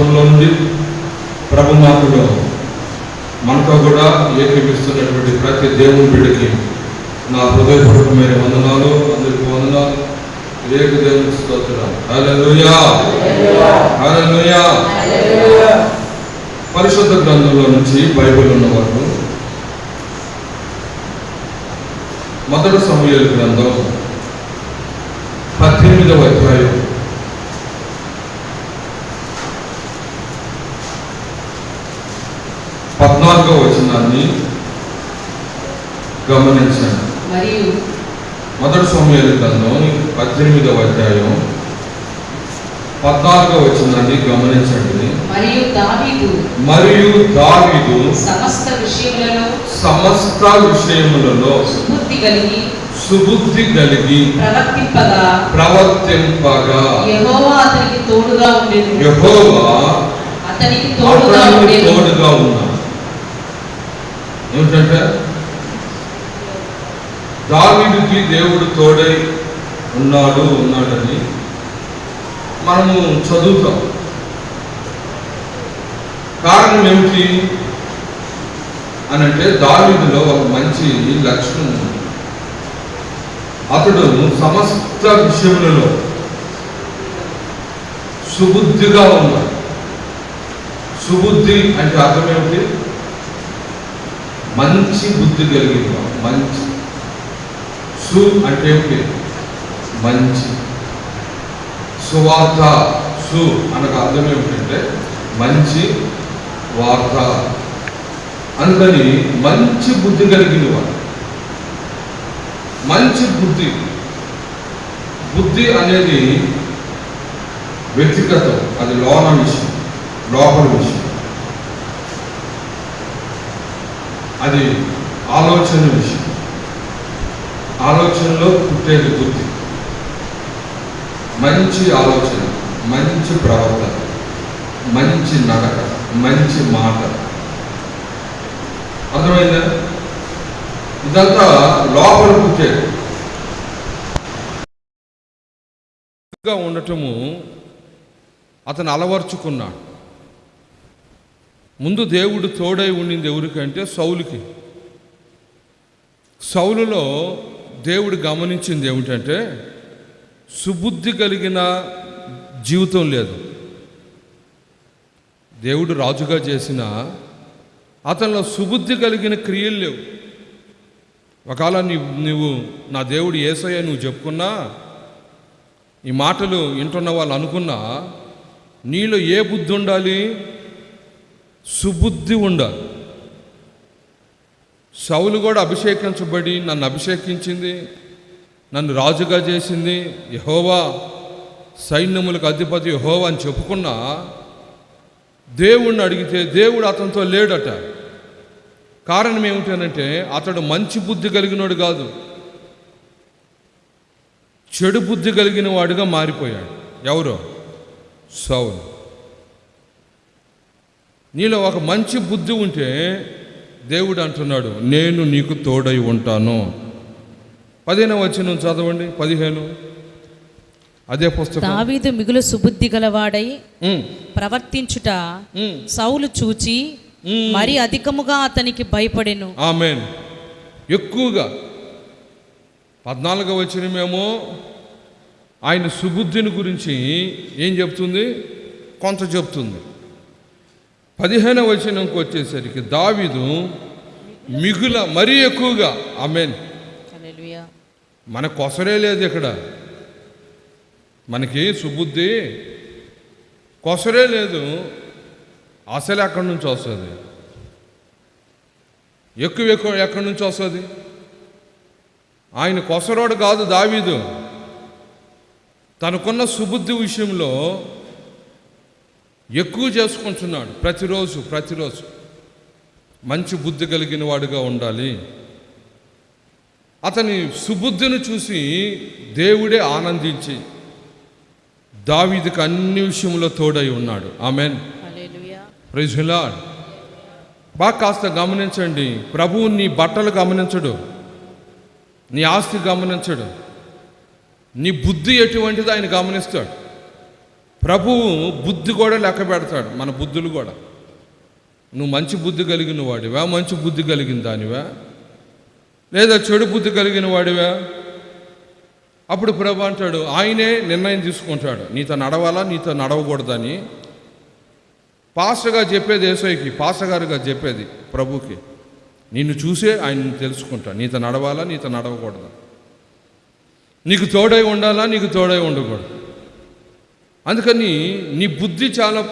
దూర ప్రాంతంలో నుండి ప్రభు మాటలో మనతో కూడా ఏకీపిస్తున్నటువంటి ప్రతి దేవుని బిడ్డకి నా హృదయపూర్వకమైన వందనాలు అందరికీ వందనాలు ఏక దేవుని స్తోత్రం హల్లెలూయా హల్లెలూయా పరిశుద్ధ గ్రంథంలో నుంచి బైబిల్ ఉన్నవారు మొదటి సమూహల గ్రంథం పద్దెనిమిదవ అధ్యాయం పద్నాలుగవ వచనాన్ని గమనించండి మరియు మొదటి సమూహల గ్రంథం పద్దెనిమిదవ అధ్యాయం వచనాన్ని గమనించండి. మరియు దావీదు మరియు దావీదు సమస్త విషయములలో సమస్త విషయములలో సుబుద్ధి కలిగి సుబుద్ధి కలిగి ప్రవర్తింపగా ప్రవర్తింపగా యెహోవా అతనికి తోడుగా ఉండెను. యెహోవా అతనికి తోడుగా ఉండెను. తోడుగా ఉన్నాడు. ఏమిటంటే? దావీదుకి దేవుడు తోడై ఉన్నాడు ఉన్నాడని మనము చదువుతాం. కారణం ఏమిటి? అని అంటే దావీదులో ఒక మంచి లక్షణం ఉంది. అతడు సమస్త విషయములలో సుబుద్ధిగా ఉన్నాడు. సుబుద్ధి అంటే అర్థం ఏమిటి? మంచి బుద్ధి కలిగిన మంచి. సు అంటే ఏమిటి? మంచి. సువార్త సు అనగా అర్థం ఏమిటంటే మంచి వార్త. అందుకని మంచి బుద్ధి కలిగిన వాడు. మంచి బుద్ధి. బుద్ధి అనేది వ్యక్తిగతం. అది లోన విషయం లోపల విషయం. అది ఆలోచన విషయం. ఆలోచనలో పుట్టేది బుద్ధి. మంచి ఆలోచన మంచి ప్రవర్తన మంచి నడక. మంచి మాట. అర్థమైందా? ఇదంతా లోపల పుట్టేది ఉండటము అతను అలవర్చుకున్నాడు. ముందు దేవుడు తోడై ఉండింది ఎవరికంటే సౌలుకి. సౌలులో దేవుడు గమనించింది ఏమిటంటే సుబుద్ధి కలిగిన జీవితం లేదు. దేవుడు రాజుగా చేసిన అతనిలో సుబుద్ధి కలిగిన క్రియలు లేవు. ఒకవేళ నీ నువ్వు నా దేవుడు ఏసయ్య నువ్వు చెప్పుకున్నా ఈ మాటలు వింటున్న వాళ్ళు అనుకున్నా నీలో ఏ బుద్ధి ఉండాలి? సుబుద్ధి ఉండాలి. సౌలు కూడా అభిషేకించబడి నన్ను అభిషేకించింది నన్ను రాజుగా చేసింది యహోవా సైన్యములకు అధిపతి యహోవా అని చెప్పుకున్నా దేవుణ్ణి అడిగితే దేవుడు అతనితో లేడట. కారణం ఏమిటనంటే అతడు మంచి బుద్ధి కలిగినోడు కాదు. చెడు బుద్ధి కలిగిన వాడుగా మారిపోయాడు. ఎవరో? సౌలు. నీలో ఒక మంచి బుద్ధి ఉంటే దేవుడు అంటున్నాడు నేను నీకు తోడై ఉంటాను. పదిహేను వచ్చిన చదవండి పదిహేను. అదే పుస్తకం. దావీదు మిగులు సుబుద్ధి గలవాడై ప్రవర్తించుట సౌలు చూచి. మరి అధికముగా అతనికి భయపడెను. ఆమెన్. ఎక్కువగా. పద్నాలుగో వచ్చిన మేము ఆయన సుబుద్ధిని గురించి ఏం చెప్తుంది? కొంత చెప్తుంది. పదిహేనవ వచనంకి వచ్చేసరికి దావీదు మిగుల మరీ ఎక్కువగా. ఆమెన్. మన కొసరే లేదు ఇక్కడ. మనకి సుబుద్ధి కొసరే లేదు. అసలు ఎక్కడి నుంచి వస్తుంది? ఎక్కువ ఎక్కువ ఎక్కడి నుంచి వస్తుంది? ఆయన కొసరోడు కాదు దావీదు. తనకున్న సుబుద్ధి విషయంలో ఎక్కువ చేసుకుంటున్నాడు ప్రతిరోజు ప్రతిరోజు. మంచి బుద్ధి కలిగిన వాడుగా ఉండాలి. అతని సుబుద్ధిని చూసి దేవుడే ఆనందించి దావీదుకు అన్ని విషయంలో తోడై ఉన్నాడు. ఆమెన్. హల్లెలూయా. ప్రైజ్ లార్డ్ బాగా కాస్త గమనించండి. ప్రభువు నీ బట్టలు గమనించడు. నీ ఆస్తి గమనించడు. నీ బుద్ధి ఎటువంటిది ఆయన గమనిస్తాడు. ప్రభువు బుద్ధి కూడా లెక్క పెడతాడు. మన బుద్ధులు కూడా. నువ్వు మంచి బుద్ధి కలిగిన వాడివా మంచి బుద్ధి కలిగిన దానివా? లేదా చెడు బుద్ధి కలిగిన వాడివా అప్పుడు ప్రభు అంటాడు ఆయనే నిర్ణయం తీసుకుంటాడు. నీతో నడవాలా? నీతో నడవకూడదని. పాస్టర్గా చెప్పేది ఏసైకి పాస్టర్ గారుగా చెప్పేది ప్రభుకి నిన్ను చూసే ఆయన తెలుసుకుంటా. నీతో నడవాలా? నీతో నడవకూడదా? నీకు తోడై ఉండాలా? నీకు తోడై ఉండకూడదు? అందుకని నీ బుద్ధి చాలా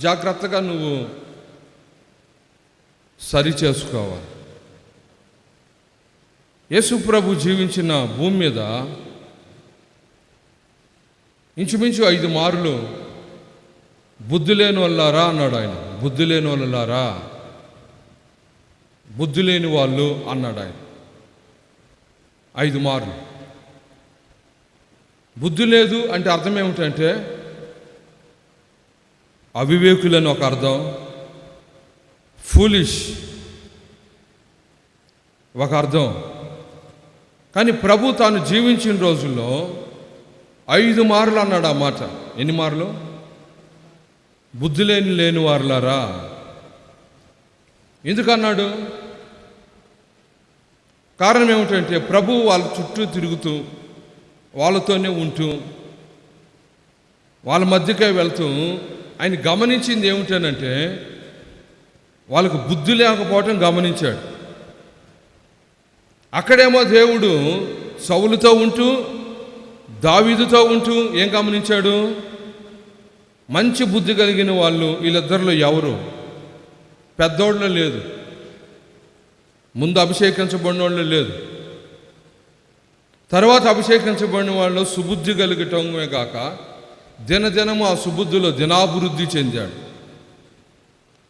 జాగ్రత్తగా నువ్వు సరి చేసుకోవాలి. యేసు ప్రభు జీవించిన భూమి మీద ఇంచుమించు ఐదు మార్లు. బుద్ధి లేని వాళ్ళారా అన్నాడు ఆయన. బుద్ధి లేని వాళ్ళారా బుద్ధి లేని వాళ్ళు అన్నాడు ఆయన. ఐదు మార్లు. బుద్ధి లేదు అంటే అర్థం ఏమిటంటే అవివేకులని ఒక అర్థం ఫూలిష్ ఒక అర్థం. కానీ ప్రభు తాను జీవించిన రోజుల్లో ఐదు మార్లు అన్నాడు ఆ మాట. ఎన్ని మార్లు? బుద్ధి లేని లేని వారులారా ఎందుకన్నాడు కారణం ఏమిటంటే ప్రభు వాళ్ళ చుట్టూ తిరుగుతూ వాళ్ళతోనే ఉంటూ వాళ్ళ మధ్యకే వెళ్తూ ఆయన గమనించింది ఏమిటనంటే వాళ్ళకు బుద్ధి లేకపోవటం గమనించాడు. అక్కడేమో దేవుడు సౌలుతో ఉంటూ దావీదుతో ఉంటూ ఏం గమనించాడు? మంచి బుద్ధి కలిగిన వాళ్ళు వీళ్ళిద్దరిలో ఎవరు? పెద్దోళ్ళు లేదు. ముందు అభిషేకించబడిన వాళ్ళు లేదు. తర్వాత అభిషేకించబడిన వాళ్ళు సుబుద్ధి కలిగటమే కాక దినదినము ఆ సుబుద్ధిలో దినాభివృద్ధి చెందాడు.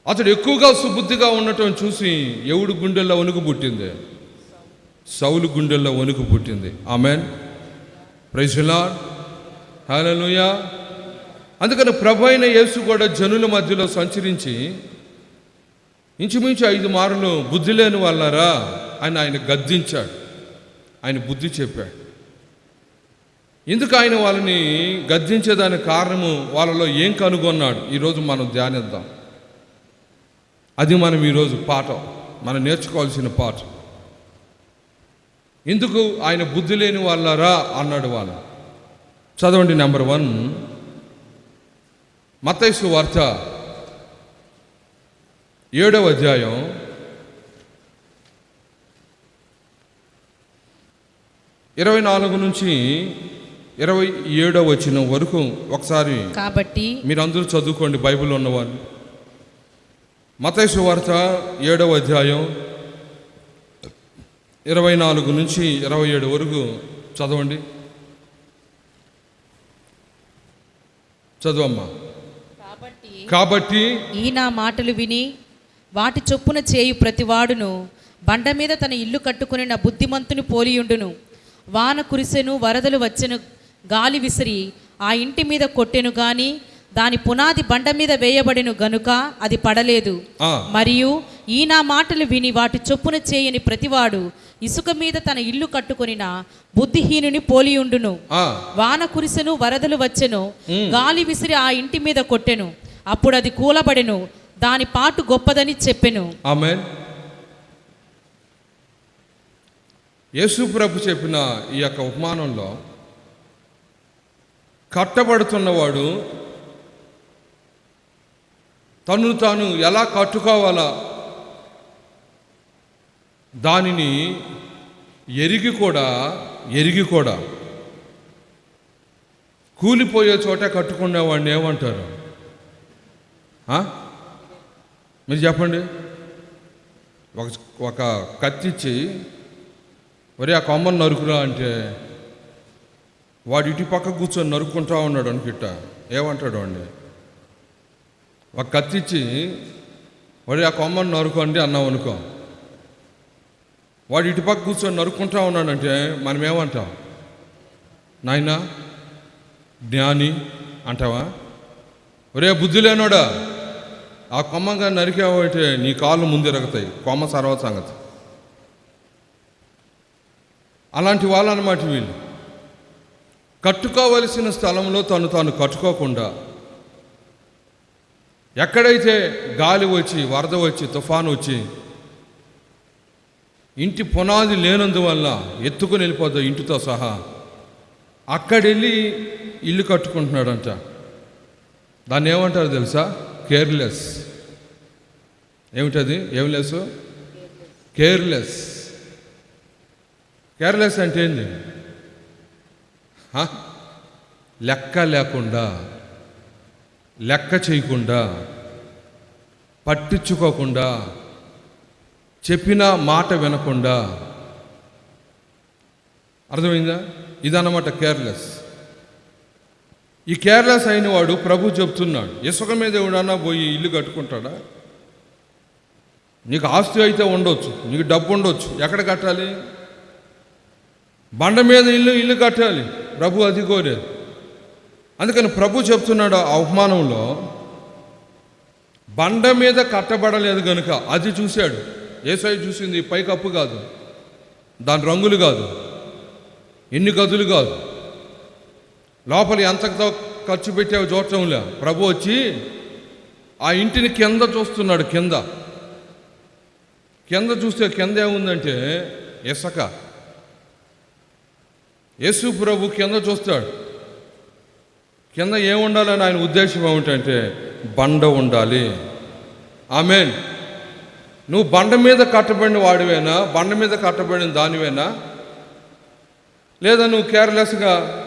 అతడు ఎక్కువగా సుబుద్ధిగా ఉండటం చూసి ఎవడు గుండెల్లో వణుకు పుట్టింది? సౌలు గుండెల్లో వణుకు పుట్టింది. ఆమెన్. ప్రైజులా హల్లెలూయా అందుకని ప్రభు అయిన యేసు కూడా జనుల మధ్యలో సంచరించి ఇంచుమించు ఐదు మార్లు బుద్ధి లేని వాళ్ళారా అని ఆయన గద్దించాడు. ఆయన బుద్ధి చెప్పాడు. ఎందుకు ఆయన వాళ్ళని గద్దించేదానికి కారణము వాళ్ళలో ఏం కనుగొన్నాడు? ఈరోజు మనం ధ్యానిద్దాం. అది మనం ఈరోజు పాఠం. మనం నేర్చుకోవాల్సిన పాఠం. ఎందుకు ఆయన బుద్ధి లేని వాళ్ళారా అన్నాడు వాళ్ళు. చదవండి నెంబర్ వన్. మతైసు వార్త ఏడవ అధ్యాయం. ఇరవై నాలుగు నుంచి ఇరవై ఏడవ వచ్చిన వరకు ఒకసారి కాబట్టి మీరందరూ చదువుకోండి బైబిల్ ఉన్నవాళ్ళు మతైసు వార్త ఏడవ అధ్యాయం. ఇరవై నాలుగు నుంచి ఇరవై ఏడు వరకు చదవండి. చదువమ్మా. కాబట్టి కాబట్టి ఈ నా మాటలు విని వాటి చొప్పున చేయు ప్రతివాడును బండ మీద తన ఇల్లు కట్టుకుని నా బుద్ధిమంతుని పోలియుండును. వాన కురిసెను వరదలు వచ్చెను గాలి విసిరి ఆ ఇంటి మీద కొట్టెను గాని దాని పునాది బండ మీద వేయబడిను గనుక అది పడలేదు. మరియు ఈ నా మాటలు విని వాటి చొప్పున చేయని ప్రతివాడు ఇసుక మీద తన ఇల్లు కట్టుకొనిన బుద్ధిహీనుని పోలియుండును ఆ, వాన కురిసెను వరదలు వచ్చెను గాలి విసిరి ఆ ఇంటి మీద కొట్టెను. అప్పుడు అది కూలబడెను దాని పాటు గొప్పదని చెప్పెను. యేసు ప్రభు చెప్పిన ఈ యొక్క ఉపమానంలో కట్టబడుతున్నవాడు తను తాను ఎలా కట్టుకోవాలా దానిని ఎరిగి కూడా ఎరిగి కూడా కూలిపోయే చోట కట్టుకునేవాడిని ఏమంటారు? మీరు చెప్పండి. ఒక ఒక కత్తిచ్చి ఒరే ఆ కొమ్మను నరుకురా అంటే వాడు ఇటు పక్క కూర్చొని నరుక్కుంటా ఉన్నాడు అనుకిట్ట. ఏమంటాడు అండి ఒక కత్తిచ్చి వాడు ఆ కొమ్మను నరుకోండి అన్నాం అనుకో వాడు ఇటుపక్క కూర్చొని నరుక్కుంటా ఉన్నాడంటే మనం ఏమంటాం నాయనా జ్ఞాని అంటావా? ఒరే బుద్ధి లేనోడా? ఆ కొమ్మగా నరికావంటే నీ కాళ్ళు ముందెరగతాయి. కొమ్మ సర్వ సంగతి అలాంటి వాళ్ళు వీళ్ళు. కట్టుకోవలసిన స్థలంలో తను తాను కట్టుకోకుండా ఎక్కడైతే గాలి వచ్చి వరద వచ్చి తుఫాను వచ్చి ఇంటి పునాది లేనందువల్ల ఎత్తుకుని వెళ్ళిపోద్ది ఇంటితో సహా. అక్కడెళ్ళి ఇల్లు కట్టుకుంటున్నాడంట. దాన్ని ఏమంటారు తెలుసా? కేర్లెస్. ఏమిటది? ఏం లెస్? కేర్లెస్. కేర్లెస్ అంటే ఏంది? లెక్క లేకుండా లెక్క చేయకుండా పట్టించుకోకుండా చెప్పిన మాట వినకుండా. అర్థమైందా? ఇదన్నమాట కేర్లెస్. ఈ కేర్లెస్ అయిన వాడు ప్రభు చెప్తున్నాడు ఇసుక మీద ఎవడన్నా పోయి ఇల్లు కట్టుకుంటాడా? నీకు ఆస్తి అయితే ఉండొచ్చు నీకు డబ్బు ఉండొచ్చు. ఎక్కడ కట్టాలి? బండ మీద ఇల్లు ఇల్లు కట్టాలి. ప్రభు అది కోరేది అందుకని ప్రభు చెప్తున్నాడు ఆ అవమానంలో బండ మీద కట్టబడలేదు కనుక అది చూశాడు. ఏసఐ చూసింది పైకప్పు కాదు దాని రంగులు కాదు ఎన్ని గదులు కాదు. లోపల ఎంతతో ఖర్చు పెట్టావు చూడటంలే ప్రభు వచ్చి ఆ ఇంటిని కింద చూస్తున్నాడు కింద. కింద చూస్తే కింద ఏముందంటే ఇసక. యేసు ప్రభు కింద చూస్తాడు. కింద ఏముండాలని ఆయన ఉద్దేశం ఏమిటంటే బండ ఉండాలి. ఆమెన్. నువ్వు బండ మీద కట్టబడిన వాడివేనా? బండ మీద కట్టబడిన దానివేనా? లేదా నువ్వు కేర్లెస్గా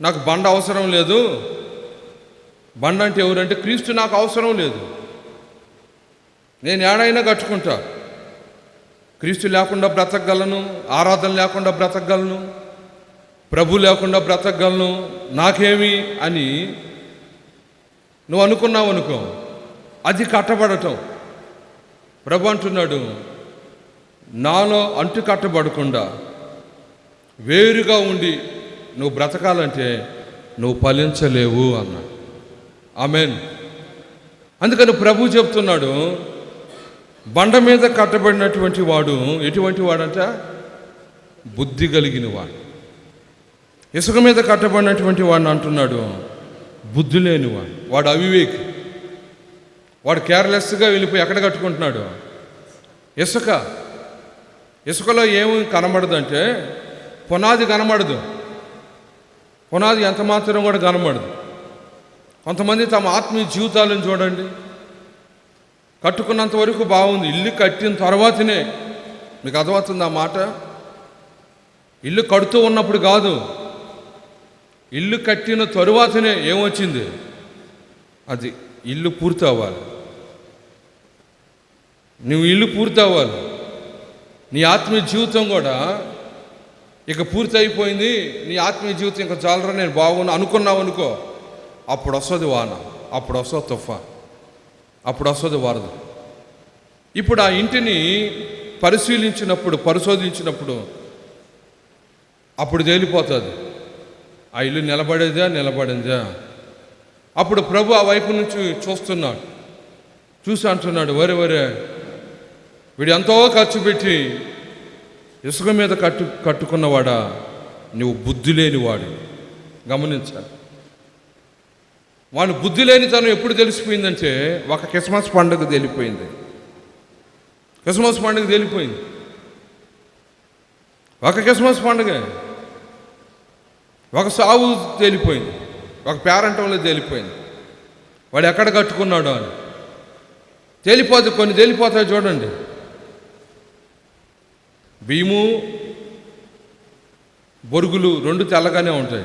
నాకు బండ అవసరం లేదు? బండ అంటే ఎవరంటే క్రీస్తు నాకు అవసరం లేదు. నేను ఏడైనా కట్టుకుంటా. క్రీస్తు లేకుండా బ్రతకగలను ఆరాధన లేకుండా బ్రతకగలను ప్రభు లేకుండా బ్రతకగలను నాకేమి అని నువ్వు అనుకున్నావు అనుకో అది కట్టబడటం. ప్రభు అంటున్నాడు నాలో అంటు కట్టబడకుండా వేరుగా ఉండి నువ్వు బ్రతకాలంటే నువ్వు ఫలించలేవు అన్న. ఆమెన్. అందుకని ప్రభు చెప్తున్నాడు బండ మీద కట్టబడినటువంటి వాడు ఎటువంటి వాడంట? బుద్ధి కలిగిన వాడు. ఇసుక మీద కట్టబడినటువంటి వాడిని అంటున్నాడు బుద్ధి లేనివాడు వాడు అవివేకి. వాడు కేర్లెస్గా వెళ్ళిపోయి ఎక్కడ కట్టుకుంటున్నాడు? ఇసుక. ఇసుకలో ఏమి కనబడదంటే పునాది కనబడదు. పునాది ఎంత మాత్రం కూడా కనబడదు. కొంతమంది తమ ఆత్మీయ జీవితాలను చూడండి. కట్టుకున్నంత వరకు బాగుంది. ఇల్లు కట్టిన తర్వాతనే. మీకు అర్థమవుతుంది ఆ మాట? ఇల్లు కడుతూ ఉన్నప్పుడు కాదు. ఇల్లు కట్టిన తరువాతనే ఏమొచ్చింది? అది ఇల్లు పూర్తి అవ్వాలి నువ్వు ఇల్లు పూర్తి అవ్వాలి నీ ఆత్మీయ జీవితం కూడా ఇక పూర్తి అయిపోయింది నీ ఆత్మీయ జీవితం ఇంకా చాలరా నేను బాగున్నా అనుకున్నావు అనుకో. అప్పుడు వస్తుంది వాన అప్పుడు వస్తుంది తుఫా అప్పుడు వస్తుంది వరద. ఇప్పుడు ఆ ఇంటిని పరిశీలించినప్పుడు పరిశోధించినప్పుడు అప్పుడు తేలిపోతుంది. ఆ ఇల్లు నిలబడేదా నిలబడిందా? అప్పుడు ప్రభు ఆ వైపు నుంచి చూస్తున్నాడు. చూసి అంటున్నాడు వరే వరే వీడు ఎంతో ఖర్చు పెట్టి ఇసుక మీద కట్టు కట్టుకున్నవాడా? నువ్వు బుద్ధి లేనివాడు గమనించాలి. వాడు బుద్ధి లేనితనం ఎప్పుడు తెలిసిపోయిందంటే ఒక క్రిస్మస్ పండుగ తెలిపోయింది. క్రిస్మస్ పండుగ తెలిపోయింది. ఒక క్రిస్మస్ పండుగ. ఒక సావు తేలిపోయింది. ఒక పేరంటంలో తేలిపోయింది. వాడు ఎక్కడ కట్టుకున్నాడు అని. తేలిపోతే కొన్ని తేలిపోతాయి చూడండి. బియ్యము బొరుగులు రెండు తెల్లగానే ఉంటాయి.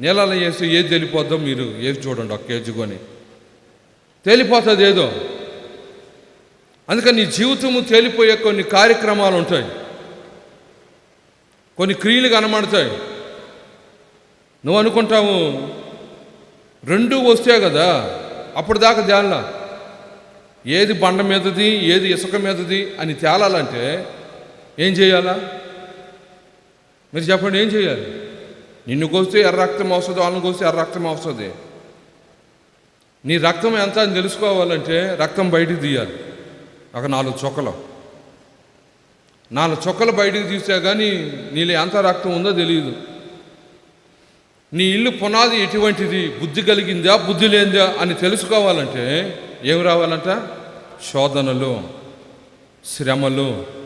నీళ్ళలో వేసి ఏది తేలిపోద్దో మీరు ఏది చూడండి ఒక కేజీ కొని. తేలిపోతుంది ఏదో. అందుకని నీ జీవితము తేలిపోయే కొన్ని కార్యక్రమాలు ఉంటాయి. కొన్ని క్రియలు కనబడతాయి. నువ్వు అనుకుంటావు రెండు వస్తే కదా అప్పుడు దాకా తేలా ఏది బండ మీదది ఏది ఇసుక మీదది అని తేలాలంటే ఏం చేయాలా? మీరు చెప్పండి ఏం చేయాలి? నిన్ను కోస్తే ఎర్ర రక్తం వస్తుంది వాళ్ళని కోస్తే ఎర్ర రక్తం వస్తుంది నీ రక్తం ఎంత అని తెలుసుకోవాలంటే రక్తం బయటికి తీయాలి. ఒక నాలుగు చొక్కలు. నాలుగు చొక్కలు బయటికి తీస్తే కానీ నీలో ఎంత రక్తం ఉందో తెలియదు నీ ఇల్లు పునాది ఎటువంటిది? బుద్ధి కలిగిందా? బుద్ధి లేనిదా? అని తెలుసుకోవాలంటే ఏం రావాలంట? శోధనలు శ్రమలు.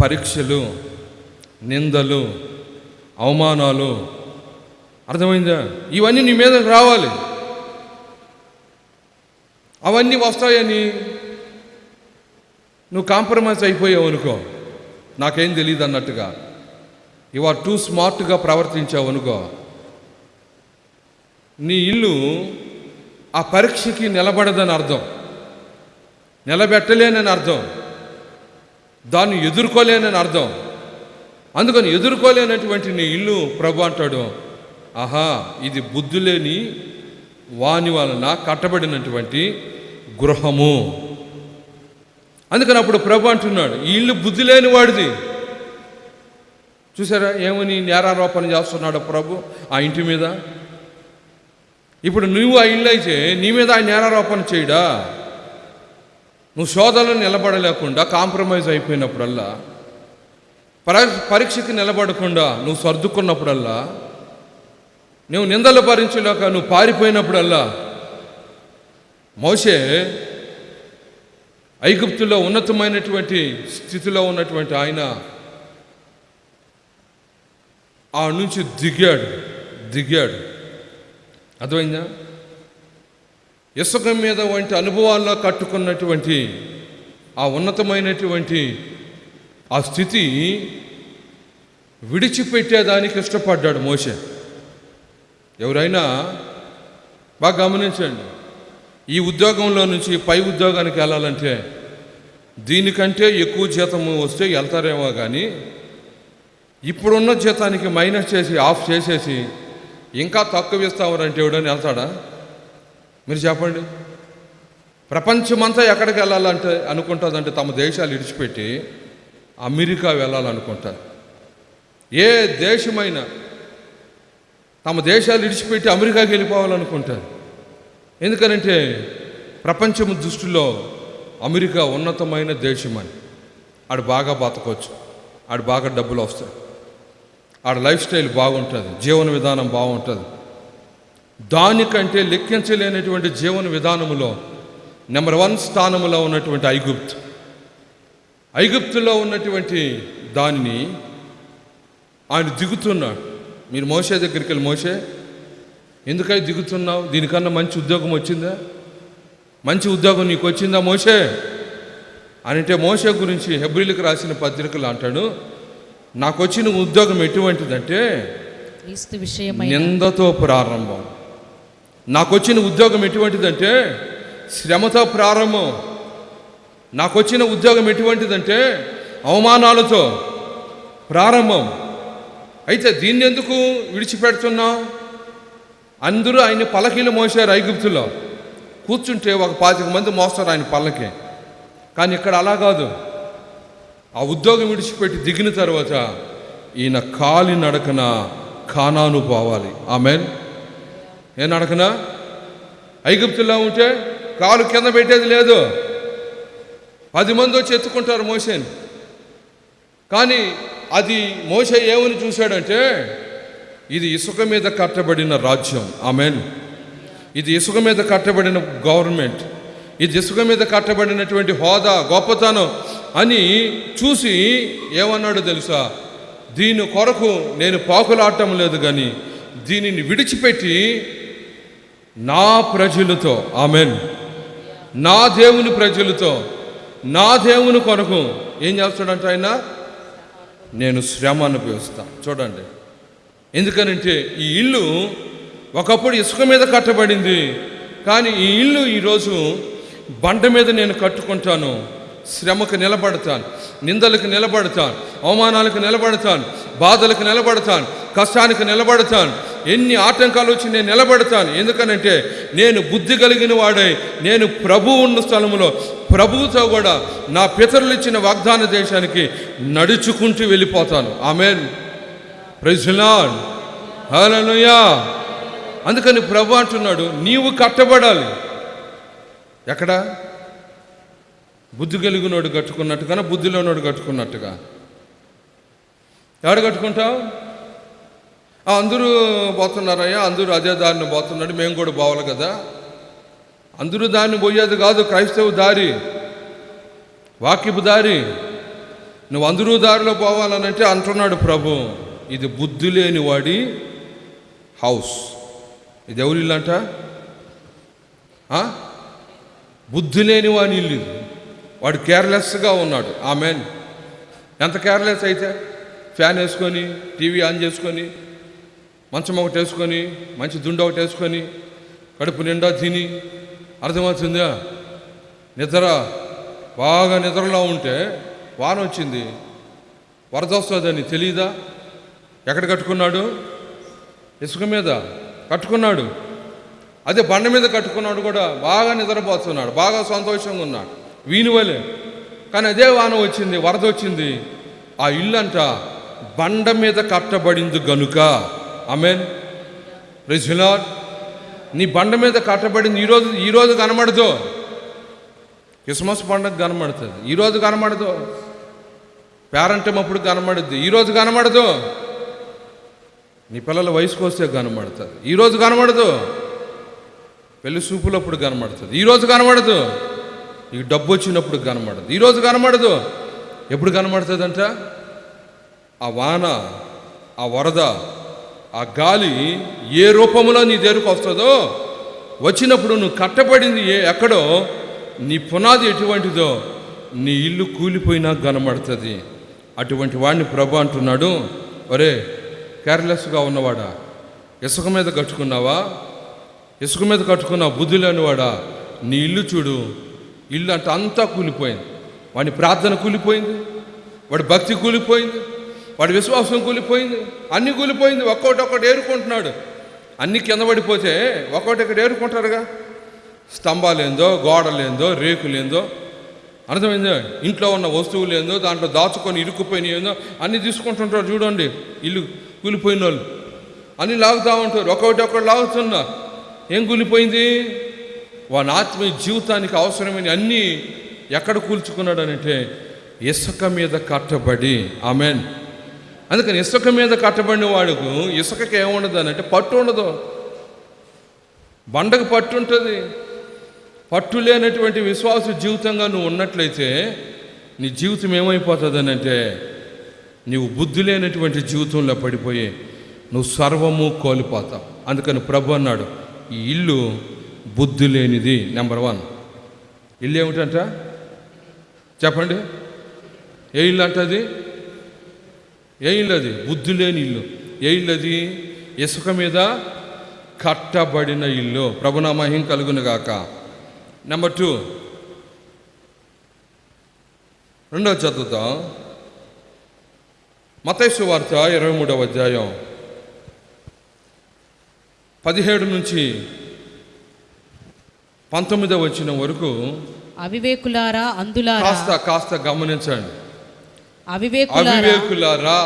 పరీక్షలు నిందలు అవమానాలు. అర్థమైందా? ఇవన్నీ నీ మీద రావాలి. అవన్నీ వస్తాయని నువ్వు కాంప్రమైజ్ అయిపోయావు అనుకో. నాకేం తెలియదు అన్నట్టుగా. ఇవా టూ స్మార్ట్గా ప్రవర్తించావు అనుకో. నీ ఇల్లు ఆ పరీక్షకి నిలబడదని అర్థం. నిలబెట్టలేనని అర్థం. దాన్ని ఎదుర్కోలేనని అర్థం. అందుకని ఎదుర్కోలేనటువంటి నీ ఇల్లు ప్రభు అంటాడు ఆహా ఇది బుద్ధి లేని వాని వలన కట్టబడినటువంటి గృహము. అందుకని అప్పుడు ప్రభు అంటున్నాడు ఈ ఇల్లు బుద్ధి లేని వాడిది. చూసారా ఏమని నేరారోపణ చేస్తున్నాడు ప్రభు ఆ ఇంటి మీద? ఇప్పుడు నువ్వు ఆ ఇల్లు అయితే నీ మీద ఆ నేరారోపణ చేయడా? నువ్వు శోధనలో నిలబడలేకుండా కాంప్రమైజ్ అయిపోయినప్పుడల్లా పర పరీక్షకి నిలబడకుండా నువ్వు సర్దుకున్నప్పుడల్లా నువ్వు నిందలు భరించలేక నువ్వు పారిపోయినప్పుడల్లా మోసే ఐగుప్తులో ఉన్నతమైనటువంటి స్థితిలో ఉన్నటువంటి ఆయన ఆ నుంచి దిగాడు దిగాడు. అర్థమైందా? ఇసుక మీద వంటి అనుభవాల్లో కట్టుకున్నటువంటి ఆ ఉన్నతమైనటువంటి ఆ స్థితి విడిచిపెట్టేదానికి ఇష్టపడ్డాడు మోసే ఎవరైనా బాగా గమనించండి ఈ ఉద్యోగంలో నుంచి పై ఉద్యోగానికి వెళ్ళాలంటే దీనికంటే ఎక్కువ జీతము వస్తే వెళ్తారేమో కానీ ఇప్పుడున్న జీతానికి మైనస్ చేసి ఆఫ్ చేసేసి ఇంకా తక్కువ ఇస్తామరంటే ఎవడని వెళ్తాడా? మీరు చెప్పండి. ప్రపంచమంతా ఎక్కడికి వెళ్ళాలంటే అనుకుంటుందంటే తమ దేశాలు విడిచిపెట్టి అమెరికా వెళ్ళాలనుకుంటారు. ఏ దేశమైనా తమ దేశాలు విడిచిపెట్టి అమెరికాకి వెళ్ళిపోవాలనుకుంటారు. ఎందుకనంటే ప్రపంచం దృష్టిలో అమెరికా ఉన్నతమైన దేశం అని ఆడు బాగా బతకొచ్చు. ఆడు బాగా డబ్బులు వస్తాయి. ఆడ లైఫ్ స్టైల్ బాగుంటుంది. జీవన విధానం బాగుంటుంది. దానికంటే లెక్కించలేనటువంటి జీవన విధానములో నెంబర్ వన్ స్థానములో ఉన్నటువంటి ఐగుప్త్. ఐగుప్తులో ఉన్నటువంటి దానిని ఆయన దిగుతున్నాడు. మీరు మోసే దగ్గరికి వెళ్ళి మోసే ఎందుకై దిగుతున్నావు? దీనికన్నా మంచి ఉద్యోగం వచ్చిందా? మంచి ఉద్యోగం నీకు వచ్చిందా మోసే అని అంటే మోసే గురించి హెబ్రిల్కి రాసిన పత్రికలు అంటాడు నాకు వచ్చిన ఉద్యోగం ఎటువంటిదంటే నిందతో ప్రారంభం. నాకు వచ్చిన ఉద్యోగం ఎటువంటిదంటే శ్రమతో ప్రారంభం. నాకు వచ్చిన ఉద్యోగం ఎటువంటిదంటే అవమానాలతో ప్రారంభం. అయితే దీన్ని ఎందుకు విడిచిపెడుతున్నావు? అందరూ ఆయన పలకీలు మోసారు ఐగుప్తులో. కూర్చుంటే ఒక పాతిక మంది మోస్తారు ఆయన పల్లకి. కానీ ఇక్కడ అలా కాదు. ఆ ఉద్యోగం విడిచిపెట్టి దిగిన తర్వాత ఈయన కాలి నడకన ఖానాను పోవాలి. ఆమెన్. ఏ నడకన? ఐగుప్తుల్లో ఉంటే కాలు కింద పెట్టేది లేదు. పది మంది వచ్చి ఎత్తుకుంటారు మోసేని కానీ అది మోసే ఏమని చూశాడంటే ఇది ఇసుక మీద కట్టబడిన రాజ్యం. ఆమెన్. ఇది ఇసుక మీద కట్టబడిన గవర్నమెంట్. ఇది ఇసుక మీద కట్టబడినటువంటి హోదా గొప్పతనం అని చూసి ఏమన్నాడు తెలుసా? దీని కొరకు నేను పాకులాడటం లేదు కానీ దీనిని విడిచిపెట్టి నా ప్రజలతో ఆమెన్. నా దేవుని ప్రజలతో నా దేవుని కొరకు ఏం చేస్తాడంట ఆయన? నేను శ్రమ అనుభవిస్తాను చూడండి. ఎందుకనంటే ఈ ఇల్లు ఒకప్పుడు ఇసుక మీద కట్టబడింది. కానీ ఈ ఇల్లు ఈరోజు బండ మీద నేను కట్టుకుంటాను. శ్రమకు నిలబడతాను. నిందలకు నిలబడతాను. అవమానాలకు నిలబడతాను. బాధలకు నిలబడతాను. కష్టానికి నిలబడతాను. ఎన్ని ఆటంకాలు వచ్చి నేను నిలబడతాను? ఎందుకనంటే నేను బుద్ధి కలిగిన వాడై నేను ప్రభు ఉన్న స్థలంలో ప్రభువుతో కూడా నా పితరులు ఇచ్చిన వాగ్దాన దేశానికి నడుచుకుంటూ వెళ్ళిపోతాను. ఆమెన్. ప్రజలాన్ హల్లెలూయా అందుకని ప్రభు అంటున్నాడు నీవు కట్టబడాలి. ఎక్కడ? బుద్ధి కలిగినోడు కట్టుకున్నట్టుగా బుద్ధిలోనోడు కట్టుకున్నట్టుగా? ఎవడు కట్టుకుంటావు? అందరూ పోతున్నారయ్యా అందరూ అదే దారిని పోతున్నాడు మేము కూడా పోవాలి కదా. అందరూ దారిని పోయేది కాదు క్రైస్తవ దారి వాక్యపు దారి. నువ్వు అందరూ దారిలో పోవాలనంటే అంటున్నాడు ప్రభు ఇది బుద్ధి లేని వాడి హౌస్. ఇది ఎవరి ఇల్లు అంట? బుద్ధి లేని వాడి ఇల్లు వాడు కేర్లెస్గా ఉన్నాడు. ఆమెన్. ఎంత కేర్లెస్ అయితే? ఫ్యాన్ వేసుకొని టీవీ ఆన్ చేసుకొని మంచం ఒకటి వేసుకొని మంచి దుండ ఒకటి వేసుకొని కడుపు నిండా తిని అర్థమవుతుందా? నిద్ర బాగా నిద్రలో ఉంటే వాన వచ్చింది. వరద వస్తుందని తెలియదా ఎక్కడ కట్టుకున్నాడు? ఇసుక మీద కట్టుకున్నాడు. అదే బండ మీద కట్టుకున్నాడు కూడా బాగా నిద్రపోతున్నాడు బాగా సంతోషంగా ఉన్నాడు. వీనివలే కానీ అదే వాన వచ్చింది వరద వచ్చింది. ఆ ఇల్లు అంట బండ మీద కట్టబడింది గనుక. అమెన్ ప్రెసిలార్ నీ బండ మీద కట్టబడింది ఈరోజు ఈరోజు కనబడదు క్రిస్మస్ పండుగ కనబడుతుంది. ఈరోజు కనబడదు పేరంటం అప్పుడు కనబడుద్ది. ఈరోజు కనబడదు నీ పిల్లల వయసుకు వస్తే కనబడుతుంది. ఈరోజు కనబడదు పెళ్ళి చూపులప్పుడు కనబడుతుంది. ఈరోజు కనబడదు నీకు డబ్బు వచ్చినప్పుడు కనబడదు ఈరోజు కనబడదు ఎప్పుడు కనబడుతుందంట? ఆ వాన ఆ వరద ఆ గాలి ఏ రూపంలో నీ దగ్గరకు వస్తుందో వచ్చినప్పుడు నువ్వు కట్టబడింది ఏ ఎక్కడో నీ పునాది ఎటువంటిదో నీ ఇల్లు కూలిపోయినా కనబడుతుంది అటువంటి వాడిని ప్రభు అంటున్నాడు ఒరే కేర్లెస్గా ఉన్నవాడా? ఇసుక మీద కట్టుకున్నావా? ఇసుక మీద కట్టుకున్న బుద్ధి లేనివాడా? నీ ఇల్లు చూడు ఇల్లు అంటే అంతా కూలిపోయింది. వాడి ప్రార్థన కూలిపోయింది వాడి భక్తి కూలిపోయింది. వాడి విశ్వాసం కూలిపోయింది అన్ని కూలిపోయింది ఒక్కోటి ఒక్కటి ఏరుకుంటున్నాడు. అన్ని కింద పడిపోతే ఒక్కోటి ఇక్కడ ఏరుకుంటారుగా. స్తంభాలేందో గోడలేందో రేకులేందో అర్థమైందో? ఇంట్లో ఉన్న వస్తువులు ఏందో దాంట్లో దాచుకొని ఇరుక్కుపోయినాయేందో అన్నీ తీసుకుంటుంటారు చూడండి. ఇల్లు కూలిపోయిన వాళ్ళు. అన్నీ లాగుతూ ఉంటారు. ఒకటి ఒకటి లాగుతున్నా. ఏం కూలిపోయింది? వాని ఆత్మీయ జీవితానికి అవసరమైన అన్నీ ఎక్కడ కూల్చుకున్నాడు అంటే ఇసుక మీద కట్టబడి. ఆమెన్. అందుకని ఇసుక మీద కట్టబడిన వాడుకు ఇసుకకి ఏముండదు అని అంటే పట్టు ఉండదు. బండకు పట్టు ఉంటుంది. పట్టు లేనటువంటి విశ్వాస జీవితంగా నువ్వు ఉన్నట్లయితే నీ జీవితం ఏమైపోతుంది అంటే నీవు బుద్ధి లేనటువంటి జీవితంలో పడిపోయి నువ్వు సర్వము కోల్పోతావు. అందుకని ప్రభు అన్నాడు ఈ ఇల్లు బుద్ధి లేనిది నెంబర్ వన్. ఇల్లు ఏమిటంట చెప్పండి. ఏ ఇల్లు అంటది? ఏ ఇల్లు అది? బుద్ధి లేని ఇల్లు. ఏ ఇల్లు అది? ఇసుక మీద కట్టబడిన ఇల్లు. ప్రభునా మహిం కలుగును గాక. నెంబర్ టూ రెండవ చదువుతాం మతైసు వార్త ఇరవై మూడవ అధ్యాయం. పదిహేడు నుంచి పంతొమ్మిదవ వచ్చిన వరకు అవివేకులారా అందులారా? కాస్త కాస్త గమనించండి. అవివేకులారా?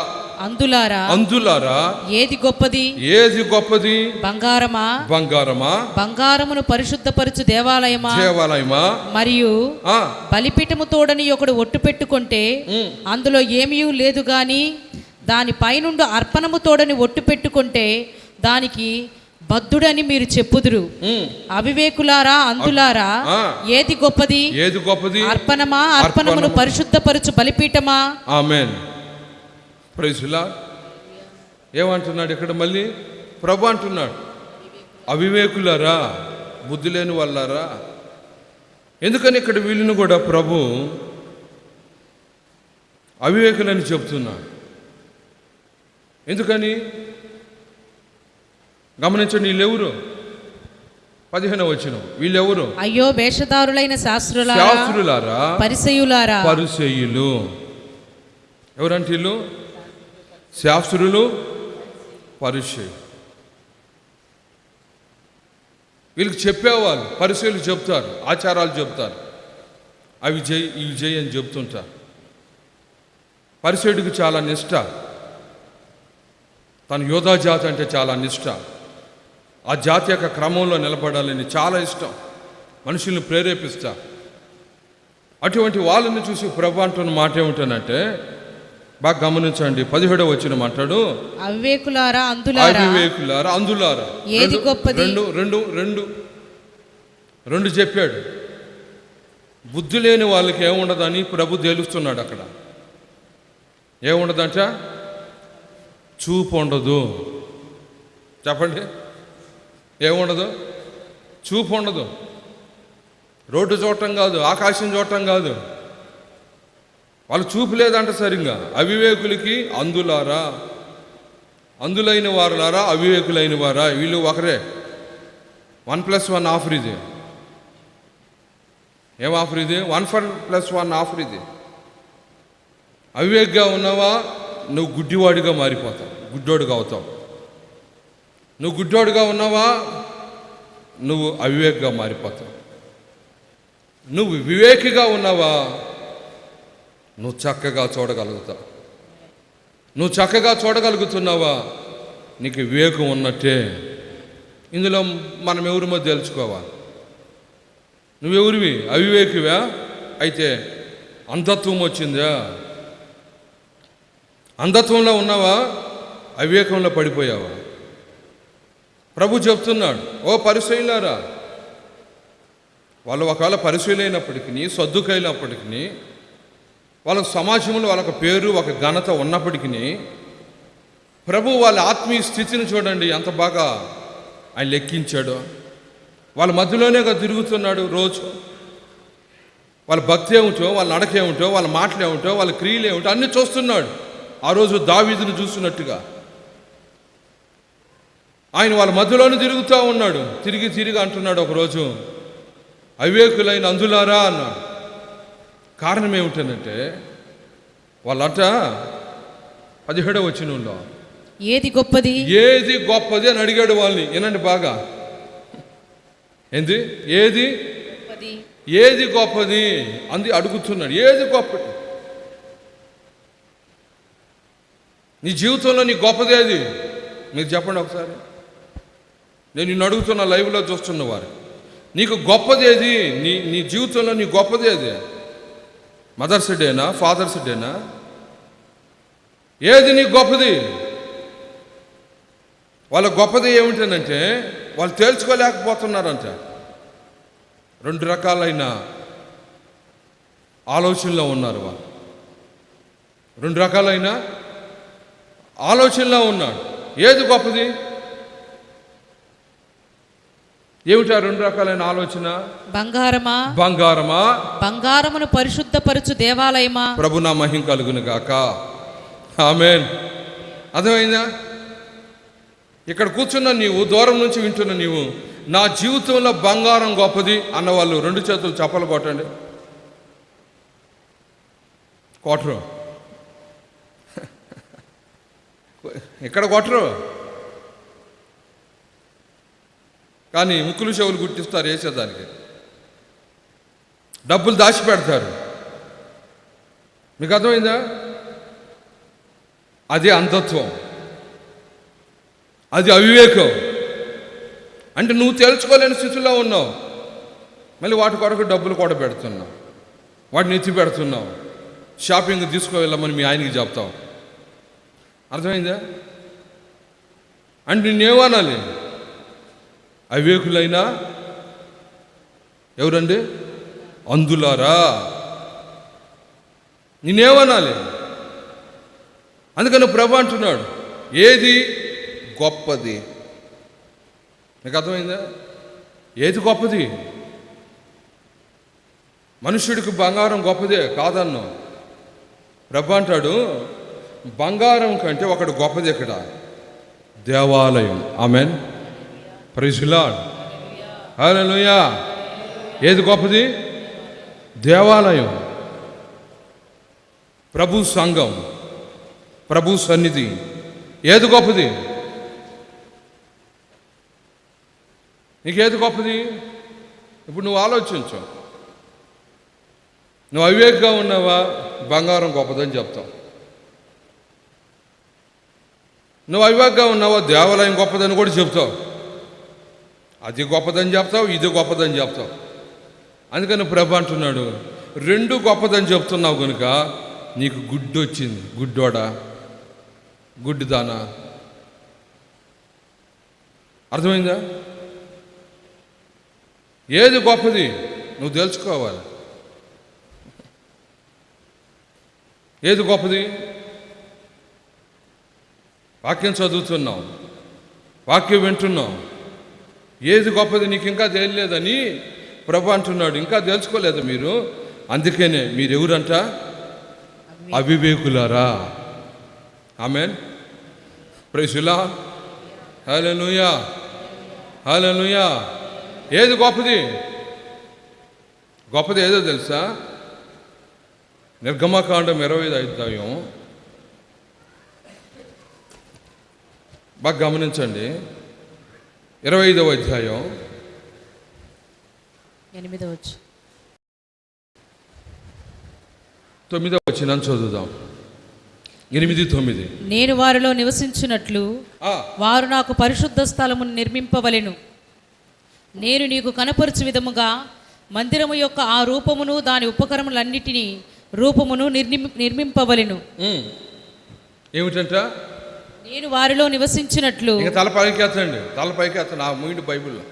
అందులారా? అందులారా? ఏది గొప్పది? ఏది గొప్పది? బంగారమా? బంగారమా? బంగారమును పరిశుద్ధపరచు దేవాలయమా? దేవాలయమా? మరియు బలిపీఠము తోడని ఒకడు ఒట్టు పెట్టుకుంటే అందులో ఏమీ లేదు గాని దాని పైనుండి అర్పణము తోడని ఒట్టు పెట్టుకుంటే దానికి బద్ధుడని మీరు చెప్పుదురు. అవివేకులారా అందులారా. ఏది గొప్పది? ఏది గొప్పది? అర్పణమా? అర్పణమును అర్పణము. పరిశుద్ధపరచు బలిపీఠమా? ఆమెన్. ప్రైజులా ఏమంటున్నాడు ఇక్కడ మళ్ళీ? ప్రభు అంటున్నాడు. అవివేకులారా బుద్ధి లేని వాళ్ళారా? ఎందుకని ఇక్కడ వీళ్ళని కూడా ప్రభు అవివేకులని చెప్తున్నాడు ఎందుకని? గమనించండి వీళ్ళెవరు పదిహేను వచ్చిన వీళ్ళెవరు? అయ్యో వేషధారులైన శాస్త్రులారా శాస్త్రులారా? పరిసయులారా? పరిసయ్యులు ఎవరంటే వీళ్ళు? శాస్త్రులు పరిచయం వీళ్ళకి చెప్పేవాళ్ళు పరిశీలు చెప్తారు ఆచారాలు చెప్తారు. అవి చేయి ఇవి చేయి అని చెప్తుంటారు. పరిశీడికి చాలా నిష్ట. తన యోధా జాతి అంటే చాలా నిష్ట. ఆ జాతి యొక్క క్రమంలో నిలబడాలని చాలా ఇష్టం. మనుషుల్ని ప్రేరేపిస్తా. అటువంటి వాళ్ళని చూసి ప్రభు అంటున్న మాట ఏమిటనంటే బాగా గమనించండి పదిహేడవ వచ్చిన మాట్లాడు. అవివేకులారా అందులారా? అవివేకులారా అందులారా? ఏది రెండు- గొప్పది? రెండు రెండు రెండు. రెండు చెప్పాడు. బుద్ధి లేని వాళ్ళకి ఏముండదని ప్రభు తేలుస్తున్నాడు అక్కడ. ఏముండదంట? చూపు ఉండదు. చెప్పండి. ఏముండదు? చూపు ఉండదు. రోడ్డు చూడటం కాదు ఆకాశం చూడటం కాదు. వాళ్ళు చూపు లేదంట సరిగ్గా. అవివేకులకి అందులారా. అందులైన వారులారా అవివేకులైన వారా. వీళ్ళు ఒకరే. వన్ ప్లస్ వన్ ఆఫర్ ఇది. ఏం ఆఫర్ ఇది? One for plus one offer ఇది. అవివేక్గా ఉన్నావా? నువ్వు గుడ్డివాడిగా మారిపోతావు. గుడ్డోడుగా అవుతావు. నువ్వు గుడ్డోడుగా ఉన్నావా? నువ్వు అవివేక్గా మారిపోతావు. నువ్వు వివేకిగా ఉన్నావా? నువ్వు చక్కగా చూడగలుగుతావు. నువ్వు చక్కగా చూడగలుగుతున్నావా? నీకు వివేకం ఉన్నట్టే. ఇందులో మనం ఎవరిమో తెలుసుకోవాలి నువ్వెవరివి అవివేకివా? అయితే అంధత్వం వచ్చిందా? అంధత్వంలో ఉన్నావా? అవివేకంలో పడిపోయావా? ప్రభు చెప్తున్నాడు ఓ పరిశీలారా వాళ్ళు ఒకవేళ పరిశీలైనప్పటికీ సర్దుకైనప్పటికీ వాళ్ళ సమాజంలో వాళ్ళకి పేరు ఒక ఘనత ఉన్నప్పటికీ ప్రభు వాళ్ళ ఆత్మీయ స్థితిని చూడండి ఎంత బాగా ఆయన లెక్కించాడో. వాళ్ళ మధ్యలోనే తిరుగుతున్నాడు రోజు. వాళ్ళ భక్తి ఏమిటో వాళ్ళ నడక ఏమిటో వాళ్ళ మాటలు ఏమిటో వాళ్ళ క్రియలు ఏమిటో అన్నీ చూస్తున్నాడు. ఆ రోజు దావీదును చూస్తున్నట్టుగా. ఆయన వాళ్ళ మధ్యలోనే తిరుగుతూ ఉన్నాడు. తిరిగి తిరిగి అంటున్నాడు ఒకరోజు అవివేకులైన అందులారా అన్నాడు. కారణం ఏమిటనంటే వాళ్ళంట పదిహేడవ వచ్చినంలో ఏది గొప్పది? ఏది గొప్పది అని అడిగాడు వాళ్ళని. వినండి బాగా. ఏంది? ఏది? ఏది గొప్పది? అంది అడుగుతున్నాడు. ఏది గొప్పది? నీ జీవితంలో నీ గొప్పది ఏది? మీరు చెప్పండి ఒకసారి. నేను నిన్ను అడుగుతున్న లైవ్లో చూస్తున్న వారు నీకు గొప్పది ఏది? నీ నీ జీవితంలో నీ గొప్పది ఏది? మదర్స్ డేనా ఫాదర్స్ డేనా ఏది నీ గొప్పది? వాళ్ళ గొప్పది ఏమిటనంటే వాళ్ళు తేల్చుకోలేకపోతున్నారంట. రెండు రకాలైన ఆలోచనలో ఉన్నారు వాళ్ళు. రెండు రకాలైన ఆలోచనలో ఉన్నాడు ఏది గొప్పది? ఏమిటా రెండు రకాలైన ఆలోచన? బంగారమా? బంగారమా? బంగారమును పరిశుద్ధపరచు దేవాలయమా? ప్రభు నా మహిం కలుగును గాక. ఆమెన్. అర్థమైందా? ఇక్కడ కూర్చున్న నీవు దూరం నుంచి వింటున్న నీవు నా జీవితంలో బంగారం గొప్పది అన్నవాళ్ళు రెండు చేతులు చప్పలు కొట్టండి. కొట్టరు. ఇక్కడ కొట్టరు. కానీ ముక్కులు చెవులు గుర్తిస్తారు వేసేదానికి. డబ్బులు దాచిపెడతారు మీకు అర్థమైందా? అది అంధత్వం. అది అవివేకం. అంటే నువ్వు తెలుసుకోలేని స్థితిలో ఉన్నావు. మళ్ళీ వాటి కొరకు డబ్బులు కూడా పెడుతున్నావు. వాటిని ఎత్తి పెడుతున్నావు. షాపింగ్ తీసుకువెళ్ళమని మీ ఆయనకి చెప్తావు. అర్థమైందా? అంటే నిన్నేమనాలి అవివేకులైనా ఎవరండి? అందులారా. నేనేమనాలి అందుకని ప్రభు అంటున్నాడు ఏది గొప్పది? మీకు అర్థమైందా? ఏది గొప్పది? మనుష్యుడికి బంగారం గొప్పదే కాదన్నా. ప్రభు అంటాడు బంగారం కంటే ఒకటి గొప్పది ఇక్కడ. దేవాలయం. ఆమెన్. ప్రైజ్లాడ్ హల్లెలూయా ఏది గొప్పది? దేవాలయం. ప్రభు సంఘం. ప్రభు సన్నిధి. ఏది గొప్పది? నీకేది గొప్పది? ఇప్పుడు నువ్వు ఆలోచించు. నువ్వు అవివేక్గా ఉన్నావా? బంగారం గొప్పదని చెప్తావు నువ్వు అవివేక్గా ఉన్నావా? దేవాలయం గొప్పదని కూడా చెప్తావు అది గొప్పదని చెప్తావు ఇది గొప్పదని చెప్తావు. అందుకని ప్రభు అంటున్నాడు రెండు గొప్పదని చెప్తున్నావు కనుక నీకు గుడ్డు వచ్చింది గుడ్డోడా? గుడ్డిదానా? అర్థమైందా? ఏది గొప్పది? నువ్వు తెలుసుకోవాలి. ఏది గొప్పది? వాక్యం చదువుతున్నావు. వాక్యం వింటున్నావు. ఏది గొప్పది నీకు ఇంకా తెలియలేదని ప్రభు అంటున్నాడు ఇంకా తెలుసుకోలేదు మీరు? అందుకనే మీరు ఎవరంట అవివేకులారా. ఆమెన్. ప్రైసులా హలో హల్లెలూయా. ఏది గొప్పది? గొప్పది ఏదో తెలుసా? నిర్గమకాండం ఇరవై ఐదు అధ్యాయం. బాగా గమనించండి. ఇరవై ఐదవ అధ్యాయం ఎనిమిదవచ్చు తొమ్మిదవ వచ్చిన చదువుదాం. ఎనిమిది తొమ్మిది. నేను వారిలో నివసించున్నట్లు ఆ, వారు నాకు పరిశుద్ధ స్థలమును నిర్మింపవలెను. నేను నీకు కనపరచు విధముగా మందిరము యొక్క ఆ రూపమును దాని ఉపకరములన్నిటినీ రూపమును నిర్మి నిర్మింపవలెను. ఏమిటంట? నేను వారిలో నివసించినట్లు ఇంకా తల పైకి ఎత్తండి తల పైకి ఎత్తండి ఆ మూడు బైబిల్లో.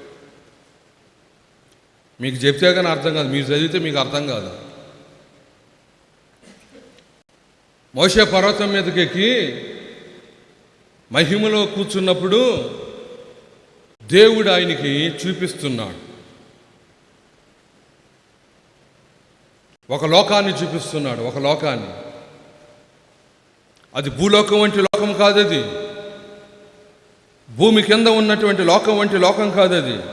మీకు చెప్తే కానీ అర్థం కాదు మీరు చదివితే మీకు అర్థం కాదు. మోసే పర్వతం మీదకి ఎక్కి మహిమలో కూర్చున్నప్పుడు దేవుడు ఆయనకి చూపిస్తున్నాడు. ఒక లోకాన్ని చూపిస్తున్నాడు ఒక లోకాన్ని. అది భూలోకం వంటి లోకం కాదు అది భూమి కింద ఉన్నటువంటి లోకం వంటి లోకం కాదు అది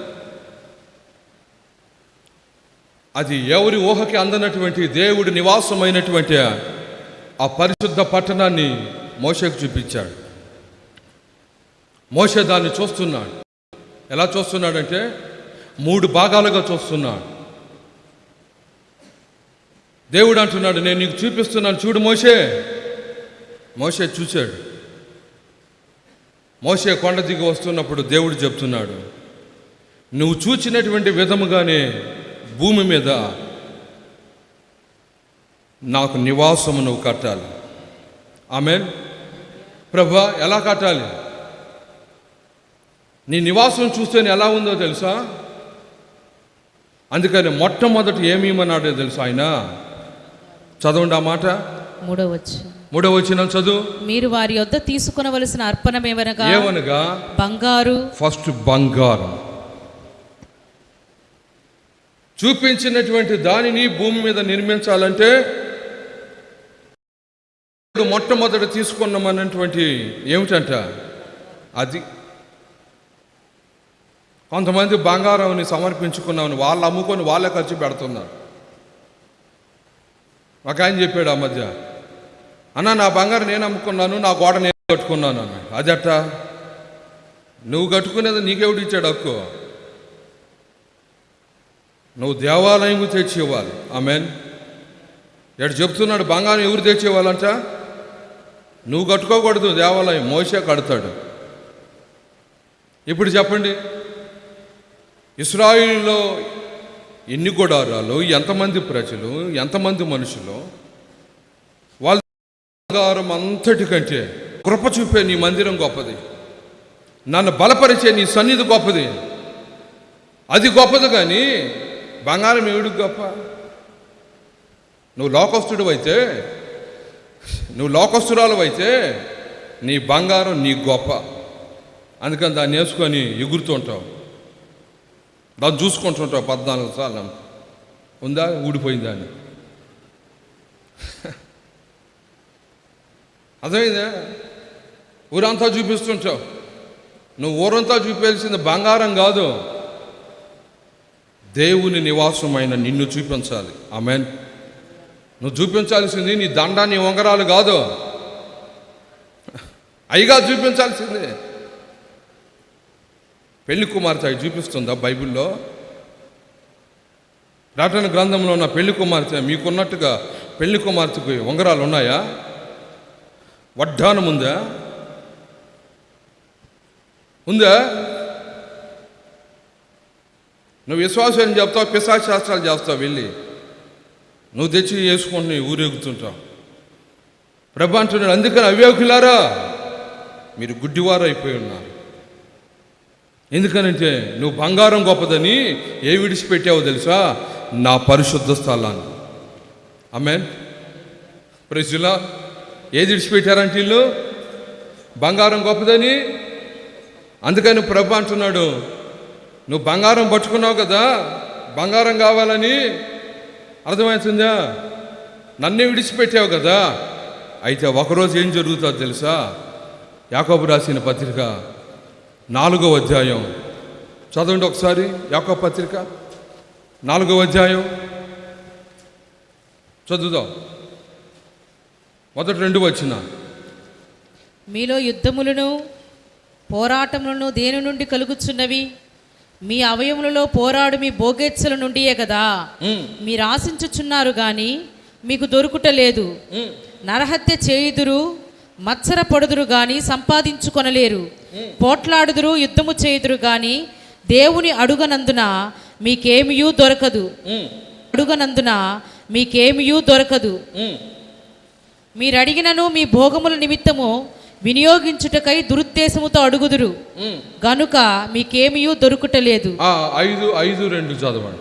అది ఎవరి ఊహకి అందనటువంటి దేవుడి నివాసమైనటువంటి ఆ పరిశుద్ధ పట్టణాన్ని మోషకు చూపించాడు. మోషే దాన్ని చూస్తున్నాడు. ఎలా చూస్తున్నాడంటే మూడు భాగాలుగా చూస్తున్నాడు. దేవుడు అంటున్నాడు నేను నీకు చూపిస్తున్నాను చూడు మోషే మోషే చూశాడు. మోసే కొండ దిగి వస్తున్నప్పుడు దేవుడు చెప్తున్నాడు నువ్వు చూచినటువంటి విధముగానే భూమి మీద నాకు నివాసము నువ్వు కట్టాలి. ఆమె ప్రభా ఎలా కట్టాలి? నీ నివాసం చూస్తేనే ఎలా ఉందో తెలుసా? అందుకని మొట్టమొదటి ఏమీమన్నాడో తెలుసా ఆయన? చదవండి ఆ మాట. మూడవచ్చు మూడవ వచ్చిన చదువు. మీరు వారి యొద్ద తీసుకునవలసిన అర్పణమేమనగా ఏమనగా? బంగారు. ఫస్ట్ బంగారం. చూపించినటువంటి దానిని భూమి మీద నిర్మించాలంటే మొట్టమొదట తీసుకున్నామన్నటువంటి ఏమిటంట? అది. కొంతమంది బంగారంని సమర్పించుకున్నామని వాళ్ళు అమ్ముకొని వాళ్ళే ఖర్చు పెడుతున్నారు. ఒక ఆయన చెప్పాడు ఆ మధ్య అన్న నా బంగారం నేను అమ్ముకున్నాను నా గోడ నేను కట్టుకున్నాను అన్న. అదట నువ్వు కట్టుకునేది నీకెవడు ఇచ్చాడు హక్కు? నువ్వు దేవాలయం తెచ్చి ఇవ్వాలి. ఆమెన్. ఎటు చెప్తున్నాడు బంగారం ఎవరు తెచ్చేవాళ్ళంట నువ్వు కట్టుకోకూడదు దేవాలయం మోసే కడతాడు. ఇప్పుడు చెప్పండి ఇస్రాయిల్లో ఎన్ని గుడారాలు ఎంతమంది ప్రజలు ఎంతమంది మనుషులు బంగారం అంతటి కంటే కృప చూపే నీ మందిరం గొప్పది. నన్ను బలపరిచే నీ సన్నిధి గొప్పది. అది గొప్పది కానీ బంగారం ఏడుకు గొప్ప? నువ్వు లోకస్తుడు అయితే నువ్వు లోకస్తురాలు అయితే నీ బంగారం నీ గొప్ప. అందుకని దాన్ని వేసుకొని ఎగురుతుంటావు దాన్ని చూసుకుంటుంటావు పద్నాలుగు సార్లు. ఉందా? ఊడిపోయిందా అని. అర్థమైందా? ఊరంతా చూపిస్తుంటావు. నువ్వు ఊరంతా చూపించాల్సింది బంగారం కాదు. దేవుని నివాసమైన నిన్ను చూపించాలి. ఆమెన్. నువ్వు చూపించాల్సింది నీ దండ నీ ఉంగరాలు కాదు. అయిగా చూపించాల్సింది. పెళ్ళి కుమార్తె అవి చూపిస్తుందా బైబిల్లో? రాటన గ్రంథంలో ఉన్న పెళ్ళి కుమార్తె మీకున్నట్టుగా పెళ్ళి కుమార్తెకు ఉంగరాలు ఉన్నాయా? వడ్డానం ఉందా ఉందా నువ్వు విశ్వాసం చెప్తావు? పిశాశాస్త్రాలు చేస్తావు వెళ్ళి. నువ్వు తెచ్చి వేసుకొని ఊరేగుతుంటావు ప్రభు అంటున్నాడు అందుకని అవ్యోకులారా మీరు గుడ్డివారు అయిపోయి ఉన్నారు. ఎందుకనంటే నువ్వు బంగారం గొప్పదని ఏ విడిచిపెట్టావో తెలుసా? నా పరిశుద్ధ స్థలాన్ని. అమెన్ ప్రజలా ఏది విడిచిపెట్టారంటే వీళ్ళు? బంగారం గొప్పదని? అందుకని ప్రభు అంటున్నాడు నువ్వు బంగారం పట్టుకున్నావు కదా బంగారం కావాలని? అర్థమవుతుందా? నన్నే విడిచిపెట్టావు కదా. అయితే ఒకరోజు ఏం జరుగుతుందో తెలుసా? యాకోబు రాసిన పత్రిక నాలుగో అధ్యాయం. చదవండి ఒకసారి యాకోబు పత్రిక నాలుగో అధ్యాయం. చదువుదాం. మొదటి రెండు వచ్చిన మీలో యుద్ధములను పోరాటములను దేని నుండి కలుగుచున్నవి? మీ అవయములలో పోరాడు మీ భోగేచ్ఛల నుండియే కదా. మీరు ఆశించుచున్నారు గాని మీకు దొరుకుట లేదు. నరహత్య చేయుదురు మత్సర పడుదురు గాని సంపాదించుకొనలేరు. పోట్లాడుదురు యుద్ధము చేయుదురు గాని దేవుని అడుగనందున మీకేమియూ దొరకదు. అడుగనందున మీకేమియూ దొరకదు. మీరు అడిగినను మీ భోగముల నిమిత్తము వినియోగించుటకై దురుద్దేశముతో అడుగుదురు. గనుక మీకేమియూ దొరుకుటలేదు. ఐదు ఐదు రెండు చదవండి.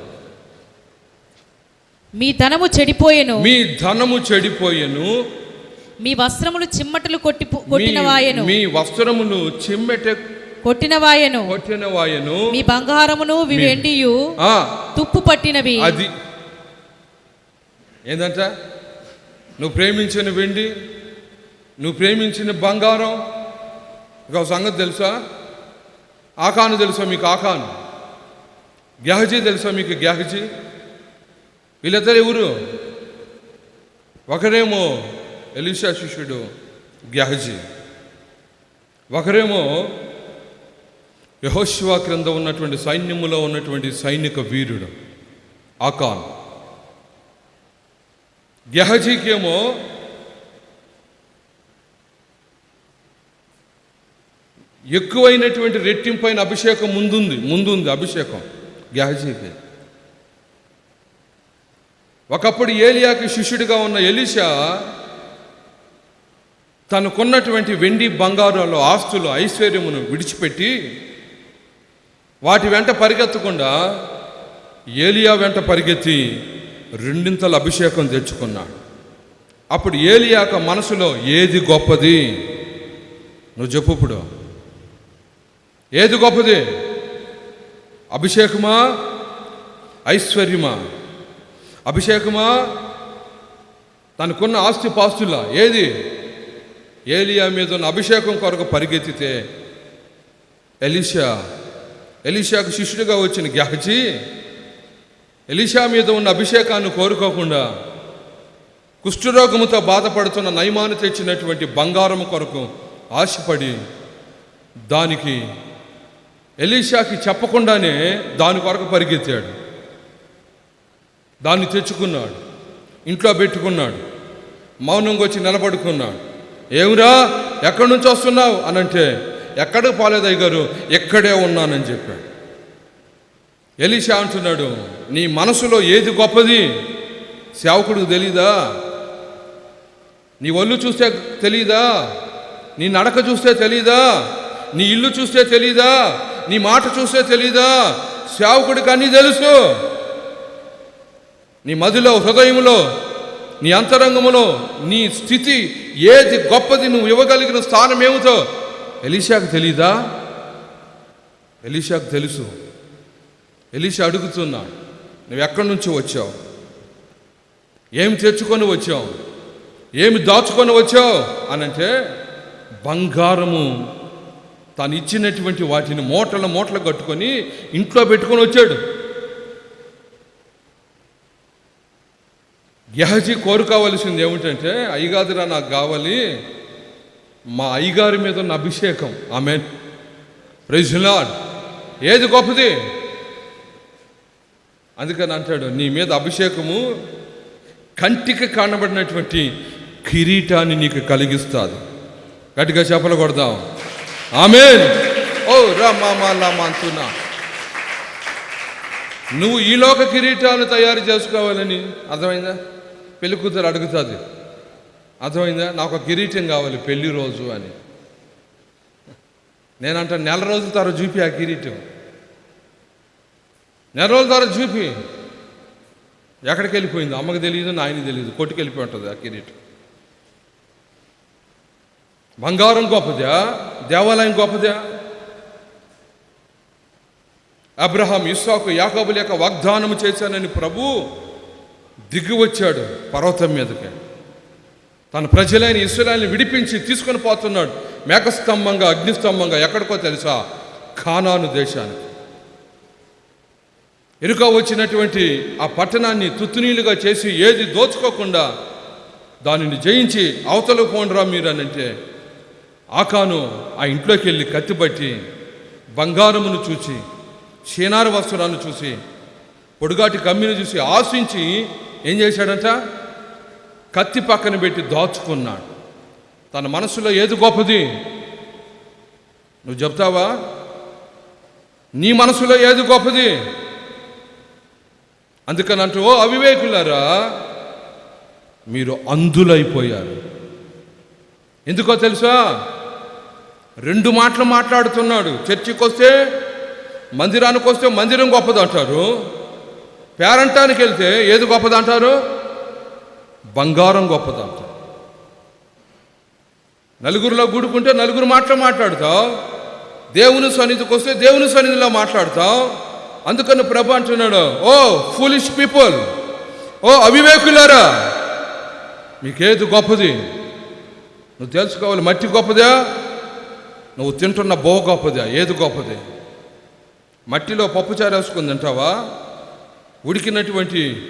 మీ ధనము చెడిపోయెను. మీ ధనము చెడిపోయెను. మీ వస్త్రములు చిమ్మటలు కొట్టి మీ- కొట్టినవాయెను. మీ వస్త్రములు చిమ్మెట కొట్టినవాయెను. కొట్టిన వాయను మీ బంగారమును వెండియు తుప్పు పట్టినవి. అది. ఏంటంట నువ్వు ప్రేమించిన వెండి నువ్వు ప్రేమించిన బంగారం. ఇక ఒక సంగతి తెలుసా? ఆకాను తెలుసా మీకు? ఆకాను. గ్యాహజీ తెలుసా మీకు? గ్యాహజీ. వీళ్ళిద్దరు ఎవరు? ఒకరేమో ఎలిషా శిష్యుడు గ్యాహజీ. ఒకరేమో యహోశివా క్రింద ఉన్నటువంటి సైన్యములో ఉన్నటువంటి సైనిక వీరుడు ఆకాన్. గెహజీకేమో ఎక్కువైనటువంటి రెట్టింపైన అభిషేకం ముందుంది ముందుంది అభిషేకం గెహజీకి ఒకప్పుడు ఏలియాకి శిష్యుడిగా ఉన్న ఎలిషా తనకున్నటువంటి వెండి బంగారాలు ఆస్తులు ఐశ్వర్యమును విడిచిపెట్టి వాటి వెంట పరిగెత్తకుండా ఏలియా వెంట పరిగెత్తి రెండింతల అభిషేకం తెచ్చుకున్నాడు. అప్పుడు ఏలియాక మనసులో ఏది గొప్పది? నువ్వు చెప్పు ఇప్పుడు. ఏది గొప్పది? అభిషేకమా? ఐశ్వర్యమా? అభిషేకమా? తనకున్న ఆస్తి పాస్తులా ఏది? ఏలియా మీద ఉన్న అభిషేకం కొరకు పరిగెత్తితే ఎలిషా ఎలిషాకు శిష్యుడిగా వచ్చిన గ్యాహజీ ఎలిషా మీద ఉన్న అభిషేకాన్ని కోరుకోకుండా కుష్ఠరోగముతో బాధపడుతున్న నయమాను తెచ్చినటువంటి బంగారం కొరకు ఆశపడి దానికి ఎలీషాకి చెప్పకుండానే దాని కొరకు పరిగెత్తాడు. దాన్ని తెచ్చుకున్నాడు. ఇంట్లో పెట్టుకున్నాడు. మౌనంగా వచ్చి నిలబడుకున్నాడు. ఏమిరా? ఎక్కడి నుంచి వస్తున్నావు? అనంటే అంటే ఎక్కడికి పోలేదయ్య గారు ఎక్కడే ఉన్నానని చెప్పాడు. ఎలీషా అంటున్నాడు నీ మనసులో ఏది గొప్పది? సేవకుడికి తెలీదా? నీ ఒళ్ళు చూస్తే తెలీదా? నీ నడక చూస్తే తెలీదా? నీ ఇల్లు చూస్తే తెలీదా? నీ మాట చూస్తే తెలీదా? సేవకుడికి అన్నీ తెలుసు. నీ మదిలో హృదయంలో నీ అంతరంగములో నీ స్థితి ఏది గొప్పది నువ్వు ఇవ్వగలిగిన స్థానం ఏమిటో ఎలీషాకు తెలీదా? ఎలీషాకు తెలుసు. ఎలిసి అడుగుతున్నా నువ్వు ఎక్కడి నుంచి వచ్చావు? ఏమి తెచ్చుకొని వచ్చావు? ఏమి దాచుకొని వచ్చావు? అనంటే బంగారము. తాను ఇచ్చినటువంటి వాటిని మూటల మూటలు కట్టుకొని ఇంట్లో పెట్టుకొని వచ్చాడు. గెహజీ కోరుకోవలసింది ఏమిటంటే అయ్యగాదిరా నాకు కావాలి మా అయ్యగారి మీద ఉన్న అభిషేకం. ఆమె ప్రైజ్ లాడ్ ఏది గొప్పది? అందుకని అంటాడు నీ మీద అభిషేకము కంటికి కానబడినటువంటి కిరీటాన్ని నీకు కలిగిస్తుంది. గట్టిగా చేపలు కొడదాం. ఆమె ఓ రా అంటున్నా. నువ్వు ఈలోక కిరీటాలు తయారు చేసుకోవాలని అర్థమైందా? పెళ్ళి కూతురు అడుగుతుంది. అర్థమైందా? నాకు కిరీటం కావాలి పెళ్ళి రోజు అని. నేనంట నెల రోజుల తర్వాత చూపి ఆ కిరీటం. నెల రోజుల తర్వాత చూపి. ఎక్కడికి వెళ్ళిపోయింది? అమ్మకి తెలియదు నాయనకి తెలియదు కొట్టుకెళ్ళిపోయి ఉంటుంది ఆ కిరీటం. బంగారం గొప్పదా? దేవాలయం గొప్పదా? అబ్రహాం ఇస్సాకు యాకబుల యొక్క వాగ్దానం చేశానని ప్రభు దిగి వచ్చాడు పర్వతం మీదకి. తన ప్రజలైన ఇస్రాయల్ని విడిపించి తీసుకొని పోతున్నాడు. మేఘస్తంభంగా అగ్నిస్తంభంగా ఎక్కడికో తెలుసా? ఖానాను దేశానికి. ఎరుక వచ్చినటువంటి ఆ పట్టణాన్ని తుత్తునీలుగా చేసి ఏది దోచుకోకుండా దానిని జయించి అవతల పోండ్రా మీరు అని అంటే ఆకాను ఆ ఇంట్లోకి వెళ్ళి కత్తిపట్టి బంగారమును చూసి చీనార వస్త్రాన్ని చూసి పొడుగాటి కమ్మిని చూసి ఆశించి ఏం చేశాడంట? కత్తి పక్కన పెట్టి దాచుకున్నాడు. తన మనసులో ఏది గొప్పది? నువ్వు చెప్తావా? నీ మనసులో ఏది గొప్పది? అందుకని అంటూ ఓ అవివేకులారా మీరు అంధులైపోయారు. ఎందుకో తెలుసా? రెండు మాటలు మాట్లాడుతున్నాడు. చర్చికి వస్తే మందిరానికి వస్తే మందిరం గొప్పదంటారు. పేరంటానికి వెళ్తే ఏది గొప్పదంటారు? బంగారం గొప్పదంటారు. నలుగురిలో గుడుకుంటే నలుగురు మాటలు మాట్లాడతావు. దేవుని సన్నిధికి వస్తే దేవుని సన్నిధిలో మాట్లాడతావు. అందుకని ప్రభు అంటున్నాడు ఓ ఫూలిష్ పీపుల్ ఓ అవివేకులారా మీకేది గొప్పది? నువ్వు తెలుసుకోవాలి మట్టి గొప్పదా? నువ్వు తింటున్న బో గొప్పదా? ఏది గొప్పది? మట్టిలో పప్పుచారు చారేసుకుని తింటావా? ఉడికినటువంటి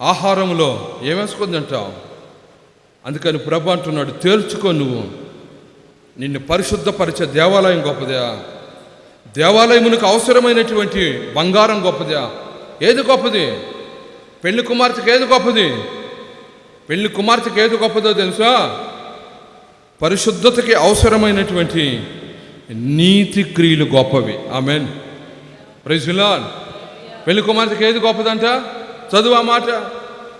ఆహారంలో ఏమేసుకొని తింటావు? అందుకని ప్రభు అంటున్నాడు తేల్చుకో నువ్వు. నిన్ను పరిశుద్ధపరిచే దేవాలయం గొప్పదా? దేవాలయమునకు అవసరమైనటువంటి బంగారం గొప్పదా. ఏది గొప్పది? పెళ్ళి కుమార్తెకి ఏది గొప్పది? పెళ్ళి కుమార్తెకి ఏది గొప్పదో తెలుసా? పరిశుద్ధతకి అవసరమైనటువంటి నీతి క్రియలు గొప్పవి. ఆమెన్. ప్రైజులాన్ పెళ్ళి కుమార్తెకి ఏది గొప్పదంట? చదువు ఆ మాట.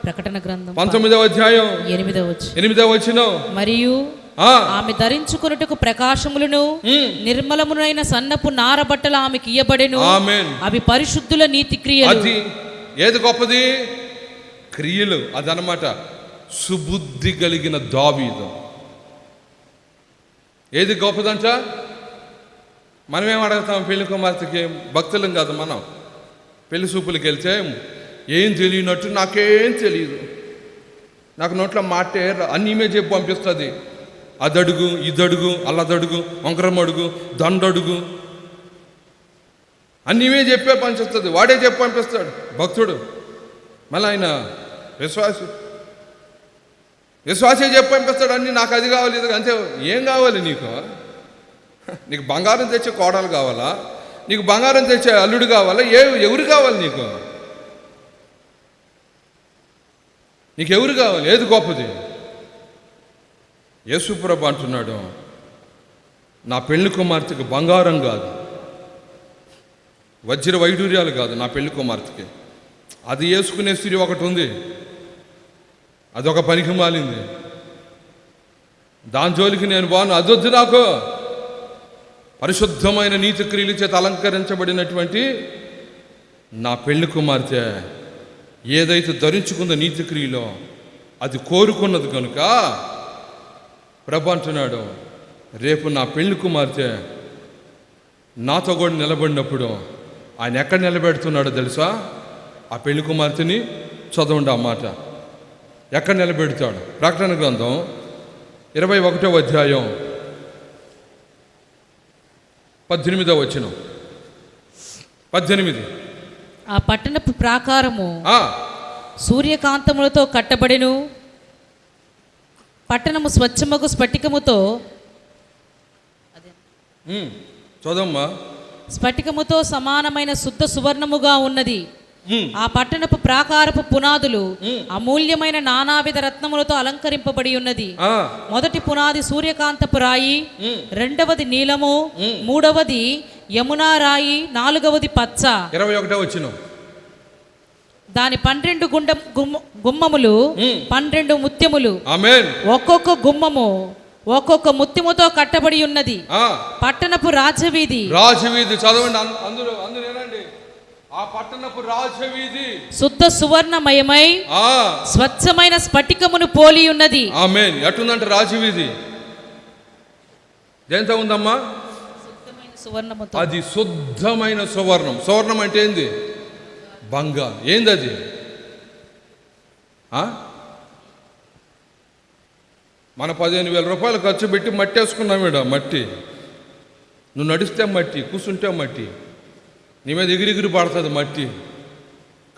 ప్రకటన గ్రంథం పంతొమ్మిదవ అధ్యాయం. ఎనిమిదవ ఎనిమిదవ వచ్చిన మరియు ఆమె ధరించుకొనుటకు ప్రకాశములను నిర్మలమునైన సన్నపు నార బట్టలు ఆమెకి ఇయ్యబడెను. అవి పరిశుద్ధుల నీతి క్రియలు. అది ఏది గొప్పది? క్రియలు. అదనమాట సుబుద్ధి కలిగిన దావీదు. ఏది గొప్పదంట? మనమేం అడుగుతాం పెళ్ళి కుమార్తెకి? భక్తులం కాదు మనం. పెళ్ళి చూపులకి వెళ్తే ఏం తెలియనట్టు నాకేం తెలియదు నాకు నోట్లో మాటే రా- అన్నీ ఈమె చెప్పి పంపిస్తుంది. అదడుగు ఇదడుగు అల్లదడుగు వంకరమడుగు దండడుగు. అన్నీవే చెప్పే పంపిస్తుంది. వాడే చెప్పి పంపిస్తాడు. భక్తుడు. మళ్ళీ ఆయన విశ్వాసి. విశ్వాసే చెప్పి పంపిస్తాడు. అన్ని నాకు అది కావాలి ఇది అంతే. ఏం కావాలి నీకు? నీకు బంగారం తెచ్చే కోడలు కావాలా? నీకు బంగారం తెచ్చే అల్లుడు కావాలా? ఏ ఎవరు కావాలి నీకు? నీకు ఎవరు కావాలి? ఏది గొప్పది? యేసుప్రభు అంటున్నాడు నా పెళ్ళి కుమార్తెకు బంగారం కాదు వజ్ర వైడూర్యాలు కాదు నా పెళ్ళి కుమార్తెకి. అది వేసుకునే స్త్రీ ఒకటి ఉంది అదొక పనికి మాలింది. దాని జోలికి నేను బాను అదొద్దు నాకు. పరిశుద్ధమైన నీతి క్రియలు చేత అలంకరించబడినటువంటి నా పెళ్ళి కుమార్తె ఏదైతే ధరించుకుందో నీతి క్రియలో అది కోరుకున్నది కనుక ప్రభు అంటున్నాడు రేపు నా పెళ్ళి కుమార్తె నాతో కూడా నిలబడినప్పుడు ఆయన ఎక్కడ నిలబెడుతున్నాడో తెలుసా? ఆ పెళ్ళి కుమార్తెని చదవండి ఆ మాట. ఎక్కడ నిలబెడతాడు? ప్రకటన గ్రంథం ఇరవై ఒకటో అధ్యాయం పద్దెనిమిదో వచ్చిన పద్దెనిమిది. ఆ పట్టణపు ప్రాకారము సూర్యకాంతములతో కట్టబడెను. పట్టణము స్వచ్ఛమగు స్ఫటికముతో చదవమ్మా. స్ఫటికముతో సమానమైన శుద్ధ సువర్ణముగా ఉన్నది. ఆ పట్టణపు ప్రాకారపు పునాదులు అమూల్యమైన నానావిధ రత్నములతో అలంకరింపబడి ఉన్నది. మొదటి పునాది సూర్యకాంతపు రాయి. రెండవది నీలము మూడవది యమునా రాయి నాలుగవది పచ్చ. ఇరవై ఒకటో వచ్చిన. దాని పన్నెండు గుండం గుమ్మ- గుమ్మములు. పన్నెండు ముత్యములు. ఆమెన్. ఒక్కొక్క గుమ్మము ఒక్కొక్క ముత్యముతో కట్టబడి ఉన్నది. ఆ, పట్టణపు రాజవీధి. రాజవీధి చదవండి అం- అందరూ ఆ పట్టణపు రాజవీధి. శుద్ధ సువర్ణమయమై ఆ. స్వచ్ఛమైన స్ఫటికమును పోలి ఉన్నది. ఆమెన్. ఎట్టుందంటే రాజవీధి? దేంతో ఉందమ్మా? సువర్ణముతో. అది శుద్ధమైన సువర్ణం. సువర్ణం అంటే ఏంది? బంగారం. ఏంది అది? మన పదిహేను వేల రూపాయలు ఖర్చు పెట్టి మట్టి వేసుకున్నాం ఈడ మట్టి. నువ్వు నడిస్తే మట్టి కూర్చుంటే మట్టి. నీ మీద ఎగిరిగిరి పడుతుంది మట్టి.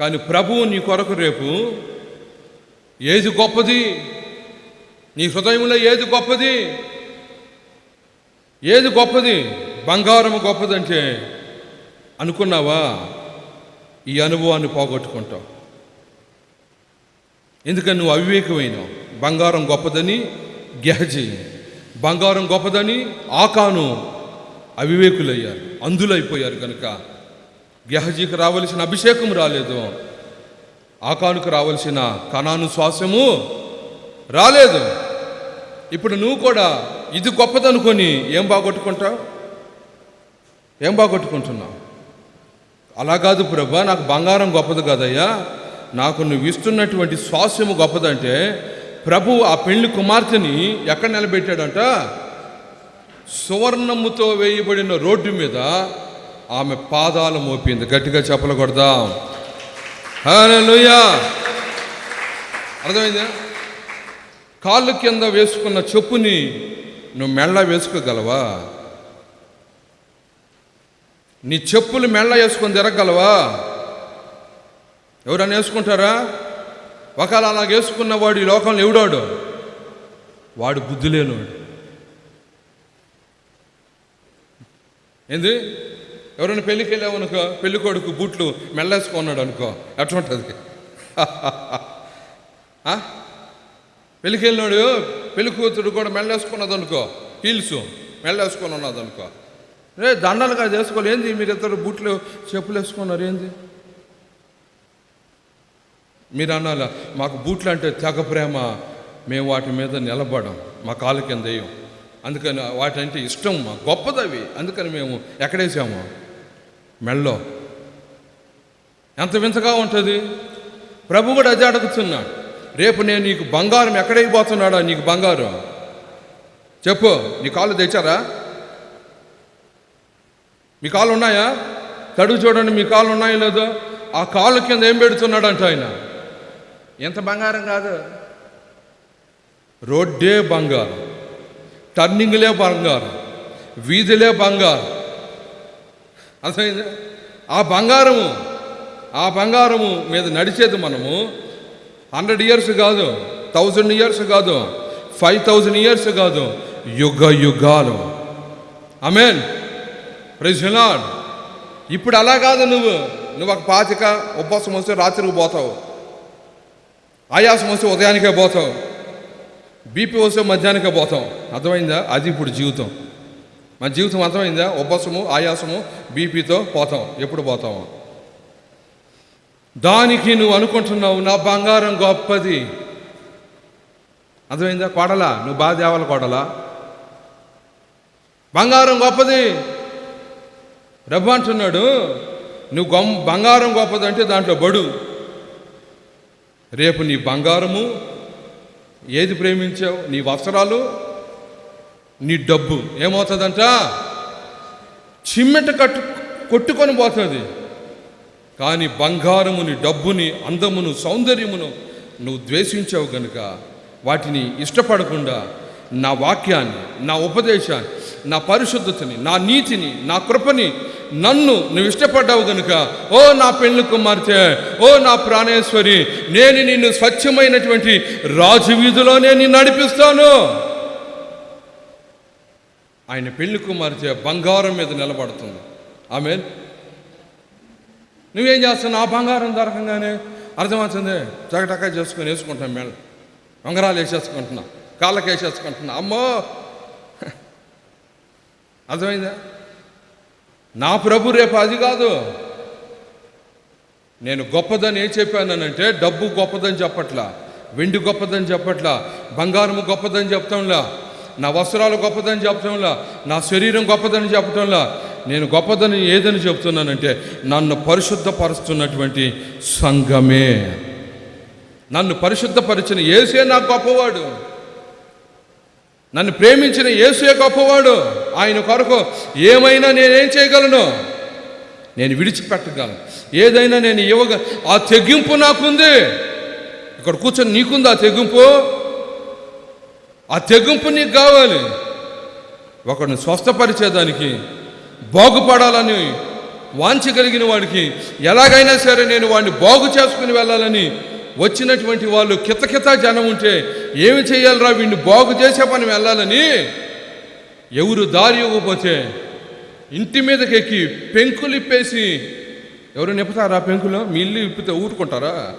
కానీ ప్రభువు నీ కొరకు రేపు ఏది గొప్పది? నీ హృదయంలో ఏది గొప్పది? ఏది గొప్పది? బంగారం గొప్పదంటే అనుకున్నావా? ఈ అనుభవాన్ని పోగొట్టుకుంటావు. ఎందుకని నువ్వు అవివేకమైనావు? బంగారం గొప్పదని గెహజీ బంగారం గొప్పదని ఆకాను అవివేకులయ్యారు అందులైపోయారు కనుక గెహజీకి రావలసిన అభిషేకం రాలేదు. ఆకానుకు రావలసిన కణాను శ్వాసము రాలేదు. ఇప్పుడు నువ్వు కూడా ఇది గొప్పదనుకొని ఏం బాగొట్టుకుంటావు? ఏం బాగొట్టుకుంటున్నావు? అలా కాదు ప్రభా నాకు బంగారం గొప్పది కదయ్యా. నాకు నువ్వు ఇస్తున్నటువంటి స్వాస్యము గొప్పదంటే ప్రభు ఆ పెళ్ళి కుమార్తెని ఎక్కడ నిలబెట్టాడంట? సువర్ణముతో వేయబడిన రోడ్డు మీద ఆమె పాదాలు మోపింది. గట్టిగా చెప్పలు కొడదాం. హల్లెలూయా! అర్థమైందా? కాళ్ళు కింద వేసుకున్న చెప్పుని నువ్వు మెళ్ళ వేసుకోగలవా? నీ చెప్పులు మెళ్ళ వేసుకొని తిరగలవా ఎవరన్నా వేసుకుంటారా? ఒకవేళ అలా వేసుకున్న వాడు ఈ లోకంలో ఎవడాడు? వాడు బుద్ధి లేనివాడు ఏంది? ఎవరైనా పెళ్ళికి వెళ్ళామనుకో పెళ్ళి కొడుకు బూట్లు మెల్లేసుకున్నాడు అనుకో ఎట్లుంటుంది? పెళ్ళికి వెళ్ళినాడు పెళ్ళి కూతురు కూడా మెల్లేసుకున్నది అనుకో హీల్స్ మెల్లేసుకొని ఉన్నది అనుకో. రే దండలు కాదు వేసుకోవాలి. ఏంది? మీరు ఇద్దరు బూట్లు చెప్పులు వేసుకున్నారు. ఏంది? మీరు అనాల మాకు బూట్లు అంటే తెగ ప్రేమ. మేము వాటి మీద నిలబడం మా కాళ్ళ కింద వేయం. అందుకని వాటి అంటే ఇష్టం మా గొప్పదవి అందుకని మేము ఎక్కడేసాము? మెళ్ళో ఎంత వింతగా ఉంటుంది. ప్రభు కూడా అదే అడుగుతున్నాడు రేపు నేను నీకు బంగారం ఎక్కడైపోతున్నాడా నీకు బంగారం? చెప్పు నీ కాళ్ళు తెచ్చారా? మీ కాళ్ళు ఉన్నాయా? తడుగు చూడండి మీ కాళ్ళు ఉన్నాయో లేదో? ఆ కాళ్ళ కింద ఏం పెడుతున్నాడంట ఆయన? ఎంత బంగారం కాదు? రోడ్డే బంగారం టర్నింగ్లే బంగారం వీధిలే బంగారం. అర్థమైంది? ఆ బంగారము ఆ బంగారము మీద నడిచేది మనము హండ్రెడ్ ఇయర్స్ కాదు థౌజండ్ ఇయర్స్ కాదు ఫైవ్ థౌజండ్ ఇయర్స్ కాదు యుగ యుగాలు. అమేన్ ప్రజలాడ్ ఇప్పుడు అలా కాదు నువ్వు. నువ్వు ఒక పాతిక ఉపవాసం వస్తే రాత్రికి పోతావు. ఆయాసం వస్తే ఉదయానికే పోతావు బీపీ వస్తే మధ్యాహ్నానికే పోతాం. అర్థమైందా? అది ఇప్పుడు జీవితం. మన జీవితం అర్థమైందా? ఉపవాసము ఆయాసము బీపీతో పోతాం. ఎప్పుడు పోతాము దానికి నువ్వు అనుకుంటున్నావు నా బంగారం గొప్పది. అర్థమైందా? కొడలా నువ్వు బాగా తేవాలి కొడలా. బంగారం గొప్పది. రబ్బ అంటున్నాడు నువ్వు గొం బంగారం గొప్పదంటే దాంట్లో బడు. రేపు నీ బంగారము ఏది ప్రేమించావు నీ వస్త్రాలు నీ డబ్బు ఏమవుతుందంట? చిమ్మెట కట్టు కొట్టుకొని పోతుంది. కానీ బంగారముని డబ్బుని అందమును సౌందర్యమును నువ్వు ద్వేషించావు కనుక వాటిని ఇష్టపడకుండా నా వాక్యాన్ని నా ఉపదేశాన్ని నా పరిశుద్ధతని నా నీతిని నా కృపని నన్ను నువ్వు ఇష్టపడ్డావు గనుక ఓ నా పెళ్ళి కుమార్తె ఓ నా ప్రాణేశ్వరి నేను నిన్ను స్వచ్ఛమైనటువంటి రాజు వీధిలోనే నిన్ను నడిపిస్తాను. ఆయన పెళ్ళి కుమార్తె బంగారం మీద నిలబడుతుంది. ఆమె నువ్వేం చేస్తున్నావు? ఆ బంగారం దొరకంగానే అర్థమవుతుంది? చకటకా చేసుకొని వేసుకుంటాం మేడం ఉంగరాలు వేసేసుకుంటున్నా కాళ్ళకి వేసేసుకుంటున్నా అమ్మో! అర్థమైందా? నా ప్రభు రేపు అది కాదు. నేను గొప్పదని ఏం చెప్పానంటే డబ్బు గొప్పదని చెప్పట్లా వెండి గొప్పదని చెప్పట్లా బంగారము గొప్పదని చెప్పటంలా నా వస్త్రాలు గొప్పదని చెప్పటంలా నా శరీరం గొప్పదని చెప్పటంలా నేను గొప్పదని ఏదని చెప్తున్నానంటే నన్ను పరిశుద్ధపరుస్తున్నటువంటి సంఘమే. నన్ను పరిశుద్ధపరిచిన ఏసే నాకు గొప్పవాడు. నన్ను ప్రేమించిన యేసుయే గొప్పవాడు ఆయన కొరకు ఏమైనా నేనేం చేయగలను? నేను విడిచిపెట్టగలను. ఏదైనా నేను ఇవ్వగ ఆ తెగింపు నాకుంది. ఇక్కడ కూర్చొని నీకుంది ఆ తెగింపు? ఆ తెగింపు నీకు కావాలి. ఒకడిని స్వస్థపరిచేదానికి బాగుపడాలని వాంచగలిగిన వాడికి ఎలాగైనా సరే నేను వాడిని బాగు చేసుకుని వెళ్ళాలని వచ్చినటువంటి వాళ్ళు కితకిత జనం ఉంటే ఏమి చేయాలరా వీడిని బాగు చేసే పని వెళ్ళాలని? ఎవరు దారి ఇవ్వకపోతే ఇంటి మీదకి ఎక్కి పెంకులు ఇప్పేసి ఎవరు నిప్పుతారా పెంకులు? మీ ఇల్లు ఇప్పితే ఊరుకుంటారా?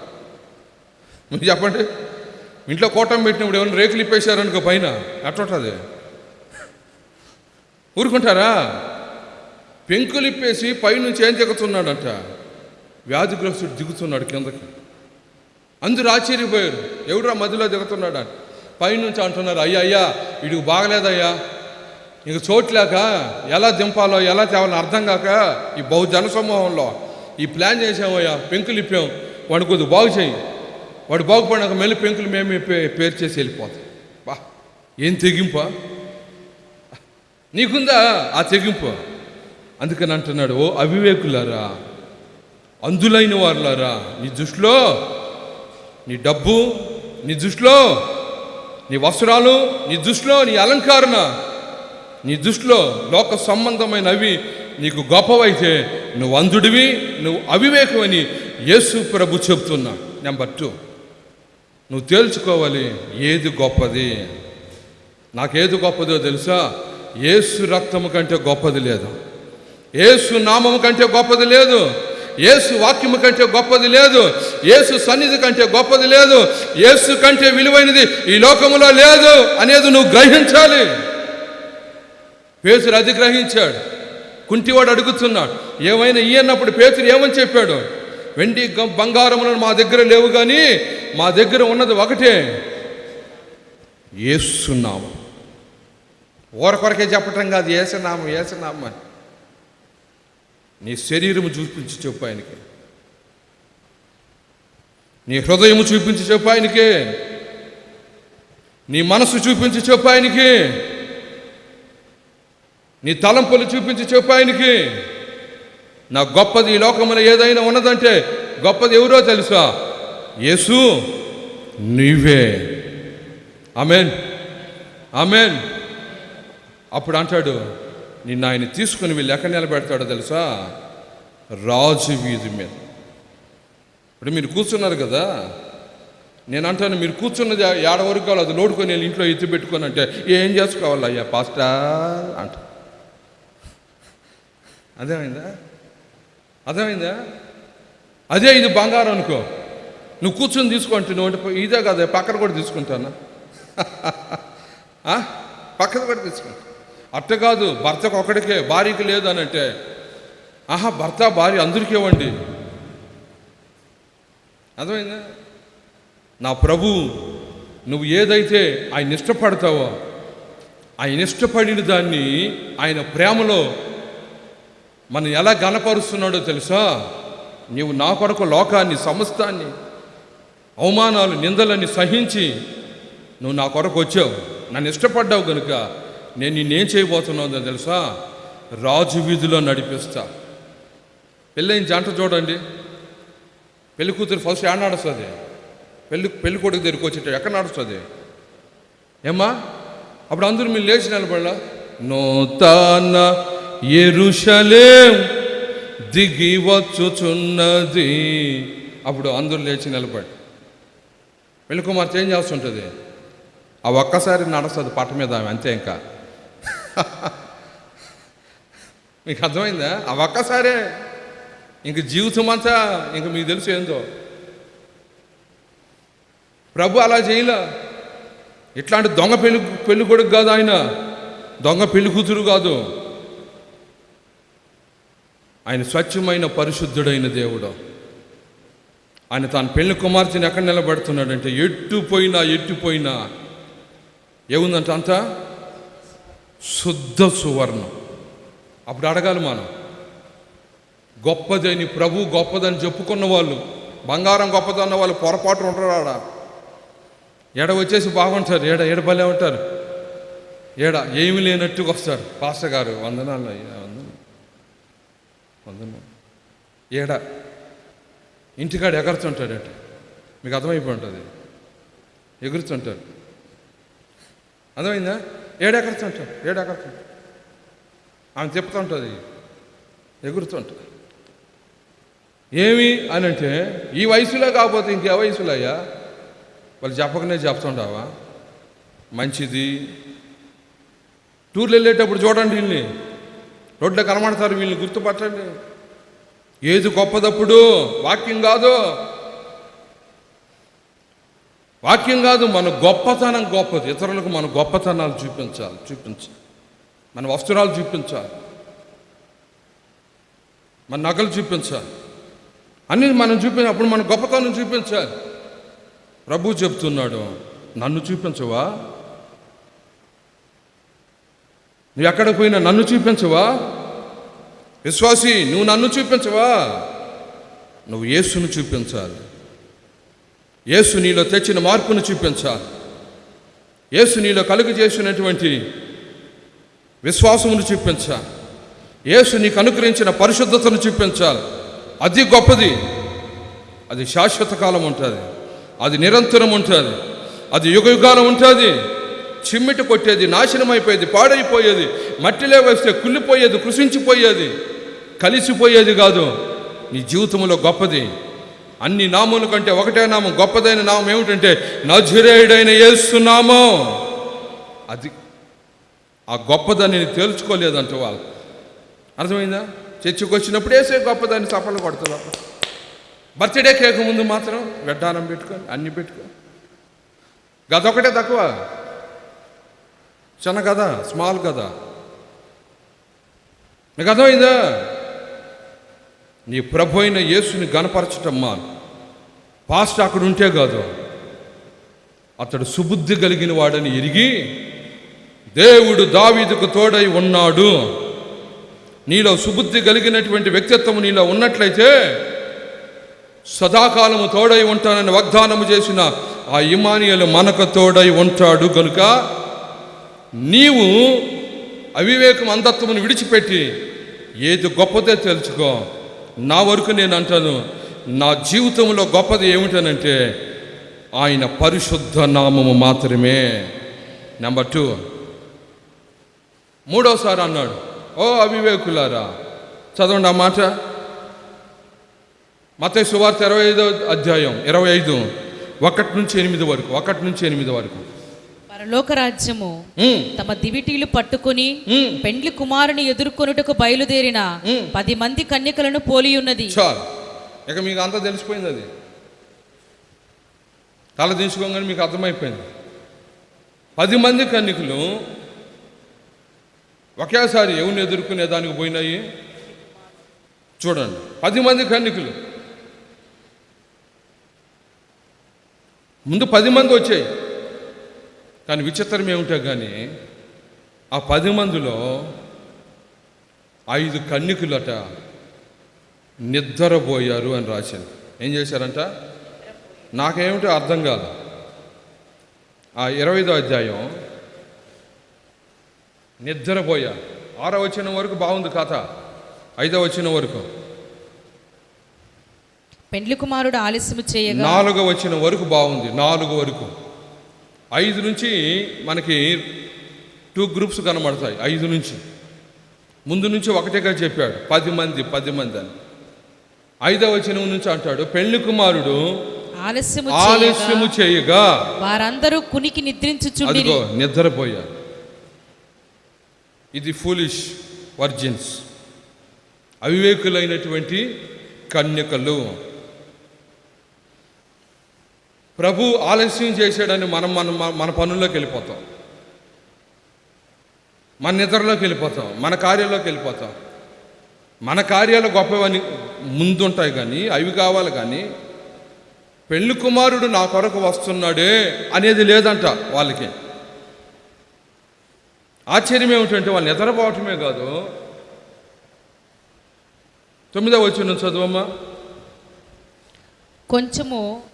మీరు చెప్పండి. ఇంట్లో కోటం పెట్టినప్పుడు ఎవరైనా రేకులు ఇప్పేశారనుకో పైన ఎట్లుంటుంది ఊరుకుంటారా? పెంకులు ఇప్పేసి పైనుంచి ఏం దిగుతున్నాడంట? వ్యాధిగ్రస్తుడు దిగుతున్నాడు కిందకి. అందరూ ఆశ్చర్యపోయారు. ఎవడురా మధ్యలో దిగుతున్నాడు? అని పైనుంచి అంటున్నారు అయ్యా అయ్యా వీడికి బాగలేదయ్యా. ఇంక చోట్లేక ఎలా దింపాలో ఎలా తేవాలో అర్థం కాక ఈ బహు జనసమూహంలో ఈ ప్లాన్ చేసామయ్యా పెంకులు ఇప్పాం. వాడు కొద్దిగా బాగు చేయి. వాడు బాగుపడినాక మళ్ళీ పెంకులు మేము పేరు చేసి వెళ్ళిపోతాం. బా ఏం తెగింపా? నీకుందా ఆ తెగింపు? అందుకని అంటున్నాడు ఓ అవివేకులారా అందులైన వారులారా నీ దృష్టిలో నీ డబ్బు నీ దృష్టిలో నీ వస్త్రాలు నీ దృష్టిలో నీ అలంకరణ నీ దృష్టిలో లోక సంబంధమైన అవి నీకు గొప్పవైతే నువ్వు అంధుడివి నువ్వు అవివేకమని యేసు ప్రభు చెప్తున్నా నెంబర్ టూ నువ్వు తేల్చుకోవాలి ఏది గొప్పది? నాకేది గొప్పదో తెలుసా? ఏసు రక్తము కంటే గొప్పది లేదు. ఏసు నామము కంటే గొప్పది లేదు. యేసు వాక్యము కంటే గొప్పది లేదు. ఏసు సన్నిధి కంటే గొప్పది లేదు. ఏసు కంటే విలువైనది ఈ లోకములో లేదు అనేది నువ్వు గ్రహించాలి. పేతురు అది గ్రహించాడు కుంటివాడు అడుగుతున్నాడు. ఏమైనా ఇయ్యన్నప్పుడు పేతురు ఏమని చెప్పాడు? వెండి గ- బంగారములను మా దగ్గర లేవు కానీ మా దగ్గర ఉన్నది ఒకటే. ఏసునామం ఓరకొరకే చెప్పటం కాదు. ఏసనామం ఏసనామం అని. నీ శరీరము చూపించి చెప్పు ఆయనకి. నీ హృదయము చూపించి చెప్పు ఆయనకి. నీ మనసు చూపించి చెప్పు ఆయనకి. నీ తలంపులు చూపించి చెప్పు ఆయనకి. నా గొప్పది ఈ లోకములో ఏదైనా ఉన్నదంటే గొప్పది ఎవరో తెలుసా? యేసు నీవే. ఆమెన్. ఆమెన్. అప్పుడు అంటాడు నిన్ను ఆయన తీసుకుని వీళ్ళు ఎక్కడ నిలబెడతాడో తెలుసా? రాజు వీధి మీద. ఇప్పుడు మీరు కూర్చున్నారు కదా? నేను అంటాను మీరు కూర్చున్నది ఏడ వరకు కావాలి అది లోడుకొని వెళ్ళి ఇంట్లో ఎత్తి పెట్టుకొని అంటే ఏం చేసుకోవాలి అయ్యా పాస్టర్? అంట. అదేమైందా అదేమైందా అదే ఇది బంగారం అనుకో. నువ్వు కూర్చొని తీసుకుంటే నువ్వు అంటే ఇదే కదా పక్కన కూడా తీసుకుంటానా? పక్కన కూడా తీసుకుంటా. అట్ట కాదు భర్తకు ఒకడికే భార్యకి లేదు అని అంటే ఆహా భర్త భార్య అందరికీ ఇవ్వండి. అర్థమైందా? నా ప్రభు నువ్వు ఏదైతే ఆయన ఇష్టపడతావో ఆయన ఇష్టపడిన దాన్ని ఆయన ప్రేమలో మనం ఎలా గనపరుస్తున్నాడో తెలుసా? నీవు నా కొరకు లోకాన్ని సమస్తాన్ని అవమానాలు నిందలని సహించి నువ్వు నా కొరకు వచ్చావు. నన్ను ఇష్టపడ్డావు కనుక నేను నిన్నేం చేయబోతున్నావు తెలుసా? రాజు వీధిలో నడిపిస్తా. పెళ్ళైన జంట చూడండి. పెళ్ళి కూతురు ఫస్ట్ ఏడ నడుస్తుంది? పెళ్ళి పెళ్ళి కొడుకు దగ్గరికి వచ్చేట ఎక్కడ నడుస్తుంది? ఏమ్మా? అప్పుడు అందరూ మీరు లేచి నిలబడలా? నూతన ఎరుషలేం దిగి వచ్చుచున్నది. అప్పుడు అందరూ లేచి నిలబడి. పెళ్ళి కుమార్తె ఏం చేస్తుంటుంది? ఆ ఒక్కసారి నడుస్తుంది పట్ట మీద అంతే ఇంకా. మీకు అర్థమైందా? ఆ ఒక్కసారే ఇంక జీవితం అంతా ఇంక మీకు తెలుసు ఏందో. ప్రభు అలా చేయలే. ఇట్లాంటి దొంగ పెళ్ళి పెళ్ళి కొడుకు కాదు ఆయన. దొంగ పెళ్ళి కూతురు కాదు. ఆయన స్వచ్ఛమైన పరిశుద్ధుడైన దేవుడు. ఆయన తన పెళ్ళి కుమార్తెని ఎక్కడ నిలబడుతున్నాడంటే ఎట్టు పోయినా ఎట్టు పోయినా. ఏముందంట అంతా? శుద్ధ సువర్ణం. అప్పుడు అడగాలి మనం గొప్పదని ప్రభు గొప్పదని చెప్పుకున్న వాళ్ళు బంగారం గొప్పదన్న వాళ్ళు పొరపాటు ఉంటారు ఆడ? ఎడ వచ్చేసి బాగుంటారు ఏడ ఏడ భలే ఉంటారు? ఏడ ఏమి లేనట్టుగా వస్తారు. పాస్టర్ గారు వందనాలు వందన వందన ఏడ? ఇంటికాడ ఎగరుతుంటాడట. మీకు అర్థమైపోయి ఉంటుంది. ఎగురుతుంటారు అర్థమైందా? ఏడెగరుతుంటాడు ఏడెగరుతుంటాడు ఆమె తిప్పుతుంటుంది ఎగురుతుంటుంది ఏమి అని అంటే ఈ వయసులో కాకపోతే ఇంకే వయసులో అయ్యా? వాళ్ళు చెప్పకనే చెప్తుంటావా మంచిది. టూర్లు వెళ్ళేటప్పుడు చూడండి వీళ్ళని. రోడ్లో కనబడతారు వీళ్ళని గుర్తుపట్టండి. ఏది గొప్పదప్పుడు? వాక్యం కాదు. వాక్యం కాదు మన గొప్పతనం గొప్పది. ఇతరులకు మన గొప్పతనాలు చూపించాలి చూపించాలి. మన వస్త్రాలు చూపించాలి. మన నగలు చూపించాలి. అన్ని మనం చూపించి అప్పుడు మన గొప్పతనం చూపించాలి. ప్రభు చెప్తున్నాడు నన్ను చూపించవా? నువ్వు ఎక్కడ పోయినా నన్ను చూపించవా? విశ్వాసి నువ్వు నన్ను చూపించవా? నువ్వు యేసును చూపించాలి. యేసు నీలో తెచ్చిన మార్పును చూపించాలి యేసు నీలో కలుగు చేసినటువంటి విశ్వాసమును చూపించాలి యేసు నీకు అనుగ్రహించిన పరిశుద్ధతను చూపించాలి అది గొప్పది. అది శాశ్వత కాలం ఉంటుంది. అది నిరంతరం ఉంటుంది. అది యుగ యుగాలం ఉంటుంది. చిమ్మిట కొట్టేది నాశనం అయిపోయేది పాడైపోయేది మట్టిలో వేస్తే కుళ్ళిపోయేది కృషించిపోయేది కలిసిపోయేది కాదు. నీ జీవితంలో గొప్పది. అన్ని నామముల కంటే ఒకటే నామం గొప్పదైన నామం ఏమిటంటే నజురేయుడైన యేసునామం అది ఆ గొప్పదాన్ని నేను తేల్చుకోలేదంట వాళ్ళు. అర్థమైందా? చర్చికి వచ్చినప్పుడు వేసే గొప్పదాన్ని చప్పలు కొడుతున్నారు బర్త్డే కేక్ ముందు మాత్రం వెడ్డానం పెట్టుకొని అన్ని పెట్టుకో. గదొకటే తక్కువ. చిన్న కదా స్మాల్ కదా నీకు అర్థమైందా? నీ ప్రభు అయిన యేసుని గనపరచటమ్మా పాస్ట్ అక్కడ ఉంటే కాదు. అతడు సుబుద్ధి కలిగిన వాడని ఎరిగి దేవుడు దావీదుకు తోడై ఉన్నాడు. నీలో సుబుద్ధి కలిగినటువంటి వ్యక్తిత్వం నీలో ఉన్నట్లయితే సదాకాలము తోడై ఉంటానని వాగ్దానము చేసిన ఆ ఇమానియలు మనకు తోడై ఉంటాడు కనుక నీవు అవివేకం అంధత్వమును విడిచిపెట్టి ఏది గొప్పదే తెలుసుకో. నా వరకు నేను అంటాను నా జీవితంలో గొప్పది ఏమిటనంటే ఆయన పరిశుద్ధ నామము మాత్రమే. నెంబర్ టూ మూడోసారి అన్నాడు ఓ అవివేకులారా చదవండి ఆ మాట. మత సువార్త ఇరవై ఐదో అధ్యాయం ఇరవై ఐదు ఒకటి నుంచి ఎనిమిది వరకు ఒకటి నుంచి ఎనిమిది వరకు. పరలోక రాజ్యము ఉమ్, తమ దివిటీలు పట్టుకుని పెండ్లి కుమారుని ఎదుర్కొనుటకు బయలుదేరిన. పది మంది కన్యకలను పోలి ఉన్నది. చాలు ఇక మీకు అంతా తెలిసిపోయింది అది. తల దించుకోగానే మీకు అర్థమైపోయింది. పది మంది కన్నికలు ఒకేసారి ఎవరిని ఎదుర్కొనే దానికి పోయినాయి? చూడండి. పది మంది కన్నికలు ముందు పది మంది వచ్చాయి. కానీ విచిత్రం ఏమిటో కానీ ఆ పది మందిలో ఐదు కన్నికులట నిద్రపోయారు అని రాశాను ఏం చేశారంట? నాకేమిటో అర్థం కాదు. ఆ ఇరవైదో అధ్యాయం నిద్రపోయా. ఆరో వచ్చిన వరకు బాగుంది కథ. ఐదో వచ్చిన వరకు. పెండ్లి కుమారుడు ఆలస్యము చేయగా నాలుగో వచ్చిన వరకు బాగుంది. నాలుగు వరకు. ఐదు నుంచి మనకి టూ గ్రూప్స్ కనబడతాయి. ఐదు నుంచి. ముందు నుంచి ఒకటేగా చెప్పాడు. పది మంది పది మంది అని. ఐదవ వచనం నుంచి అంటాడు పెళ్ళి కుమారుడు ఆలస్యము చేయగా వారందరూ కునికి అదిగో నిద్రపోయారు. ఇది ఫూలిష్ వర్జిన్స్ అవివేకులైనటువంటి కన్యకలు. ప్రభు ఆలస్యం చేశాడని మనం మనం మన- మన పనుల్లోకి వెళ్ళిపోతాం. మన నిద్రలోకి వెళ్ళిపోతాం. మన కార్యాల్లోకి వెళ్ళిపోతాం. మన కార్యాలు గొప్పవని ముందుంటాయి కానీ అవి కావాలి కానీ పెళ్ళి కుమారుడు నా కొరకు వస్తున్నాడే అనేది లేదంట వాళ్ళకి. ఆశ్చర్యం ఏమిటంటే వాళ్ళు నిద్రపోవటమే కాదు. తొమ్మిదో వచ్చిన చదువమ్మా. కొంచెము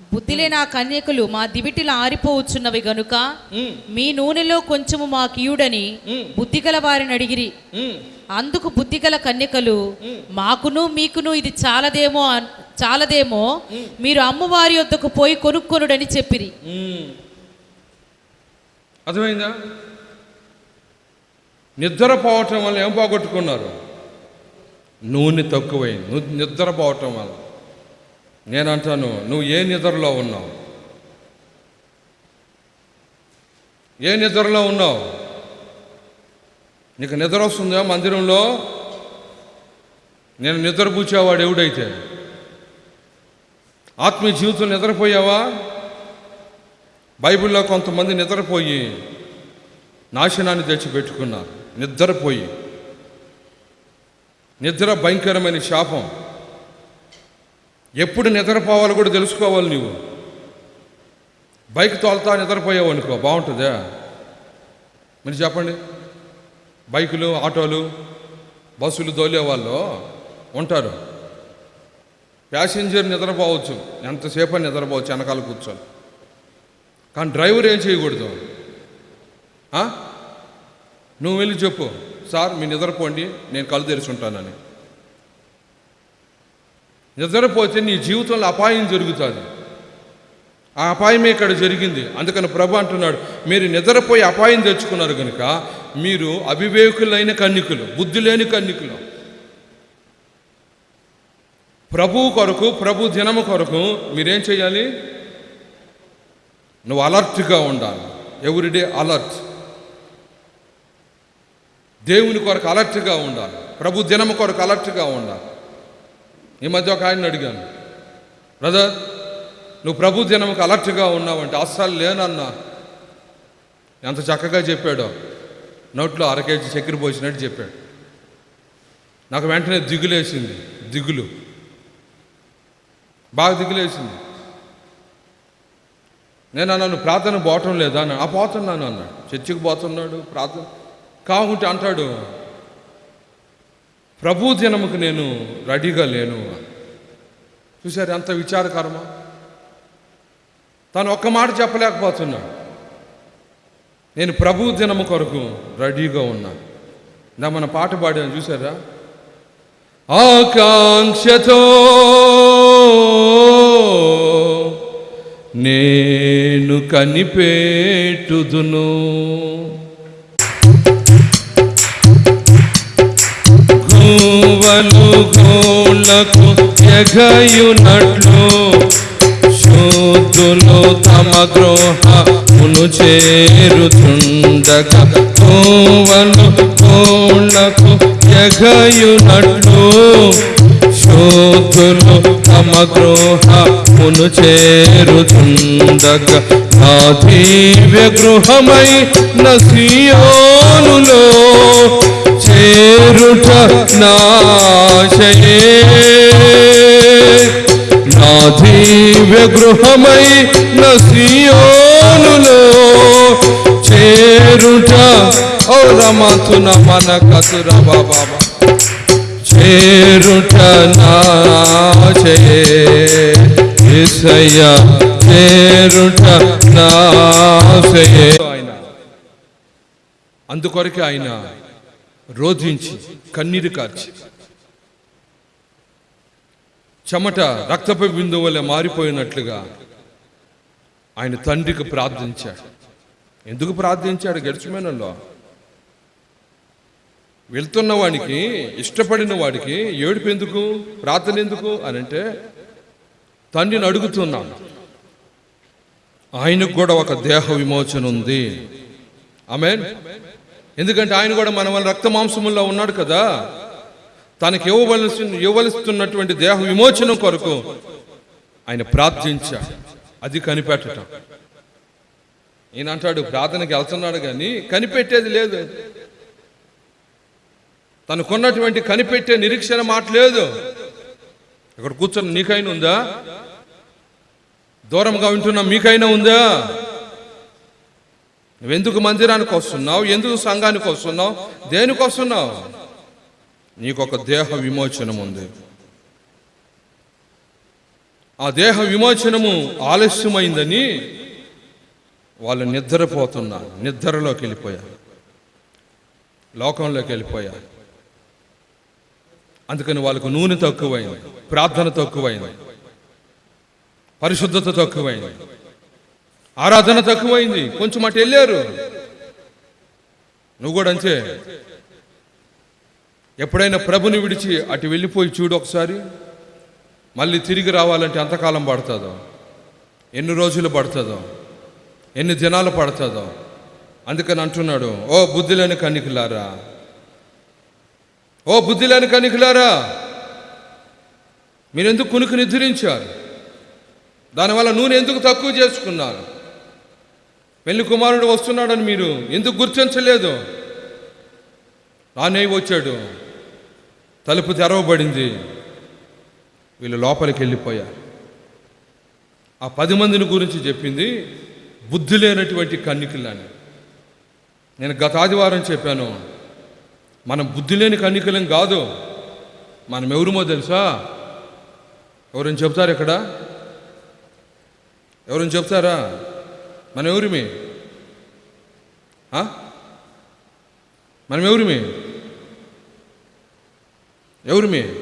బుద్ధి లేని ఆ కన్యకులు మా దివిటిలో ఆరిపోవచ్చున్నవి గనుక మీ నూనెలో కొంచెము మా కీయుడని బుద్ధిగల వారిని అడిగిరి. అందుకు బుద్ధిగల కన్యకలు మాకును మీకును ఇది చాలదేమో చాలదేమో మీరు అమ్మవారి వద్దకు పోయి కొనుక్కొనుడని చెప్పిరి. అర్థమైందా? నిద్రపోవటం వల్ల ఏం పోగొట్టుకున్నారు? నూనె తక్కువైంది. నిద్రపోవటం వల్ల. నేను అంటాను నువ్వు ఏ నిద్రలో ఉన్నావు? ఏ నిద్రలో ఉన్నావు? నీకు నిద్ర వస్తుందా మందిరంలో? నేను నిద్రపూచేవాడు ఎవడైతే? ఆత్మీయ జీవితం నిద్రపోయావా? బైబిల్లో కొంతమంది నిద్రపోయి నాశనాన్ని తెచ్చిపెట్టుకున్నారు. నిద్రపోయి. నిద్ర భయంకరమైన శాపం. ఎప్పుడు నిద్రపోవాలో కూడా తెలుసుకోవాలి నువ్వు బైక్ తోలుతా నిద్రపోయావు అనుకో బాగుంటుందా? మీరు చెప్పండి. బైకులు ఆటోలు బస్సులు తోలే వాళ్ళు ఉంటారు. ప్యాసింజర్ నిద్రపోవచ్చు ఎంతసేపు నిద్రపోవచ్చు వెనకాల కూర్చొని. కానీ డ్రైవర్ ఏం చేయకూడదు? నువ్వు వెళ్ళి చెప్పు సార్ మీ నిద్రపోండి నేను కళ్ళు తెరిచి ఉంటానని నిద్రపోతే నీ జీవితంలో అపాయం జరుగుతుంది. ఆ అపాయమే ఇక్కడ జరిగింది. అందుకని ప్రభు అంటున్నాడు మీరు నిద్రపోయి అపాయం తెచ్చుకున్నారు కనుక మీరు అవివేకులైన కన్నికులు బుద్ధి లేని కన్నికులు. ప్రభు కొరకు ప్రభు దినము కొరకు మీరేం చేయాలి? నువ్వు అలర్ట్గా ఉండాలి. Everyday alert. దేవుని కొరకు అలర్ట్గా ఉండాలి. ప్రభు దినము కొరకు అలర్ట్గా ఉండాలి. ఈ మధ్య ఒక ఆయన అడిగాను బ్రదర్ నువ్వు ప్రభు జనంకి అలర్ట్గా ఉన్నావంటే అస్సలు లేనన్నా. ఎంత చక్కగా చెప్పాడో. నోట్లో అరకేజీ చక్కెర పోసినట్టు చెప్పాడు. నాకు వెంటనే దిగులేసింది దిగులు. బాగా దిగులేసింది. నేను అన్నాను ప్రార్థన పోవటం లేదా? ఆ పోతున్నాను అన్నాడు. చర్చికి పోతున్నాడు ప్రార్థన కాకుంటే అంటాడు. ప్రభు దినముకు నేను రెడీగా లేను చూశారు ఎంత విచారకరమా. తను ఒక్క మాట చెప్పలేకపోతున్నాడు. నేను ప్రభు దినము కొరకు రెడీగా ఉన్నా. నా మన పాట పాడాను చూసారా ఆకాంక్షతో నేను కనిపెట్టుదును. ఎరగయునట్లు శోధులు తమ ద్రోహమును చేరుచుండగా గోవలు కోళ్ళకు ఎగయునట్లు శోధులు తమ ద్రోహమును చేరుచుండగా నా దివ్య గృహమై నసియోనులో చేరుట నాశయే. నా దివ్య గృహమై నసియోనులో చేరుట. ఓ రమతున మన కతుర బాబా. చేరుట నాశయే ఏసయ్య చేరుట ఆయన అందుకొరకే ఆయన రోధించి కన్నీరు కార్చి. చెమట రక్తపు బిందు వల్ల మారిపోయినట్లుగా ఆయన తండ్రికి ప్రార్థించాడు. ఎందుకు ప్రార్థించాడు గడిచిపోయినలో వెళ్తున్న వాడికి ఇష్టపడిన వాడికి ఏడుపు ఎందుకు ప్రార్థన ఎందుకు అని అంటే తండ్రిని అడుగుతున్నాను ఆయనకు కూడా ఒక దేహ విమోచన ఉంది. ఆమె ఎందుకంటే ఆయన కూడా మన వల్ల రక్త మాంసముల్లో ఉన్నాడు కదా. తనకి ఇవ్వవలసి ఇవ్వవలస్తున్నటువంటి దేహ విమోచనం కొరకు ఆయన ప్రార్థించా అది కనిపెట్టడం ఈయన అంటాడు ప్రార్థనకి వెళ్తున్నాడు కానీ కనిపెట్టేది లేదు. తనకున్నటువంటి కనిపెట్టే నిరీక్షణ మాట లేదు. ఇక్కడ కూర్చొని నీకైనా ఉందా? దూరంగా వింటున్నా మీకైనా ఉందా? నువ్వెందుకు మందిరానికి వస్తున్నావు? ఎందుకు సంఘానికి వస్తున్నావు? దేనికి వస్తున్నావు? నీకు ఒక దేహ విమోచనం ఉంది. ఆ దేహ విమోచనము ఆలస్యమైందని వాళ్ళు నిద్రపోతున్నారు. నిద్రలోకి వెళ్ళిపోయారు. లోకంలోకి వెళ్ళిపోయారు. అందుకని వాళ్ళకు నూనె తక్కువైంది ప్రార్థన తక్కువైంది పరిశుద్ధత తక్కువైంది ఆరాధన తక్కువైంది కొంచెం అటు వెళ్ళారు. నువ్వు కూడా అంతే. ఎప్పుడైనా ప్రభుని విడిచి అటు వెళ్ళిపోయి చూడు ఒకసారి. మళ్ళీ తిరిగి రావాలంటే ఎంతకాలం పడుతుందో? ఎన్ని రోజులు పడుతుందో? ఎన్ని దినాలు పడుతుందో? అందుకని అంటున్నాడు ఓ బుద్ధి లేని కన్నికలారా ఓ బుద్ధి లేని మీరు మీరెందుకు కునుకు నిద్రించారు? దానివల్ల నూనె ఎందుకు తక్కువ చేసుకున్నారు? పెళ్ళి కుమారుడు వస్తున్నాడని మీరు ఎందుకు గుర్తించలేదు? నానే వచ్చాడు తలుపు తెరవబడింది. వీళ్ళు లోపలికి వెళ్ళిపోయారు. ఆ పది మందిని గురించి చెప్పింది బుద్ధి లేనటువంటి కన్నికలని. నేను గత ఆదివారం చెప్పాను మనం బుద్ధి లేని కన్నికలం కాదు. మనం ఎవరుమో తెలుసా? ఎవరైనా చెప్తారు ఇక్కడ? ఎవరైనా చెప్తారా? మనం ఎవరిమి? మనం ఎవరిమి? ఎవరిమి?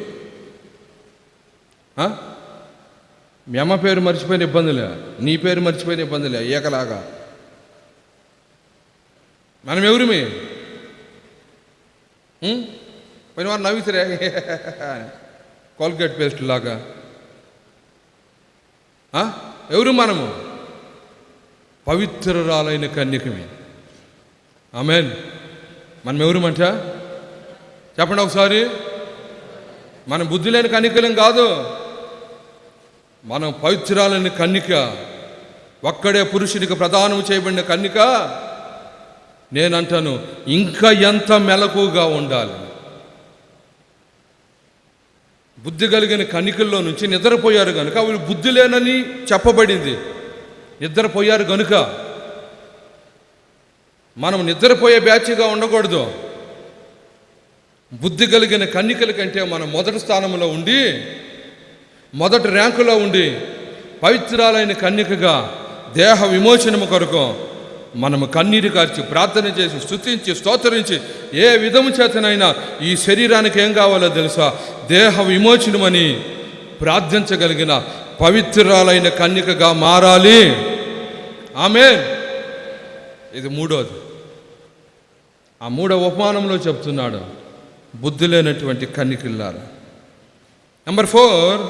మీ అమ్మ పేరు మర్చిపోయిన ఇబ్బందులే. నీ పేరు మర్చిపోయిన ఇబ్బందులే. ఏకలాగా. మనం ఎవరిమి? పోయిన వారు నవ్వుతురే కోల్గేట్ పేస్ట్ లాగా. ఎవరు మనము? పవిత్రరాలైన కన్యకమే. ఆమెన్ మనం ఎవరుమంట చెప్పండి ఒకసారి. మనం బుద్ధి లేని కన్నికలం కాదు. మనం పవిత్రాలని కన్నిక ఒక్కడే పురుషునికి ప్రదానం చేయబడిన కన్నిక నేనంటాను ఇంకా ఎంత మెలకుగా ఉండాలి? బుద్ధి కలిగిన కణికల్లో నుంచి నిద్రపోయారు కనుక వీళ్ళు బుద్ధి లేనని చెప్పబడింది. నిద్రపోయారు కనుక మనం నిద్రపోయే బ్యాచ్గా ఉండకూడదు. బుద్ధి కలిగిన కన్నికల కంటే మనం మొదటి స్థానంలో ఉండి మొదటి ర్యాంకులో ఉండి పవిత్రాలైన కన్యకగా దేహ విమోచనము కొరకు మనము కన్నీరు కార్చి ప్రార్థన చేసి స్థుతించి స్తోత్రించి ఏ విధము చేతనైనా ఈ శరీరానికి ఏం కావాలో తెలుసా? దేహ విమోచనమని ప్రార్థించగలిగిన పవిత్రాలైన కన్యకగా మారాలి. ఆమె ఇది మూడోది. ఆ మూడో ఉపమానంలో చెప్తున్నాడు బుద్ధి లేనటువంటి కన్నికిల్లారు. నెంబర్ ఫోర్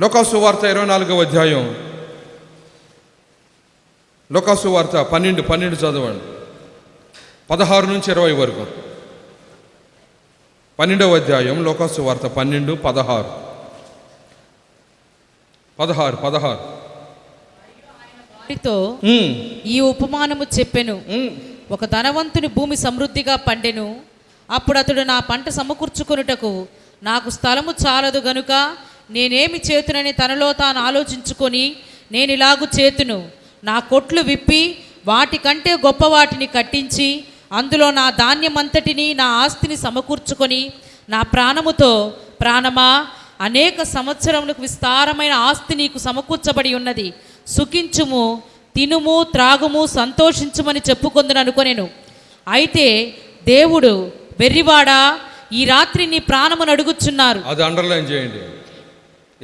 లోకాసు వార్త ఇరవై నాలుగవ అధ్యాయం. లోకాసు వార్త పన్నెండు పన్నెండు చదవండి. పదహారు నుంచి ఇరవై వరకు. పన్నెండవ అధ్యాయం లోకాసు వార్త పన్నెండు పదహారు. పదహారు పదహారు. వారితో ఈ ఉపమానము చెప్పెను. ఒక ధనవంతుని భూమి సమృద్ధిగా పండెను. అప్పుడు అతడు నా పంట సమకూర్చుకొనుటకు నాకు స్థలము చాలదు గనుక నేనేమి చేతునని తనలో తాను ఆలోచించుకొని నేను ఇలాగు చేతును. నా కొట్లు విప్పి వాటికంటే గొప్ప వాటిని కట్టించి అందులో నా ధాన్యమంతటిని నా ఆస్తిని సమకూర్చుకొని నా ప్రాణముతో ప్రాణమా అనేక సంవత్సరములకు విస్తారమైన ఆస్తి నీకు సమకూర్చబడి ఉన్నది. సుఖించుము తినుము త్రాగుము సంతోషించుమని చెప్పుకొందును అనుకొనెను. అయితే దేవుడు వెర్రివాడా? ఈ రాత్రి నీ ప్రాణమును అడుగుచున్నారు. అది అండర్లైన్ చేయండి.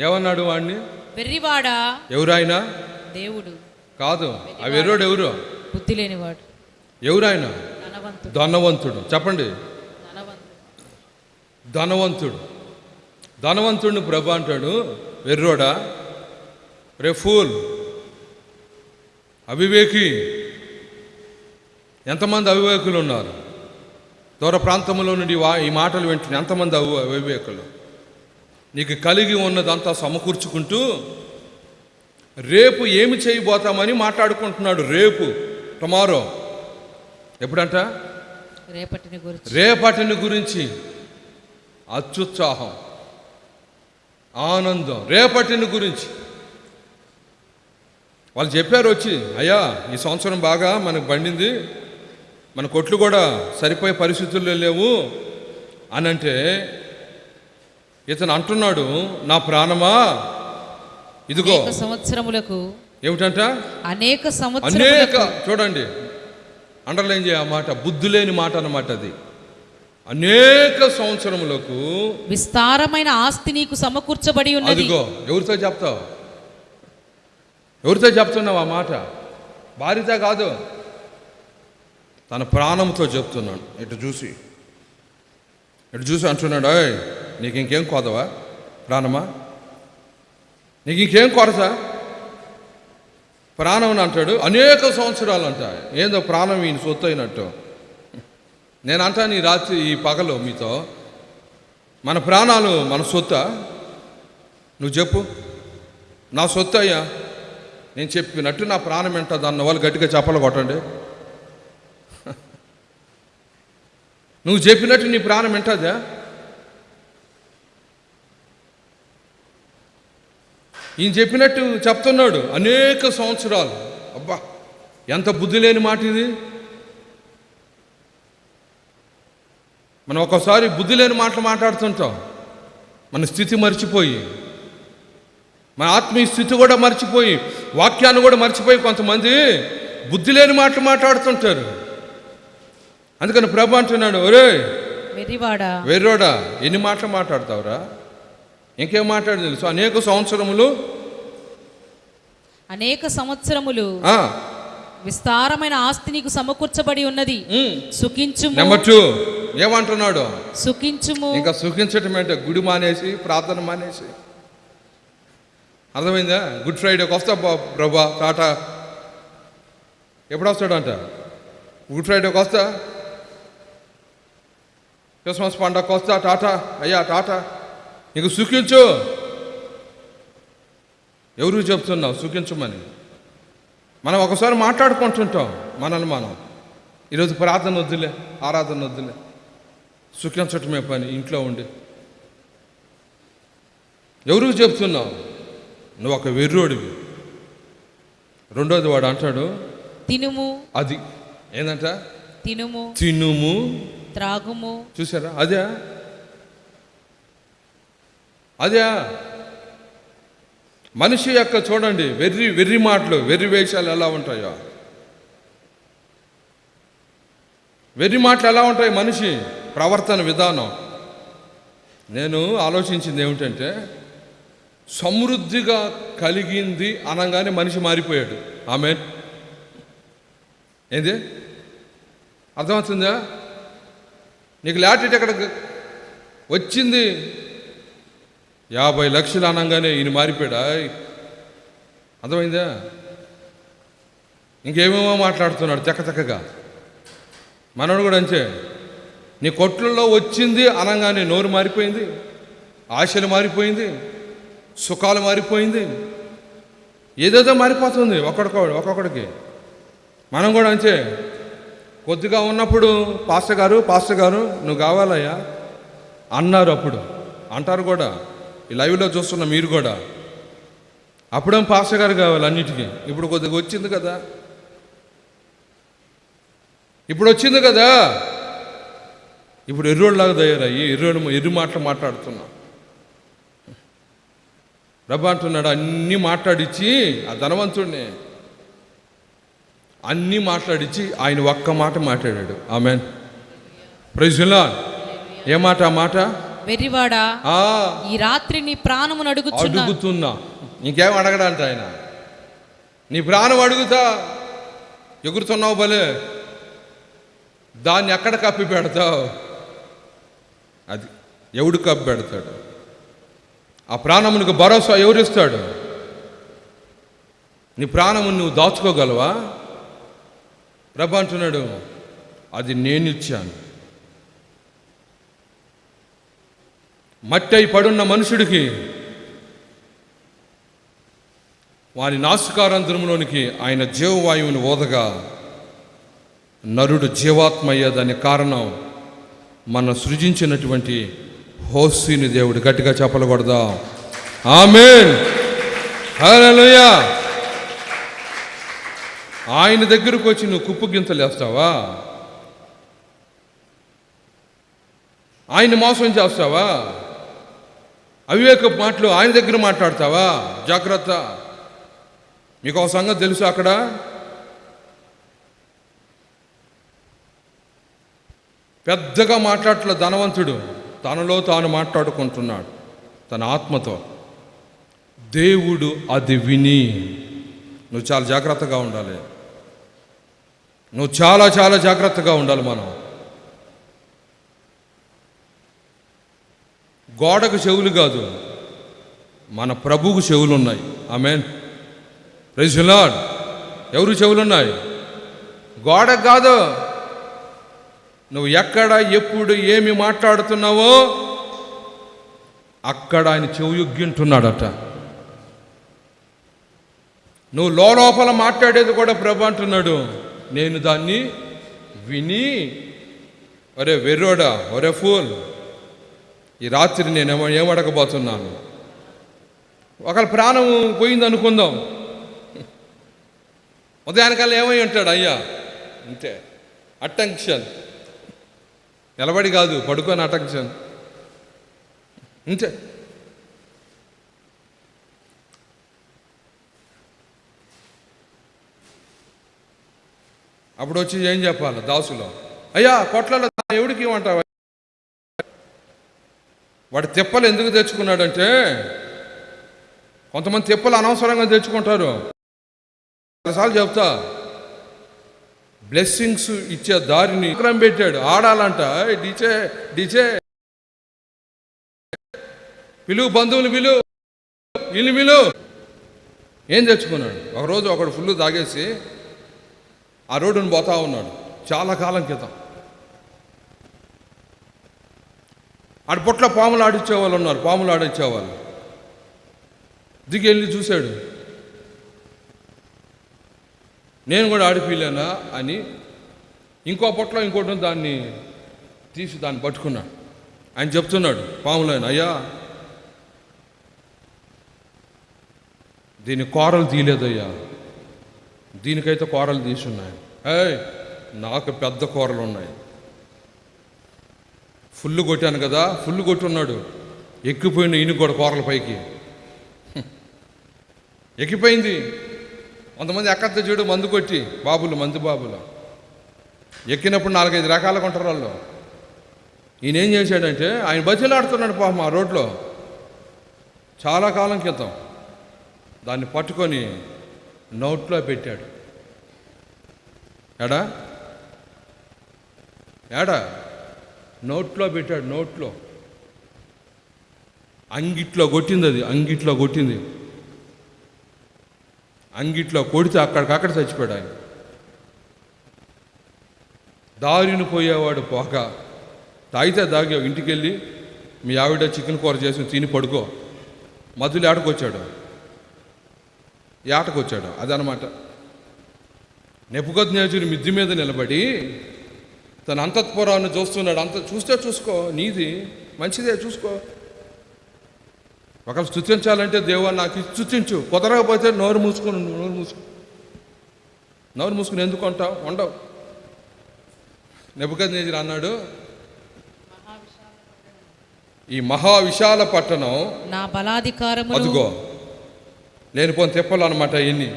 ఏమన్నాడు వాడిని వెర్రివాడా? ఎవరాయన దేవుడు. కాదు ఆ వెర్రోడు ఎవరు? బుద్ధి లేనివాడు ఎవరాయన? ధనవంతుడు. ధనవంతుడు. చెప్పండి. ధనవంతుడు. ధనవంతుడు. ధనవంతుడిని ప్రభు అంటాడు. వెర్రోడా? రే ఫూల్ అవివేకి. ఎంతమంది అవివేకులు ఉన్నారు? దూర ప్రాంతంలో నుండి వా ఈ మాటలు వింటున్న ఎంతమంది అవు అవివేకులు? నీకు కలిగి ఉన్నదంతా సమకూర్చుకుంటూ రేపు ఏమి చేయబోతామని మాట్లాడుకుంటున్నాడు రేపు టుమారో ఎప్పుడంట? రేపటిని గురించి. రేపటిని గురించి. అత్యుత్సాహం ఆనందం రేపటిని గురించి. వాళ్ళు చెప్పారు వచ్చి అయ్యా ఈ సంవత్సరం బాగా మనకు బండింది మన కొట్లు కూడా సరిపోయే పరిస్థితుల్లో లేవు. అని అంటే ఇతను అంటున్నాడు నా ప్రాణమా? ఇదిగో. సంవత్సరములకు ఏమిటంట? అనేక అనేక. చూడండి. అండర్లైన్ చేయ మాట బుద్ధి లేని మాట అన్నమాట అది. అనేక సంవత్సరములకు విస్తారమైన ఆస్తి నీకు సమకూర్చబడి ఉన్నది. అదిగో ఎవరితో చెప్తావు? ఎవరితో చెప్తున్నావు ఆ మాట? భార్యతో కాదు. తన ప్రాణంతో చెప్తున్నాడు. ఇటు చూసి. ఇటు చూసి అంటున్నాడు "ఓయ్, నీకు ఇంకేం కోదవా? ప్రాణమా? నీకు ఇంకేం కొరత? ప్రాణం అని అంటాడు. అనేక సంవత్సరాలు అంట. ఏందో ప్రాణం ఈయన సొత్తు అయినట్టు నేను అంటాను ఈ రాత్రి ఈ పగలు మీతో. మన ప్రాణాలు మన సొత్త? నువ్వు చెప్పు. నా సొత్తు అయ్యా. నేను చెప్పినట్టు నా ప్రాణం ఏంటది అన్న వాళ్ళు గట్టిగా చెప్పలు కొట్టండి. నువ్వు చెప్పినట్టు నీ ప్రాణం ఏంటదా ఈయన చెప్పినట్టు చెప్తున్నాడు అనేక సంవత్సరాలు. అబ్బా ఎంత బుద్ధి లేని మాట ఇది. మనం ఒక్కోసారి బుద్ధి లేని మాటలు మాట్లాడుతుంటాం. మన స్థితి మర్చిపోయి మన ఆత్మీయ స్థితి కూడా మర్చిపోయి వాక్యాన్ని కూడా మర్చిపోయి కొంతమంది బుద్ధి లేని మాటలు మాట్లాడుతుంటారు. అందుకని ప్రభు అంటున్నాడు ఒరే వెర్రివాడా? వెర్రోడా ఎన్ని మాటలు మాట్లాడతావురా? ఇంకేం మాట్లాడు తెలుసు? అనేక సంవత్సరములు అనేక సంవత్సరములు విస్తారమైన ఆస్తి నీకు సమకూర్చబడి ఉన్నది. ఉమ్. సుఖించుము. నెంబర్ టూ ఏమంటున్నాడు? సుఖించుము. ఇంకా సుఖించటం ఏంటో? గుడి మానేసి ప్రార్థన మానేసి. అర్థమైందా? గుడ్ ఫ్రైడేకి వస్తా ప్రభా టాటా. ఎప్పుడు వస్తాడంట గుడ్ ఫ్రైడేకి వస్తా క్రిస్మస్ పండగకి వస్తా టాటా. అయ్యా టాటా. నీకు సుఖించు ఎవరు చెప్తున్నావు? సుఖించమని మనం ఒకసారి మాట్లాడుకుంటుంటాం మనల్ని మనం. ఈరోజు ప్రార్థన వద్దులే ఆరాధన వద్దులే. సుఖించటమే పని ఇంట్లో ఉండి. ఎవరికి చెప్తున్నావు? నువ్వు ఒక వెర్రోడివి. రెండోది వాడు అంటాడు తినుము. అది. ఏందంట? తినుము. తినుము. త్రాగుము. చూసారా? అదే. అదే. మనిషి యొక్క చూడండి వెర్రి వెర్రి మాటలు వెర్రి వేషాలు ఎలా ఉంటాయో. వెర్రి మాటలు ఎలా ఉంటాయి మనిషి? ప్రవర్తన విధానం. నేను ఆలోచించింది ఏమిటంటే సమృద్ధిగా కలిగింది అనగానే మనిషి మారిపోయాడు. ఆమె ఏంది? అర్థమవుతుందా? నీకు లాటరీ ఎక్కడ వచ్చింది? యాభై లక్షలు అనగానే ఈయన మారిపోయాడా? అర్థమైందా? ఇంకేమేమో మాట్లాడుతున్నాడు చక్క చక్కగా మనోడు కూడా అంతే. నీ కొట్లలో వచ్చింది అనగానే నోరు మారిపోయింది ఆశలు మారిపోయింది సుఖాలు మారిపోయింది. ఏదేదో మారిపోతుంది ఒక్కొక్కడు ఒక్కొక్కడికి. మనం కూడా అంతే. కొద్దిగా ఉన్నప్పుడు పాస్టర్ గారు పాస్టర్ గారు నువ్వు కావాలయ్యా? అన్నారు అప్పుడు. అంటారు కూడా. ఈ లైవ్లో చూస్తున్న మీరు కూడా. అప్పుడేం పాస్టర్ గారు కావాలి అన్నిటికీ? ఇప్పుడు కొద్దిగా వచ్చింది కదా. ఇప్పుడు వచ్చింది కదా. ఇప్పుడు ఎర్రోళ్ళలాగా తయారయ్యి ఎర్రోడు ఎర్రి మాటలు మాట్లాడుతున్నా. రబ్బా అంటున్నాడు అన్నీ మాట్లాడించి ఆ ధనవంతుడిని అన్నీ మాట్లాడించి ఆయన ఒక్క మాట మాట్లాడాడు. ఆమెన్. ప్రజల ఏ మాట? ఆ మాట? వెర్రివాడా ఆ. ఈ రాత్రి నీ ప్రాణమును అడుగుచున్నా. అడుగుతున్నా. ఇంకేం అడగడంట ఆయన. నీ ప్రాణం అడుగుతా. ఎగురుతున్నావు భలే. దాన్ని ఎక్కడ కప్పి పెడతావు? అది ఎవడు కప్పి పెడతాడు? ఆ ప్రాణమునికి భరోసా ఎవరిస్తాడు? నీ ప్రాణము నువ్వు దాచుకోగలవా? ప్రభు అంటున్నాడు అది నేను మట్టి అయి పడున్న మనుషుడికి వారి నాసికారంధ్రంలోనికి ఆయన జీవవాయువుని ఓదగా నరుడు జీవాత్మ అయ్యేదనే కారణం మనం సృజించినటువంటి హోస్సీని దేవుడు గట్టిగా చెప్పలకూడదా ఆమెన్. హల్లెలూయా. ఆయన దగ్గరకు వచ్చి నువ్వు కుప్పు గింతలు వేస్తావా? ఆయన మోసం చేస్తావా? అవివేక మాటలు ఆయన దగ్గర మాట్లాడతావా? జాగ్రత్త. మీకు ఒక సంగతి తెలుసు అక్కడ? పెద్దగా మాట్లాడట్ల ధనవంతుడు. తనలో తాను మాట్లాడుకుంటున్నాడు. తన ఆత్మతో. దేవుడు అది విని. నువ్వు చాలా జాగ్రత్తగా ఉండాలి. నువ్వు చాలా చాలా జాగ్రత్తగా ఉండాలి మనం. గోడకు చెవులు కాదు మన ప్రభువుకు చెవులు ఉన్నాయి ఆమెన్ ప్రైజులాడ్ ఎవరు చెవులు ఉన్నాయి గోడకు కాదు. నువ్వు ఎక్కడ ఎప్పుడు ఏమి మాట్లాడుతున్నావో అక్కడ ఆయన చెవుయొగ్గింటున్నాడట నువ్వు లోపల మాట్లాడేది కూడా ప్రభు అంటున్నాడు. నేను దాన్ని విని ఒరే వెర్రోడా ఒరే ఫూల్. ఈ రాత్రి నేను ఏమడకపోతున్నాను ఒకళ్ళ ప్రాణం పోయింది అనుకుందాం ఉదయానికల్లా ఏమై ఉంటాడు? అయ్యా అంతే అటెన్షన్. నిలబడి కాదు పడుకొని అటెన్షన్. అంతే అప్పుడు వచ్చి ఏం చెప్పాలి? దాసులో. అయ్యా కొట్లలో ఎవడికి ఇవ్వమంటావా వాడు తిప్పలు ఎందుకు తెచ్చుకున్నాడంటే కొంతమంది తిప్పలు అనవసరంగా తెచ్చుకుంటారు. చాలాసార్లు చెప్తా బ్లెస్సింగ్స్ ఇచ్చే దారిని విక్రమ్ పెట్టాడు. ఆడాలంట. "ఏయ్, డిచే డిచే పిలువు బంధువులు పిలువు ఇల్లు పిలు. ఏం తెచ్చుకున్నాడు? ఒకరోజు ఒకడు ఫుల్ తాగేసి ఆ రోడ్డును పోతా ఉన్నాడు. చాలా కాలం క్రితం. ఆడ పొట్ల పాములు ఆడిచ్చేవాళ్ళు ఉన్నారు పాములు ఆడిచ్చేవాళ్ళు దిగి వెళ్ళి చూశాడు. నేను కూడా ఆడిపిలేనా అని ఇంకో పొట్ల ఇంకోటి దాన్ని తీసి దాన్ని పట్టుకున్నాడు. ఆయన చెప్తున్నాడు పాములు అయ్యా దీని కూరలు తీయలేదయ్యా. దీనికైతే కూరలు తీసున్నాయి ఏయ్ నాకు పెద్ద కూరలు ఉన్నాయి. ఫుల్ కొట్టాను కదా ఫుల్ కొట్టున్నాడు. ఎక్కిపోయిన ఈయన కూడా కూరల పైకి. ఎక్కిపోయింది. కొంతమంది ఎక్కద్ద చూడు మందు కొట్టి బాబులు మందు బాబులు. ఎక్కినప్పుడు నాలుగైదు రకాల కొంటారు వాళ్ళు. ఈయన ఏం చేశాడంటే ఆయన బతిలాడుతున్నాడు పాపం ఆ రోడ్లో. చాలా కాలం క్రితం. దాన్ని పట్టుకొని నోట్లో పెట్టాడు. ఎడా ఏడా? నోట్లో పెట్టాడు నోట్లో. అంగిట్లో కొట్టింది అది అంగిట్లో కొట్టింది. అంగిట్లో కొడితే అక్కడికక్కడ చచ్చిపోయాడు ఆయన. దారిని పోయేవాడు పోక తాగితే తాగావు ఇంటికి వెళ్ళి మీ ఆవిడ చికెన్ కూర చేసి తిని పడుకో. మధులు ఏటకొచ్చాడు ఏటకొచ్చాడు అదనమాట. నెప్పుకొద్నేజుని మిద్ది మీద నిలబడి తన అంతఃపురాన్ని చూస్తున్నాడు. అంత చూస్తే చూసుకో నీది మంచిదే చూసుకో. ఒకరు స్థుతించాలంటే దేవా నాకు ఇది స్థుతించు కుదరకపోతే నోరు మూసుకొని నోరు మూసుకు. నోరు మూసుకుని ఎందుకు ఉంటావు? ఉండవు. నెప్పుకొద్నేజుడు అన్నాడు ఈ మహా విశాల పట్టణం నా బలాధికారమును అదుగో లేనిపోని తిప్పలు అనమాట ఇన్ని.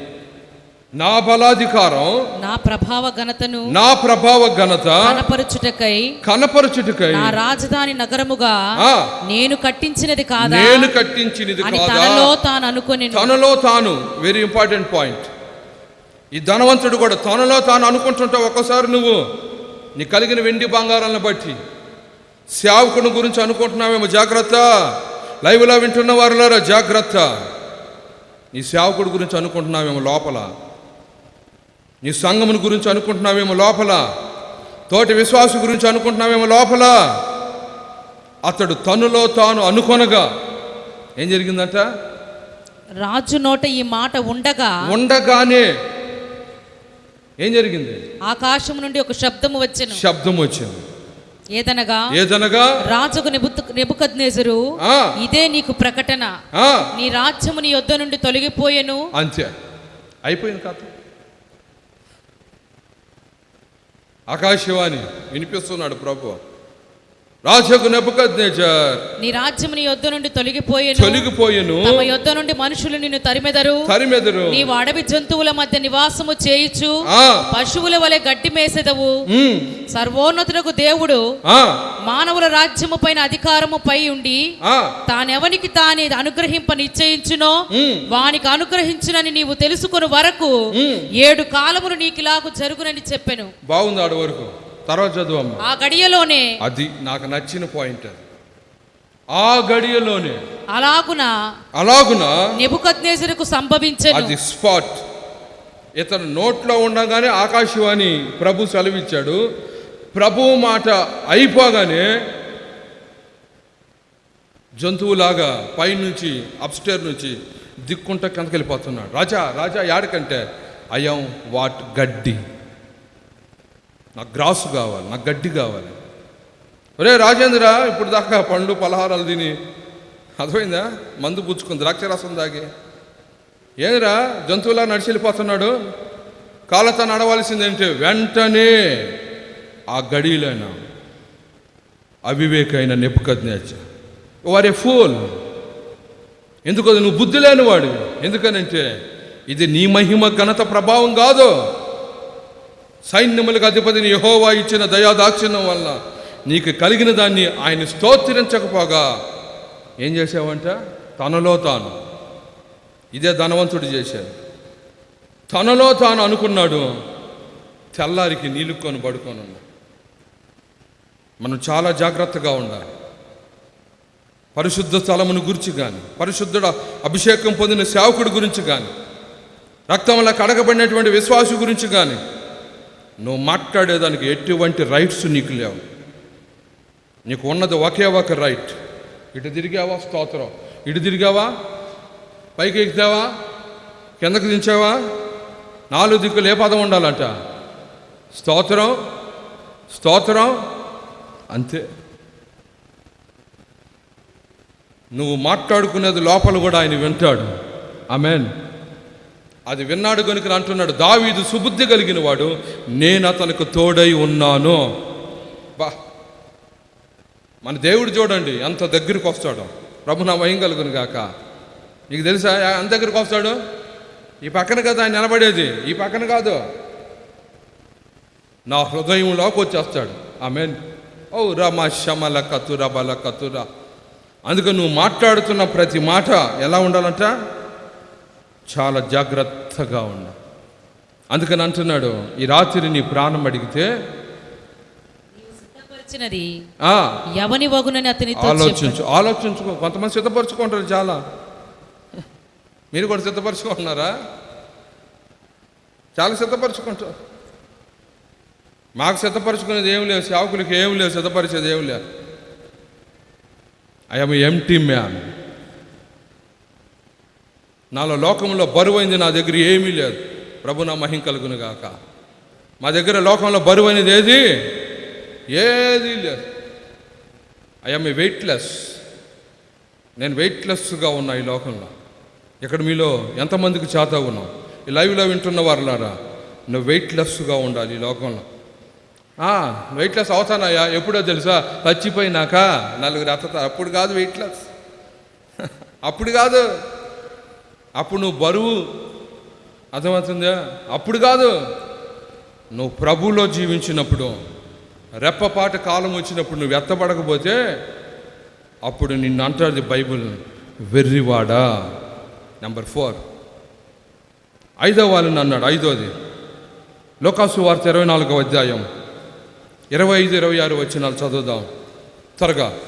నా బలాధికారం నా ప్రభావ ఘనతను నా ప్రభావ ఘనత కనపరుచుటకై కనపరచుటకై నా రాజధాని నగరముగా. నేను కట్టించినది కాదా? నేను కట్టించినది కాదా? తనలో తాను అనుకొని తనలో తాను వెరీ ఇంపార్టెంట్ పాయింట్ ఈ ధనవంతుడు కూడా తనలో తాను అనుకుంటుంటావు ఒక్కసారి నువ్వు. నీ కలిగిన వెండి బంగారాలను బట్టి. సేవకుని గురించి అనుకుంటున్నావేమో జాగ్రత్త. లైవ్లో వింటున్న వారులారా జాగ్రత్త. నీ సేవకుడి గురించి అనుకుంటున్నావేమో లోపల. నీ సంఘముని గురించి అనుకుంటున్నావేమో లోపల? తోటి విశ్వాసు గురించి అనుకుంటున్నావేమో లోపల? అతడు తనులో తాను అనుకొనగా ఏం జరిగిందంట? రాజు నోట ఈ మాట ఉండగా ఉండగానే ఏం జరిగింది? ఆకాశం నుండి ఒక శబ్దము వచ్చెను. శబ్దం వచ్చింది ఏదనగా ఏదనగా? రాజుకు నెబుకద్నేజరు ఇదే నీకు ప్రకటన. నీ రాజ్యము నీ యొద్ద నుండి తొలగిపోయెను. అంతే. అయిపోయింది కథ. ఆకాశవాణి వినిపిస్తున్నాడు ప్రభు. రాజకు నెప్పుకద్నేచార్ నీ రాజ్యము నీ యొద్ద నుండి తొలగిపోయెను. తొలగిపోయెను. తమ యొద్ద నుండి మనుషులు నిన్ను తరిమెదరు. తరిమెదరు. నీవు అడవి జంతువుల మధ్య నివాసము చేయుచు పశువుల వలె గడ్డి మేసెదవు. సర్వోన్నతులకు దేవుడు మానవుల రాజ్యము పైన అధికారము పై ఉండి తానెవనికి తానే అనుగ్రహింప నిశ్చయించునో వానికి అనుగ్రహించునని నీవు తెలుసుకుని వరకు. ఏడు కాలములు నీకిలాగు జరుగునని చెప్పెను. బాగుంది ఆడ వరకు. తర్వాత చదువమ్మ. ఆ గడియలోనే. అది నాకు నచ్చిన పాయింట్ అది. ఆ గడియలోనే. అలాగున అలాగున నెబుకద్నేజరుకు సంభవించెను. అది స్పాట్ ఇతను నోట్లో ఉండగానే ఆకాశవాణి ప్రభు సెలవిచ్చాడు. ప్రభు మాట అయిపోగానే జంతువులాగా పైనుంచి అప్స్టేర్ నుంచి దిక్కుంట కిందకి వెళ్ళిపోతున్నాడు. రాజా రాజా యాడకంటే? అయం వాట్ గడ్డి. నాకు గ్రాసు కావాలి నాకు గడ్డి కావాలి. ఒరే రాజేంద్ర ఇప్పుడు దాకా పండు పలహారాలు తిని అర్థమైందా? మందు పుచ్చుకుంది ద్రాక్షరసం దాగి ఏందిరా జంతువులా నడిచి వెళ్ళిపోతున్నాడు? కాళ్ళతో నడవలసిందేంటి? వెంటనే ఆ గడిలైన అవివేకైన నెప్పుకజ్ఞాచ వారే ఫూల్. ఎందుకు నువ్వు బుద్ధి లేనివాడు ఎందుకనంటే ఇది నీ మహిమ ఘనత ప్రభావం కాదు. సైన్యములకు అధిపతిని యహోవా ఇచ్చిన దయాదాక్షిణ్యం వల్ల నీకు కలిగిన దాన్ని ఆయన స్తోత్రించకపోగా. ఏం చేసావంట తనలో తాను. ఇదే ధనవంతుడు చేశాడు. తనలో తాను అనుకున్నాడు తెల్లారికి నీళ్ళుకొని పడుకొని మనం చాలా జాగ్రత్తగా ఉండాలి. పరిశుద్ధ స్థలమును గురించి కానీ పరిశుద్ధుడ అభిషేకం పొందిన సేవకుడి గురించి కానీ రక్తంలో కడగబడినటువంటి విశ్వాసు గురించి కానీ నువ్వు మాట్లాడేదానికి ఎటువంటి రైట్స్ నీకు లేవు. నీకు ఉన్నది ఒకే ఒక రైట్ ఇటు తిరిగావా? స్తోత్రం. ఇటు తిరిగావా? పైకి ఎక్కితావా? కిందకు దించావా? నాలుగు దిక్కులు ఏ పదం ఉండాలంట? స్తోత్రం. స్తోత్రం. అంతే. నువ్వు మాట్లాడుకునేది లోపల కూడా ఆయన వింటాడు. ఆమెన్ అది విన్నాడు కనుక అంటున్నాడు దావీదు సుబుద్ధి కలిగిన వాడు నేను అతనికి తోడై ఉన్నాను. బా మన దేవుడు చూడండి ఎంత దగ్గరికి వస్తాడు. ప్రభు నా వయం కలుగును గాక. నీకు తెలుసా ఎంత దగ్గరికి వస్తాడు? ఈ పక్కన కదా ఆయన నిలబడేది ఈ పక్కన కాదు. నా హృదయంలోకి వచ్చేస్తాడు. ఆమె ఓ రమ శమల కతుర బల కతుర. అందుకని నువ్వు మాట్లాడుతున్న ప్రతి మాట ఎలా ఉండాలంట? చాలా జాగ్రత్తగా ఉండ. అందుకని అంటున్నాడు ఈ రాత్రి నీ ప్రాణం అడిగితే ఎవని వగునని. ఆలోచించు ఆలోచించుకో. కొంతమంది సిద్ధపరచుకుంటారు చాలా. మీరు కూడా సిద్ధపరచుకుంటున్నారా? చాలా సిద్ధపరచుకుంటారు. మాకు సిద్ధపరచుకునేది ఏం లేదు సేవకులకి ఏం లేదు సిద్ధపరిచేది ఏం లేదు ఐఎమ్ ఎంటీ మ్యాన్ నాలో లోకంలో బరువైంది నా దగ్గర ఏమీ లేదు. ప్రభు నా మహిం కలుగును గాక. మా దగ్గర లోకంలో బరువైనది ఏది? ఏది లేదు. ఐఎమ్ ఏ వెయిట్లెస్ నేను వెయిట్లెస్గా ఉన్నా ఈ లోకంలో. ఇక్కడ మీలో ఎంతమందికి చేత ఉన్నాం ఈ లైవ్లో వింటున్న వారులారా నువ్వు వెయిట్లెస్గా ఉండాలి ఈ లోకంలో. వెయిట్లెస్ అవుతానయ్యా. ఎప్పుడో తెలుసా? చచ్చిపోయినాక నలుగురు అత్తత అప్పుడు కాదు వెయిట్లెస్ అప్పుడు కాదు. అప్పుడు నువ్వు బరువు. అర్థమవుతుందా? అప్పుడు కాదు. నువ్వు ప్రభులో జీవించినప్పుడు రెప్పపాట కాలం వచ్చినప్పుడు నువ్వు ఎత్తబడకపోతే అప్పుడు నిన్ను అంటాడు బైబిల్ వెర్రివాడా. నెంబర్ ఫోర్ ఐదో వాళ్ళని అన్నాడు ఐదోది. లోకాసు వార్త ఇరవై నాలుగో అధ్యాయం. ఇరవై ఐదు ఇరవై ఆరు వచ్చినాలు చదువుదాం. త్వరగా.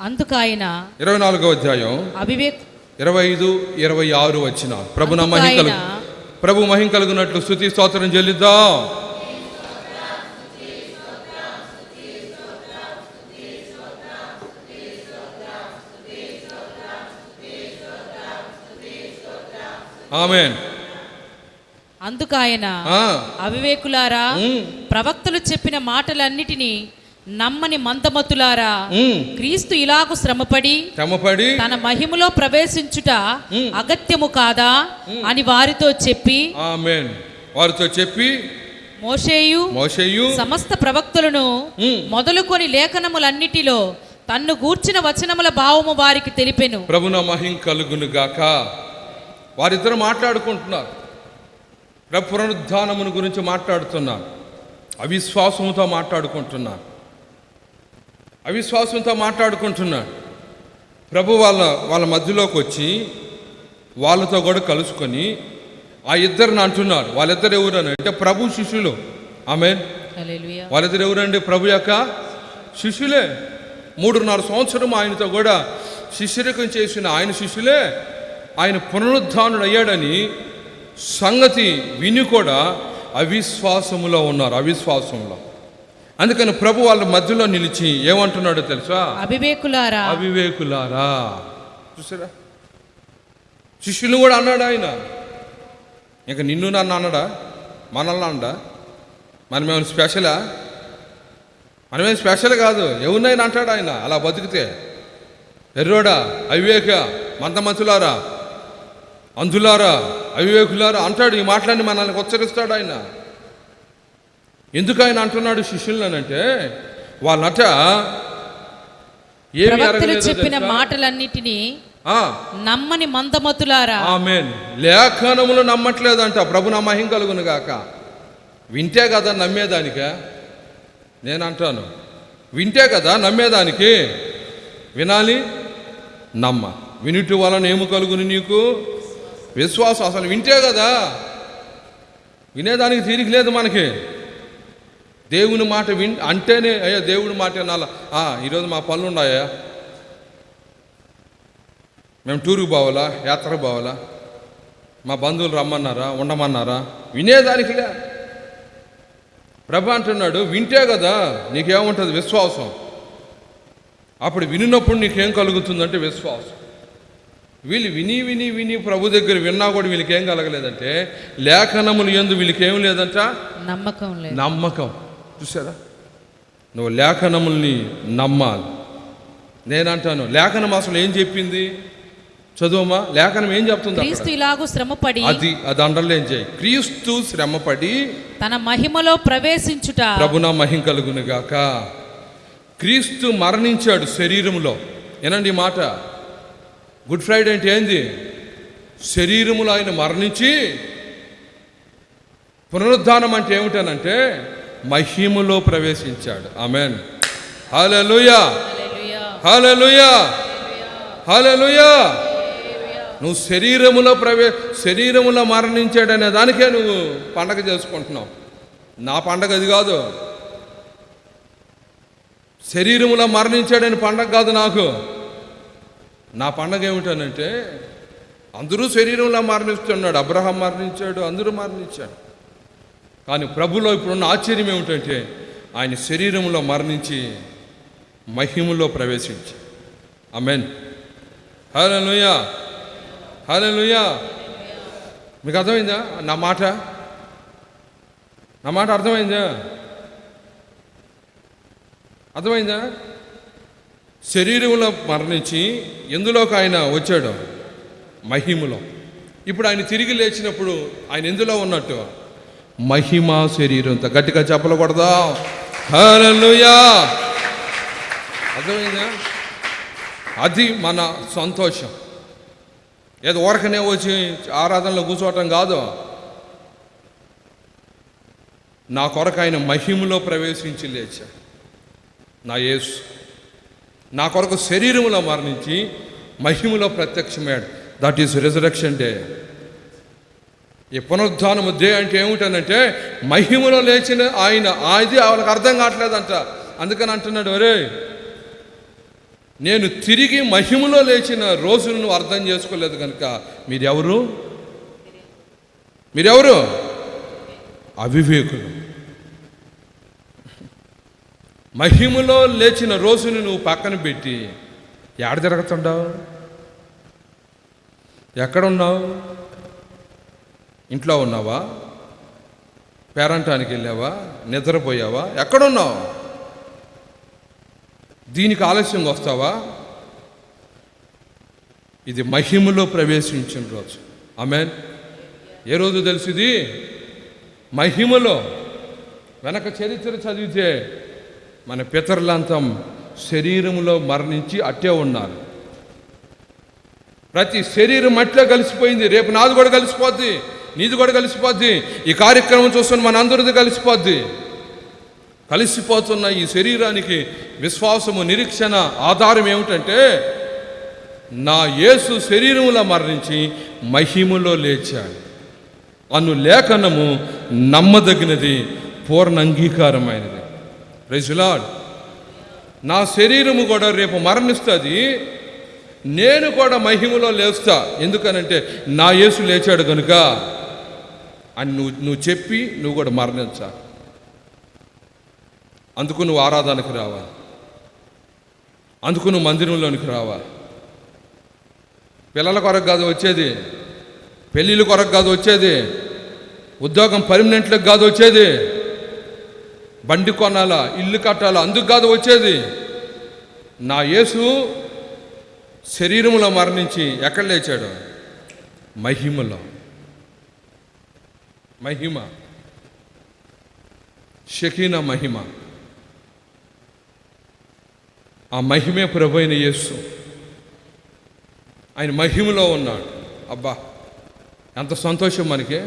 అందుకు ఆయన ఇరవై నాలుగో అధ్యాయం. అవివేక్ ఇరవై ఐదు ఇరవై ఆరు వచ్చిన ప్రభు నా మహిం కలుగు ప్రభు మహిం కలుగునట్లు స్థుతి స్తోత్రం చెల్లిద్దాం. ఆమెన్. అందుకు ఆయన అవివేకులారా ప్రవక్తలు చెప్పిన మాటలన్నిటినీ నమ్మని మందమతులారా. క్రీస్తు ఇలాగు శ్రమపడి శ్రమపడి తన మహిమలో ప్రవేశించుట. అగత్యము కాదా అని వారితో చెప్పి వారితో చెప్పి మోషేయు మోషయ్యు సమస్త ప్రవక్తలను. మొదలుకొని లేఖనములన్నిటిలో తన్ను గూర్చిన వచనముల భావము వారికి తెలిపెను. ప్రభున మహిం కలుగును గాక. వారిద్దరు మాట్లాడుకుంటున్నారు. ప్రభు పునరుద్ధానమును గురించి మాట్లాడుతున్నారు అవిశ్వాసంతో మాట్లాడుకుంటున్నారు అవిశ్వాసంతో మాట్లాడుకుంటున్నాడు ప్రభు వాళ్ళ వాళ్ళ మధ్యలోకి వచ్చి వాళ్ళతో కూడా కలుసుకొని ఆ ఇద్దరిని అంటున్నారు. వాళ్ళిద్దరు ఎవరని అంటే ప్రభు శిష్యులు. ఆమె. వాళ్ళిద్దరు ఎవరండి ప్రభు యొక్క శిష్యులే? మూడున్నర సంవత్సరం ఆయనతో కూడా శిష్యరికం చేసిన ఆయన శిష్యులే. ఆయన పునరుద్ధానుడు అయ్యాడని సంగతి విని కూడా అవిశ్వాసములో ఉన్నారు అవిశ్వాసంలో. అందుకని ప్రభు వాళ్ళ మధ్యలో నిలిచి ఏమంటున్నాడో తెలుసా? అవివేకులారా. అవివేకులారా. చూసారా? శిష్యులు కూడా అన్నాడు ఆయన. ఇంకా నిన్ను నన్ను అన్నాడా మనల్ని అన్నాడా మనమేమైనా స్పెషలా? మనమేం స్పెషల్ కాదు. ఎవరినైనా అంటాడు ఆయన. అలా బతికితే. ఎర్రోడా అవివేక మంతమంతులారా అంధులారా అవివేకులారా అంటాడు ఈ మాటలన్నీ మనల్ని ఉచ్చరిస్తాడు ఆయన. ఎందుకు ఆయన అంటున్నాడు శిష్యులనంటే వాళ్ళట ప్రవక్తలు చెప్పిన? మాటలన్నిటినీ ఆ, నమ్మని మందమతులారా. ఆమేన్. లేఖనములు నమ్మట్లేదంట. ప్రభు నా మహిం కలుగును గాక వింటే కదా నమ్మేదానికా? నేను అంటాను వింటే కదా నమ్మేదానికి? వినాలి? నమ్మ. వినుటి వలన ఏమి కలుగును నీకు? విశ్వాసం. అసలు వింటే కదా? వినేదానికి తీరిక లేదు మనకి. దేవుని మాట విన్ అంటేనే అయ్యా దేవుడి మాట వినాలా? ఆ, ఈరోజు మా పనులు ఉన్నాయా? మేము టూరుకు పోవాలా? యాత్రకు పోవాలా? మా బంధువులు రమ్మన్నారా? ఉండమన్నారా? వినేదానికిలే ప్రభు అంటున్నాడు వింటే కదా నీకేముంటుంది విశ్వాసం? అప్పుడు వినినప్పుడు నీకేం కలుగుతుందంటే విశ్వాసం. వీళ్ళు విని విని విని ప్రభు దగ్గర విన్నా కూడా వీళ్ళకి ఏం కలగలేదంటే లేఖనములు ఎందు వీళ్ళకి ఏం లేదంట? నమ్మకం లేదు. నమ్మకం. చూసారా నువ్వు లేఖనముల్ని నమ్మాలి. నేనంటాను లేఖనం అసలు ఏం చెప్పింది? చదువమ్మా లేఖనం ఏం చెప్తుంది? క్రీస్తు ఇలాగు శ్రమపడి అది అది అండర్లైన్ చేయి. క్రీస్తు శ్రమపడి తన మహిమలో ప్రవేశించుట. ప్రభున మహిం కలుగును గాక. క్రీస్తు మరణించాడు శరీరములో. ఏనండి ఈ మాట. గుడ్ ఫ్రైడే అంటే ఏంది? శరీరములో ఆయన మరణించి పునరుద్ధానం అంటే ఏమిటనంటే మహిమలో ప్రవేశించాడు. ఆమెన్ హల్లెలూయా హల్లెలూయా హల్లెలూయా నువ్వు శరీరములో ప్రవే శరీరములో మరణించాడనే దానికే నువ్వు పండగ చేసుకుంటున్నావు. నా పండగ అది కాదు. శరీరములో మరణించాడని పండగ కాదు నాకు. నా పండగ ఏమిటనంటే అందరూ శరీరంలో మరణిస్తున్నాడు. అబ్రహాం మరణించాడు అందరూ మరణించాడు కానీ ప్రభులో ఇప్పుడున్న ఆశ్చర్యం ఏమిటంటే ఆయన శరీరంలో మరణించి మహిమలో ప్రవేశించి. అమెన్ హల్లెలూయా హల్లెలూయా మీకు అర్థమైందా నా మాట? నా మాట అర్థమైందా? అర్థమైందా? శరీరంలో మరణించి ఎందులోకి ఆయన వచ్చాడు? మహిమలో. ఇప్పుడు ఆయన తిరిగి లేచినప్పుడు ఆయన ఎందులో ఉన్నట్టు? మహిమ శరీరంతో గట్టిగా చెప్పలకూడదా హల్లెలూయా. అర్థమైందా? అది మన సంతోషం. ఏదో ఊరకనే వచ్చి ఆరాధనలో కూర్చోవటం కాదు. నా కొరకు ఆయన మహిమలో ప్రవేశించి లేచా నా యేసు. నా కొరకు శరీరంలో మరణించి మహిమలో ప్రత్యక్షమయ్యాడు. దట్ ఈస్ రిజరక్షన్ డే ఈ పునరుద్ధానము దే అంటే ఏమిటనంటే మహిమలో లేచిన ఆయన అది వాళ్ళకి అర్థం కావట్లేదంట. అందుకని అంటున్నాడు అరే నేను తిరిగి మహిమలో లేచిన రోజును నువ్వు అర్థం చేసుకోలేదు కనుక మీరెవరు? మీరెవరు? అవివేకులు. మహిమలో లేచిన రోజుని నువ్వు పక్కన పెట్టి ఎక్కడ తిరుగుతుండవు? ఎక్కడున్నావు? ఇంట్లో ఉన్నావా? పేరంటానికి వెళ్ళావా? నిద్రపోయావా? ఎక్కడున్నావు? దీనికి ఆలస్యంగా వస్తావా? ఇది మహిమలో ప్రవేశించిన రోజు. ఆమెన్. ఏ రోజు తెలిసింది మహిమలో. వెనక చరిత్ర చదివితే మన పితరులంతా శరీరంలో మరణించి అట్టే ఉన్నారు. ప్రతి శరీరం అట్లే కలిసిపోయింది. రేపు నాది కూడా కలిసిపోద్ది. నీది కూడా కలిసిపోద్ది. ఈ కార్యక్రమం చూస్తున్న మనందరిది కలిసిపోద్ది. కలిసిపోతున్న ఈ శరీరానికి విశ్వాసము నిరీక్షణ ఆధారం ఏమిటంటే నా యేసు శరీరంలో మరణించి మహిమలో లేచాడు. అను లేఖనము నమ్మదగినది పూర్ణ అంగీకారమైనది ప్రైజులాడ్ నా శరీరము కూడా రేపు మరణిస్తుంది. నేను కూడా మహిమలో లేస్తా. ఎందుకనంటే నా యేసు లేచాడు కనుక అని నువ్వు నువ్వు చెప్పి నువ్వు కూడా మరణించాలి అందుకు నువ్వు ఆరాధనకు రావాలి అందుకు నువ్వు మందిరంలోనికి రావాలి పిల్లల కొరకు కాదు వచ్చేది. పెళ్ళిళ్ళ కొరకు కాదు వచ్చేది. ఉద్యోగం పర్మనెంట్లకు కాదు వచ్చేది. బండి కొనాలా ఇల్లు కట్టాలా అందుకు కాదు వచ్చేది. నా యేసు శరీరంలో మరణించి ఎక్కడ లేచాడు? మహిమలో. మహిమ. షకీన మహిమ. ఆ మహిమే ప్రభు అయిన యేసు. ఆయన మహిమలో ఉన్నాడు. అబ్బా ఎంత సంతోషం మనకి.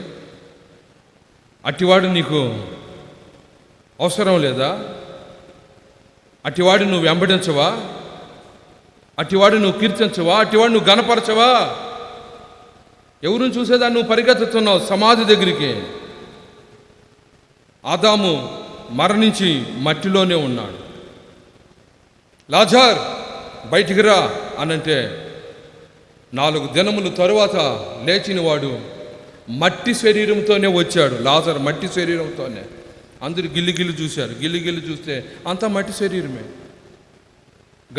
అట్టివాడు నీకు అవసరం లేదా? అట్టివాడు నువ్వు వెంబడించవా? అట్టివాడు నువ్వు కీర్తించవా? అట్టివాడు నువ్వు గనపరచవా ఎవరిని చూసేదా నువ్వు పరిగెత్తుతున్నావు సమాధి దగ్గరికి? ఆదాము మరణించి మట్టిలోనే ఉన్నాడు. లాజార్ బయటికి రా అనంటే నాలుగు దినముల తరువాత లేచినవాడు మట్టి శరీరంతోనే వచ్చాడు. లాజర్ మట్టి శరీరంతోనే. అందరు గిల్లి గిల్లి చూశారు. గిల్లి గిల్లి చూస్తే అంతా మట్టి శరీరమే.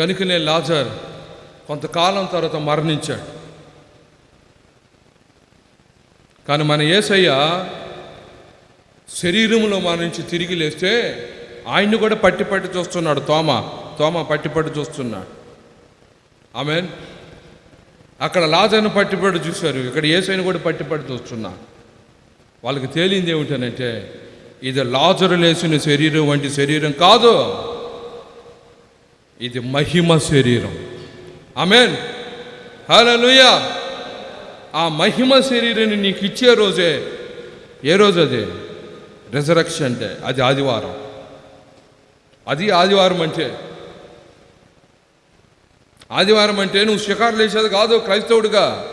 గనుకనే లాజర్ కొంతకాలం తర్వాత మరణించాడు. కానీ మన యేసయ్య శరీరంలో మరణించి తిరిగి లేస్తే ఆయన్ని కూడా పట్టి పట్టి చూస్తున్నాడు తోమ తోమ పట్టి పట్టి చూస్తున్నాడు. ఆమెన్? అక్కడ లాజను పట్టిపడి చూశారు ఇక్కడ ఏసైని కూడా పట్టిపడి చూస్తున్నా. వాళ్ళకి తేలింది ఏమిటనంటే ఇది లాజరు లేచిన శరీరం వంటి శరీరం కాదు ఇది మహిమ శరీరం. ఆమెన్? హల్లెలూయా! ఆ మహిమ శరీరాన్ని నీకు ఇచ్చే రోజే. ఏ రోజు అది? రిజరక్షన్ అంటే అది ఆదివారం. అది ఆదివారం అంటే. ఆదివారం అంటే నువ్వు షికారు లేచేది కాదు క్రైస్తవుడిగా.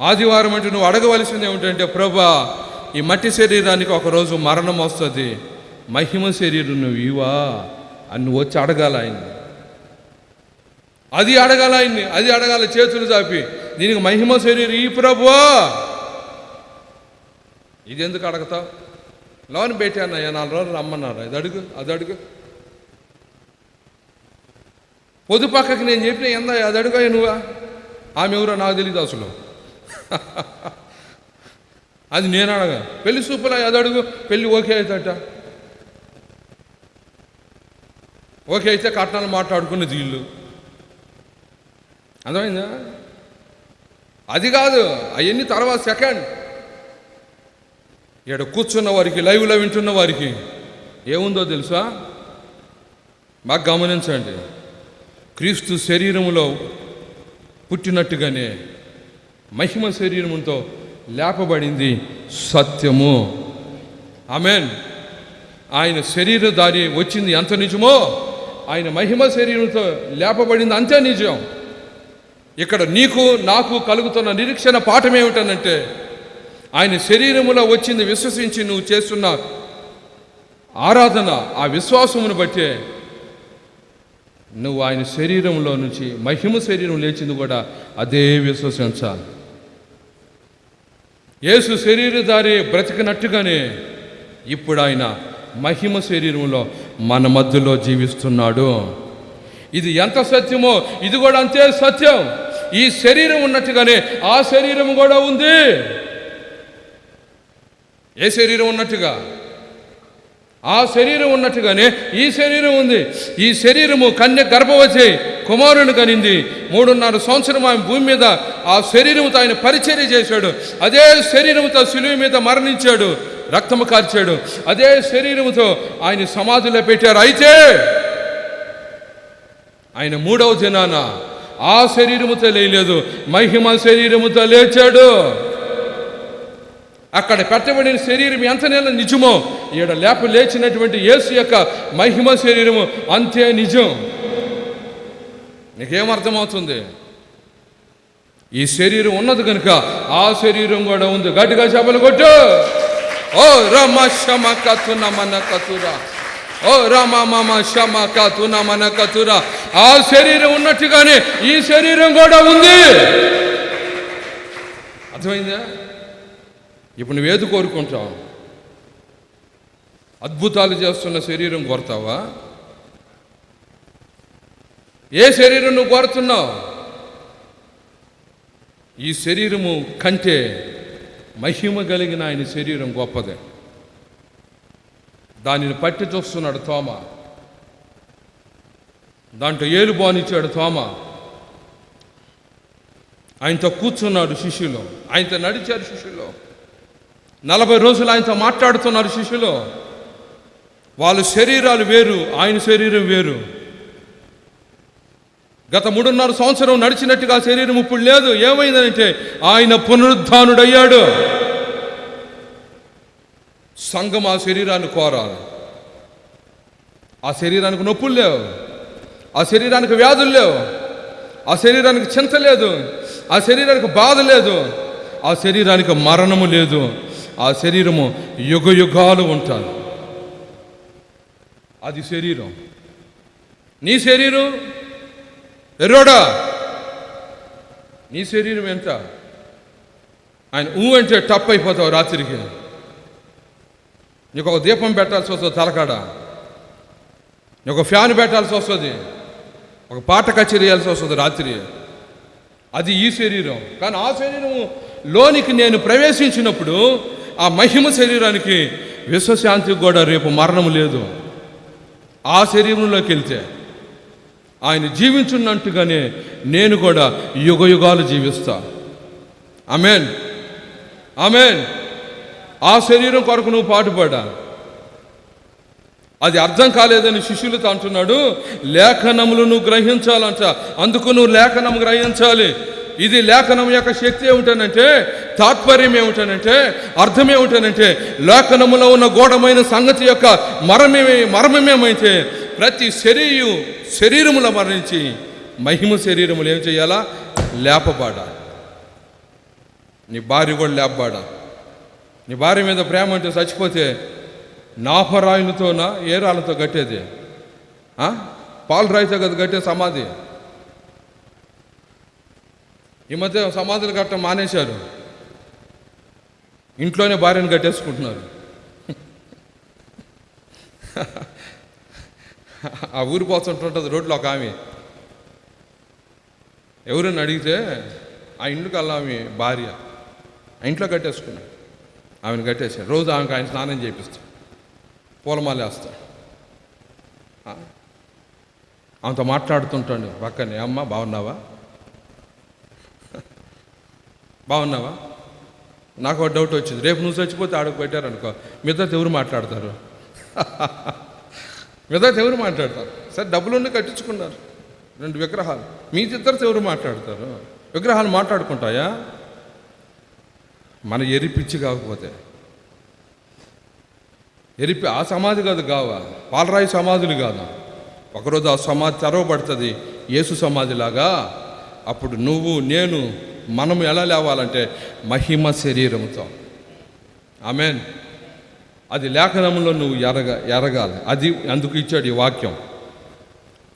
ఆదివారం అంటే నువ్వు అడగవలసింది ఏమిటంటే ప్రభా ఈ మట్టి శరీరానికి ఒకరోజు మరణం వస్తుంది. మహిమ శరీరం నువ్వు ఇవా అని నువ్వు వచ్చి అడగాల ఆయన్ని. అది అడగాల ఆయన్ని. అది అడగాల చేతులు చాపి దీనికి మహిమ శరీరం ఈ ప్రభువా. ఇది ఎందుకు అడగతావు? లోన్ పెట్టానయ్యా నాలుగు రోజులు రమ్మన్నారు. అది అడుగు అది అడుగు. పొదు పక్కకి నేను చెప్పిన ఎందా అది అడుగు నువ్వా? ఆమె ఎవరో నాకు తెలియదు అసలు. అది నేను అడగా పెళ్ళి సూపులా అది అడుగు. పెళ్ళి ఓకే అవుతాట ఓకే అయితే కట్నాలు మాట్లాడుకునేది ఇల్లు అర్థమైందా? అది కాదు అవన్నీ తర్వాత సెకండ్ ఇక్కడ కూర్చున్న వారికి లైవ్లో వింటున్న వారికి ఏముందో తెలుసా? బాగా గమనించండి. క్రీస్తు శరీరములో పుట్టినట్టుగానే మహిమ శరీరముతో లేపబడింది సత్యము. ఆమెన్. ఆయన శరీరధారి వచ్చింది ఎంత నిజమో ఆయన మహిమ శరీరంతో లేపబడింది అంతే నిజం. ఇక్కడ నీకు నాకు కలుగుతున్న నిరీక్షణ పాఠం ఏమిటనంటే ఆయన శరీరములో వచ్చింది విశ్వసించి నువ్వు చేస్తున్న ఆరాధన ఆ విశ్వాసమును బట్టే నువ్వు ఆయన శరీరంలో నుంచి మహిమ శరీరం లేచింది కూడా అదే విశ్వసించాలి యేసు శరీరధారి బ్రతికినట్టుగానే ఇప్పుడు ఆయన మహిమ శరీరంలో మన మధ్యలో జీవిస్తున్నాడు. ఇది ఎంత సత్యమో ఇది కూడా అంతే సత్యం. ఈ శరీరం ఉన్నట్టుగానే ఆ శరీరం కూడా ఉంది. ఏ శరీరం ఉన్నట్టుగా? ఆ శరీరం ఉన్నట్టుగానే ఈ శరీరం ఉంది. ఈ శరీరము కన్య గర్భవతి కుమారుని కనింది. మూడున్నర సంవత్సరం ఆయన భూమి మీద ఆ శరీరంతో ఆయన పరిచర్య చేశాడు. అదే శరీరంతో సులువు మీద మరణించాడు. రక్తము కార్చాడు. అదే శరీరముతో ఆయన సమాధిలో పెట్టారు. అయితే ఆయన మూడవ దినాన ఆ శరీరముతో లేయలేదు. మహిమ శరీరముతో లేచాడు. అక్కడ పెట్టబడిన శరీరం ఎంత నెల నిజమో ఈడ లేప లేచినటువంటి యేసు యొక్క మహిమ శరీరము అంతే నిజం. నీకేం అర్థమవుతుంది ఈ శరీరం ఉన్నది కనుక ఆ శరీరం కూడా ఉంది. గట్టిగా చేపలు కొట్టు. ఓ రమ శమ కతున నమన కతురా. ఓ రామ మామ శమ కతున మన కతురా ఆ శరీరం ఉన్నట్టుగానే ఈ శరీరం కూడా ఉంది. అర్థమైందా? ఇప్పుడు నువ్వేది కోరుకుంటావు? అద్భుతాలు చేస్తున్న శరీరం కోరుతావా? ఏ శరీరం నువ్వు కోరుతున్నావు? ఈ శరీరము కంటే మహిమ కలిగిన ఆయన శరీరం గొప్పదే. దానిని పట్టి చూస్తున్నాడు తోమ. దాంట్లో ఏలు బానిచ్చాడు తోమ. ఆయనతో కూర్చున్నాడు శిష్యులు. ఆయనతో నడిచారు శిష్యులు. నలభై రోజులు ఆయనతో మాట్లాడుతున్నారు శిష్యులు. వాళ్ళ శరీరాలు వేరు ఆయన శరీరం వేరు. గత మూడున్నర సంవత్సరం నడిచినట్టుగా శరీరం ఇప్పుడు లేదు. ఏమైందంటే ఆయన పునరుద్ధానుడయ్యాడు. సంఘం ఆ శరీరాన్ని కోరాలి. ఆ శరీరానికి నొప్పులు లేవు. ఆ శరీరానికి వ్యాధులు లేవు. ఆ శరీరానికి చింత లేదు. ఆ శరీరానికి బాధ లేదు. ఆ శరీరానికి మరణము లేదు. ఆ శరీరము యుగ యుగాలు ఉంటారు అది శరీరం. నీ శరీరం ఎర్రోడా. నీ శరీరం ఎంత? ఆయన ఊ అంటే టప్ అయిపోతావు రాత్రికి. నీకు ఒక దీపం పెట్టాల్సి వస్తుంది తలకాడ. నీకు ఒక ఫ్యాన్ పెట్టాల్సి వస్తుంది. ఒక పాట కచేరీ చేయాల్సి వస్తుంది రాత్రి. అది ఈ శరీరం. కానీ ఆ శరీరము లోనికి నేను ప్రవేశించినప్పుడు ఆ మహిమ శరీరానికి విశ్వశాంతికి కూడా రేపు మరణం లేదు. ఆ శరీరంలోకి వెళ్తే ఆయన జీవించున్నట్టుగానే నేను కూడా యుగ యుగాలు జీవిస్తా. ఆమెన్. ఆమెన్. ఆ శరీరం కొరకు నువ్వు పాటుపడా. అది అర్థం కాలేదని శిష్యులతో అంటున్నాడు లేఖనములు నువ్వు గ్రహించాలంట. అందుకు నువ్వు లేఖనం గ్రహించాలి. ఇది లేఖనం యొక్క శక్తి ఏమిటనంటే తాత్పర్యం ఏమిటనంటే అర్థం ఏమిటనంటే లేఖనములో ఉన్న గోడమైన సంగతి యొక్క మరమే మర్మమేమైతే ప్రతి శరీరు శరీరముల మరణించి మహిమ శరీరములు ఏం చేయాలా? లేపబాడా నీ భార్య కూడా లేపబాడా నీ భార్య మీద ప్రేమ అంటే చచ్చిపోతే నాఫరాయిలతోనా ఏ రాళ్ళతో కట్టేది. ఆ? పాలు రాయితో కదా కట్టే సమాధి. ఈ మధ్య సమాధులు కట్టడం మానేశారు. ఇంట్లోనే భార్యను కట్టేసుకుంటున్నారు. ఆ ఊరు పోతుంటుంటుంది రోడ్లో ఒక ఆమె. ఎవరని అడిగితే ఆ ఇంటికి వెళ్ళా ఆమె భార్య. ఆ ఇంట్లో కట్టేసుకున్నాడు. ఆమెను కట్టేసాడు రోజు ఆమెకు ఆయన స్నానం చేపిస్తాడు. పూలమాల వేస్తాడు. ఆమెతో మాట్లాడుతుంటాడు. పక్కనే అమ్మ బాగున్నావా? బాగున్నావా? నాకు ఒక డౌట్ వచ్చింది. రేపు నువ్వు చచ్చిపోతే ఆడకు పెట్టారనుకో మిగతా ఎవరు మాట్లాడతారు? మిగతా ఎవరు మాట్లాడతారు? సరే డబ్బులుండి కట్టించుకున్నారు. రెండు విగ్రహాలు. మీ ఇద్దరితో ఎవరు మాట్లాడతారు? విగ్రహాలు మాట్లాడుకుంటాయా? మన ఎరిపిచ్చి కాకపోతే. ఎరిపి ఆ సమాధి కాదు కావా పాలరాయి సమాధులు కాదు. ఒకరోజు ఆ సమాధి తెరవబడుతుంది. యేసు సమాధిలాగా. అప్పుడు నువ్వు నేను మనం ఎలా లేవాలంటే మహిమ శరీరంతో ఆమెన్. అది లేఖనంలో నువ్వు ఎరగ ఎరగాలి. అది అందుకు ఇచ్చాడు ఈ వాక్యం.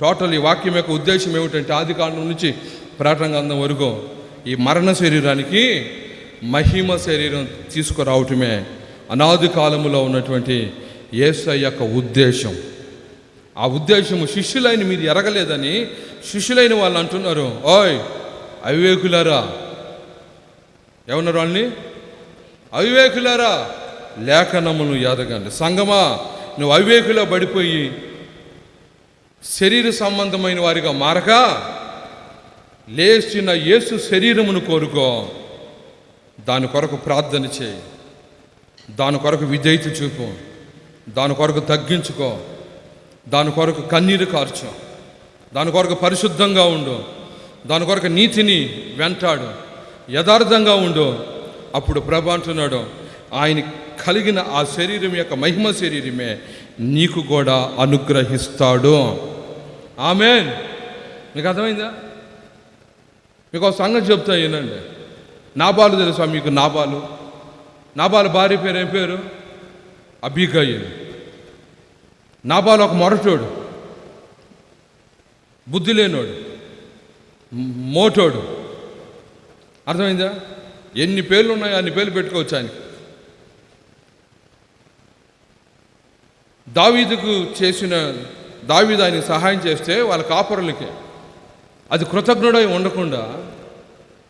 టోటల్ ఈ వాక్యం యొక్క ఉద్దేశం ఏమిటంటే ఆది కాండం నుంచి ప్రకటన గ్రంథం వరకు ఈ మరణ శరీరానికి మహిమ శరీరం తీసుకురావటమే అనాది కాలములో ఉన్నటువంటి యేసు యొక్క ఉద్దేశం. ఆ ఉద్దేశము శిష్యులైన మీరు ఎరగలేదని శిష్యులైన వాళ్ళు అంటున్నారు. ఓయ్ అవివేకులారా ఏమన్నారు వాళ్ళని? అవివేకులారా లేఖనమును ఎదగండి. సంగమా నువ్వు అవివేకులో పడిపోయి శరీర సంబంధమైన వారిగా మారక లేచిన యేసు శరీరమును కోరుకో. దాని కొరకు ప్రార్థన చేయి. దాని కొరకు విధేయత చూపు. దాని కొరకు తగ్గించుకో. దాని కొరకు కన్నీరు కార్చు. దాని కొరకు పరిశుద్ధంగా ఉండు. దాని కొరకు నీతిని వెంటాడు. యథార్థంగా ఉండు. అప్పుడు ప్రభ అంటున్నాడు ఆయన కలిగిన ఆ శరీరం యొక్క మహిమ శరీరమే నీకు కూడా అనుగ్రహిస్తాడు. ఆమెన్. మీకు అర్థమైందా? మీకు ఒక సంగతి చెప్తా ఏనండి నాబాలు తెలుసా మీకు? నాబాలు. నాబాలు భార్య పేరు ఏం పేరు? అబిగయ్యలు నాబాలు ఒక మొరటోడు. బుద్ధి లేనోడు. మోటోడు. అర్థమైందా? ఎన్ని పేర్లు ఉన్నాయో అన్ని పేర్లు పెట్టుకోవచ్చు ఆయన దావీదుకు చేసిన దావీదు ఆయనకి సహాయం చేస్తే వాళ్ళ కాపురులకి. అది కృతజ్ఞుడై ఉండకుండా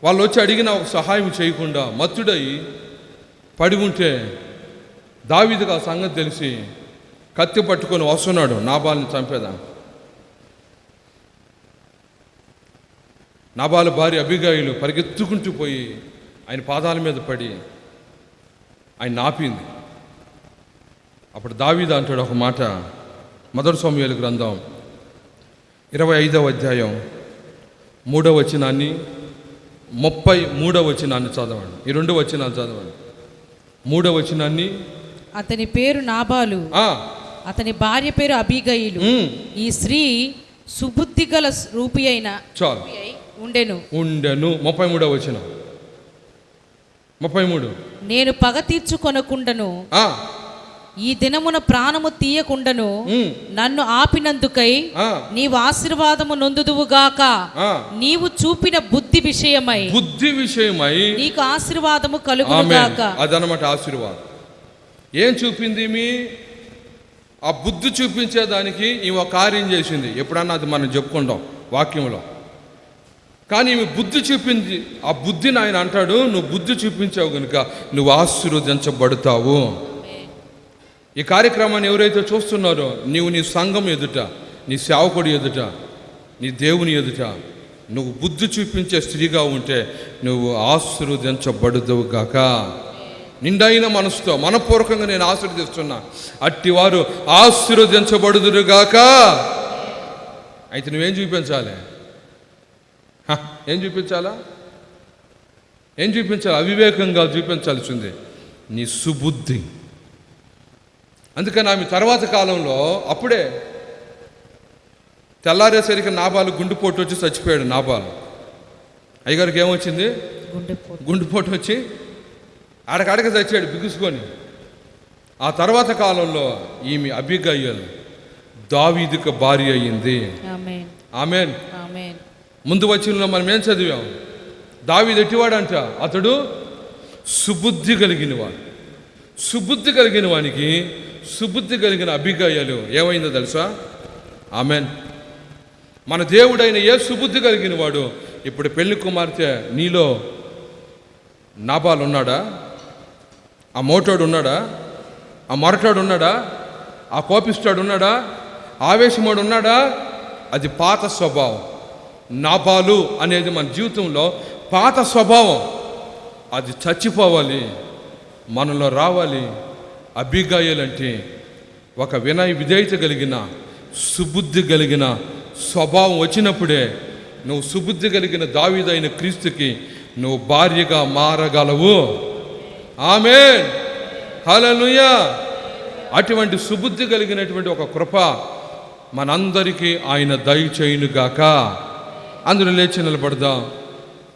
వాళ్ళు వచ్చి అడిగిన ఒక సహాయం చేయకుండా మత్తుడై పడి ఉంటే దావీదుకు ఆ సంగతి తెలిసి కత్తి పట్టుకొని వస్తున్నాడు. నాబాల్ని చంపేదా నాబాలు భార్య అభిగాయులు పరిగెత్తుకుంటూ పోయి ఆయన పాదాల మీద పడి ఆయన ఆపింది అప్పుడు దావీద అంటాడు ఒక మాట. మొదటి సౌమ్యాల గ్రంథం ఇరవై ఐదవ అధ్యాయం మూడవ వచనాన్ని ముప్పై మూడవ వచనాన్ని చదవండి. ఈ రెండు వచనాలు చదవండి. మూడవ వచనాన్ని అతని పేరు నాబాలు. అతని భార్య పేరు అబిగయిలు ఉమ్, ఈ స్త్రీ సుబుద్ధి గల రూపి అయిన చాలు. ఉండెను. ఉండెను. ముప్పై మూడవ వచనం. ముప్పై మూడు. నేను పగ తీర్చుకొనకుండను ఆ, ఈ దినమున ప్రాణము తీయకుండను నన్ను ఆపినందుకై నీవు ఆశీర్వాదము నొందుదువుగాక. నీవు చూపిన బుద్ధి విషయమై బుద్ధి విషయమై నీకు ఆశీర్వాదము ఆమె కలుగునుగాక అదనమాట ఆశీర్వాదం. ఏం చూపింది మీ? ఆ బుద్ధి చూపించేదానికి ఈమె కార్యం చేసింది. ఎప్పుడన్నా అది మనం చెప్పుకుంటాం వాక్యంలో. కానీ ఈమె బుద్ధి చూపింది. ఆ బుద్ధిని ఆయన అంటాడు నువ్వు బుద్ధి చూపించావు కనుక నువ్వు ఆశీర్వదించబడతావు. ఈ కార్యక్రమాన్ని ఎవరైతే చూస్తున్నారో నీవు నీ సంఘం ఎదుట నీ సేవకుడి ఎదుట నీ దేవుని ఎదుట నువ్వు బుద్ధి చూపించే స్త్రీగా ఉంటే నువ్వు ఆశీర్వదించబడుదువు గాక. నిండైన మనసుతో మనపూర్వకంగా నేను ఆశీర్వదిస్తున్నా. అట్టివారు ఆశీర్వదించబడుదురుగాక అయితే నువ్వేం చూపించాలి? ఏం చూపించాలా? ఏం చూపించాలి? అవివేకంగా చూపించాల్సింది నీ సుబుద్ధి. అందుకని ఆమె తర్వాత కాలంలో అప్పుడే తెల్లారేసరికి నాబాలు గుండెపోటు వచ్చి చచ్చిపోయాడు నాబాలు అయ్యగారికి ఏమొచ్చింది? గుండెపోటు వచ్చి ఆడకాడక చచ్చాడు బిగుసుకొని. ఆ తర్వాత కాలంలో ఈమె అభిగయ్యలు దావీదుకు భార్య అయ్యింది. ఆమేన్. ముందు వచ్చిన మనం ఏం చదివాం? దావీదు ఎట్టివాడంట? అతడు సుబుద్ధి కలిగిన వాడు సుబుద్ధి కలిగిన వానికి సుబుద్ధి కలిగిన అభిగాయాలు ఏమైందో తెలుసా? ఆమెన్. మన దేవుడైన ఏ సుబుద్ధి కలిగిన వాడు ఇప్పుడు పెళ్ళి కుమార్తె నీలో నాబాలు ఉన్నాడా ఆ మోటోడు ఉన్నాడా ఆ మొరటాడు ఉన్నాడా ఆ కోపిస్తాడు ఉన్నాడా ఆవేశముడు ఉన్నాడా అది పాత స్వభావం. నాబాలు అనేది మన జీవితంలో పాత స్వభావం. అది చచ్చిపోవాలి మనలో రావాలి. అభిగాయాలంటే ఒక వినయ విధేయత కలిగిన సుబుద్ధి కలిగిన స్వభావం వచ్చినప్పుడే నువ్వు సుబుద్ధి కలిగిన దావీదైన క్రీస్తుకి నువ్వు భార్యగా మారగలవు. ఆమె హలనుయ అటువంటి సుబుద్ధి కలిగినటువంటి ఒక కృప మనందరికీ ఆయన దయచేయునుగాక అందరూ లేచి నిలబడదాం.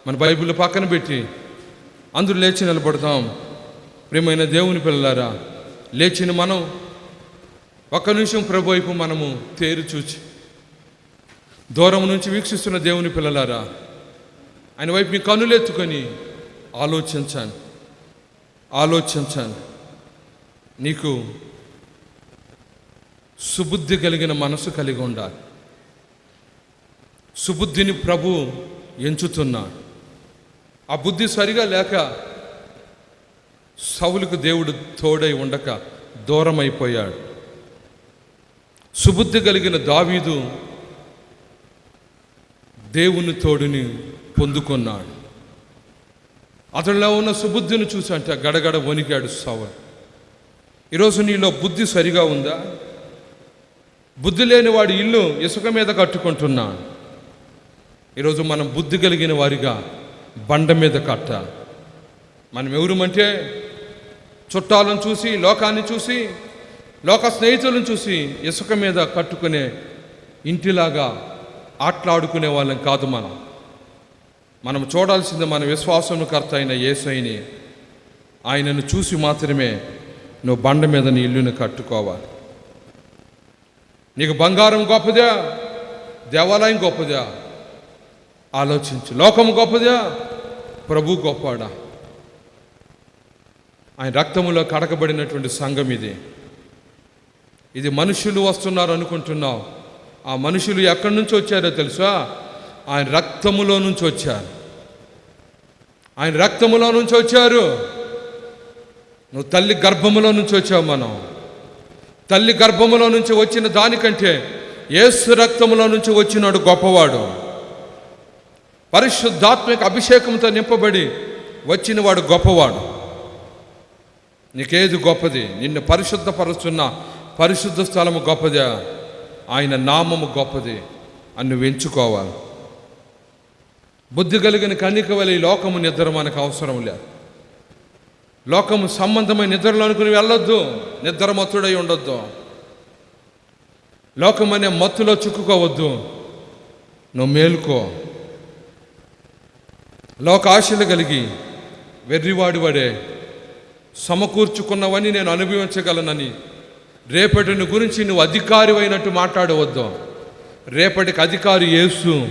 మన బైబిల్ పక్కన పెట్టి అందరూ లేచి నిలబడతాం ప్రేమైన దేవుని పిల్లలారా లేచిన మనం ఒక్క నిమిషం ప్రభు వైపు మనము తేరు చూచి దూరం నుంచి వీక్షిస్తున్న దేవుని పిల్లలారా ఆయన వైపు మీ కనులెత్తుకొని ఆలోచించాను ఆలోచించాను. నీకు సుబుద్ధి కలిగిన మనసు కలిగి ఉండాలి. సుబుద్ధిని ప్రభు ఎంచుతున్నాడు. ఆ బుద్ధి సరిగా లేక సౌలుకు దేవుడు తోడై ఉండక దూరమైపోయాడు. సుబుద్ధి కలిగిన దావీదు దేవుని తోడుని పొందుకున్నాడు. అతనిలో ఉన్న సుబుద్ధిని చూసి అంటే గడగడ వణికాడు సౌలు. ఈరోజు నీలో బుద్ధి సరిగా ఉందా? బుద్ధి లేని వాడి ఇల్లు ఇసుక మీద కట్టుకుంటున్నాడు ఈరోజు మనం బుద్ధి కలిగిన వారిగా బండ మీద కట్టాలి మనం ఎవరమంటే చుట్టాలను చూసి లోకాన్ని చూసి లోక స్నేహితులను చూసి ఇసుక మీద కట్టుకునే ఇంటిలాగా ఆటలాడుకునే వాళ్ళం కాదు మనం. మనం చూడాల్సింది మన విశ్వాసముకర్త అయిన యేసైని. ఆయనను చూసి మాత్రమే నువ్వు బండ మీద నీ ఇల్లుని కట్టుకోవాలి. నీకు బంగారం గొప్పదా? దేవాలయం గొప్పదా? ఆలోచించు. లోకం గొప్పదా? ప్రభు గొప్పడా ఆయన రక్తములో కడకబడినటువంటి సంఘం ఇది. ఇది మనుషులు వస్తున్నారు అనుకుంటున్నావు ఆ మనుషులు ఎక్కడి నుంచి వచ్చారో తెలుసా? ఆయన రక్తములో నుంచి వచ్చారు. ఆయన రక్తములో నుంచి వచ్చారు. నువ్వు తల్లి గర్భములో నుంచి వచ్చావు మనం. తల్లి గర్భములో నుంచి వచ్చిన దానికంటే ఏసు రక్తములో నుంచి వచ్చినాడు గొప్పవాడు. పరిశుద్ధాత్మిక అభిషేకంతో నింపబడి వచ్చినవాడు గొప్పవాడు. నీకేది గొప్పది? నిన్ను పరిశుద్ధపరుస్తున్న పరిశుద్ధ స్థలము గొప్పదా. ఆయన నామము గొప్పది. అని నువ్వు ఎంచుకోవాలి. బుద్ధి కలిగిన కన్నిక వల్ల ఈ లోకము నిద్ర మనకు అవసరం లేదు లోకము సంబంధమైన నిద్రలో అనుకుని వెళ్ళొద్దు. నిద్ర మత్తుడై ఉండొద్దు. లోకం అనే మత్తులో చిక్కుకోవద్దు. నువ్వు మేలుకో. లోక ఆశలు కలిగి వెర్రివాడి వాడే సమకూర్చుకున్నవని నేను అనుభవించగలనని. రేపటిని గురించి నువ్వు అధికారి అయినట్టు మాట్లాడవద్దు. రేపటికి అధికారి యేసు.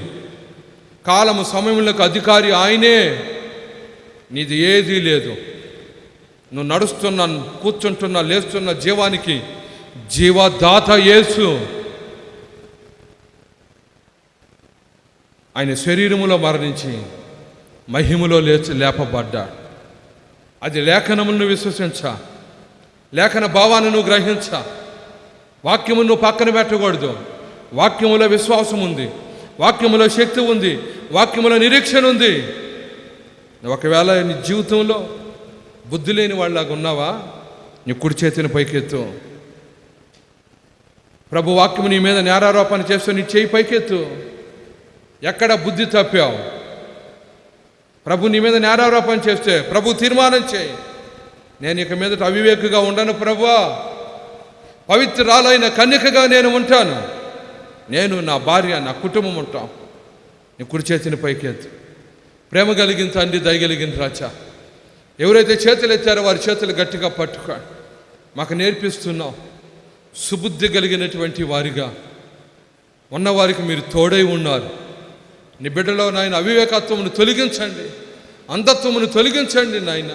కాలము సమయంలోకి అధికారి ఆయనే. నీది ఏదీ లేదు. నువ్వు నడుస్తున్న కూర్చుంటున్న లేస్తున్న జీవానికి జీవదాత యేసు. ఆయన శరీరములో మరణించి మహిమలో లేచి లేపబడ్డాడు. అది లేఖనమును విశ్వసించ. లేఖన భావాన్ని నువ్వు గ్రహించ. వాక్యము నువ్వు పక్కన పెట్టకూడదు. వాక్యములో విశ్వాసం ఉంది వాక్యములో శక్తి ఉంది వాక్యములో నిరీక్షణ ఉంది ఒకవేళ నీ జీవితంలో బుద్ధి లేని వాళ్ళలాగా ఉన్నావా? నీ కుడి చేతిని పైకెత్తు. ప్రభు వాక్యము నీ మీద నేరారోపణ చేస్తూ నీ చేయి పైకెత్తు. ఎక్కడ బుద్ధి తప్పావు? ప్రభు నీ మీద నేరారోపణ చేస్తే ప్రభు తీర్మానం చేయి. నేను ఇక మీదట అవివేకగా ఉండను ప్రభువా. పవిత్రాలైన కన్యకగా నేను ఉంటాను. నేను నా భార్య నా కుటుంబం ఉంటాం. నీ కుడి చేతిని పైకెత్తు. ప్రేమ కలిగిన తండ్రి దయగలిగిన రాజా. ఎవరైతే చేతులు ఎత్తారో వారి చేతులు గట్టిగా పట్టుకో. మాకు నేర్పిస్తున్నాం సుబుద్ధి కలిగినటువంటి వారిగా. ఉన్నవారికి మీరు తోడై ఉన్నారు. నీ బిడ్డలో నాయన అవివేకత్వమును తొలగించండి. అంధత్వమును తొలగించండి నాయన.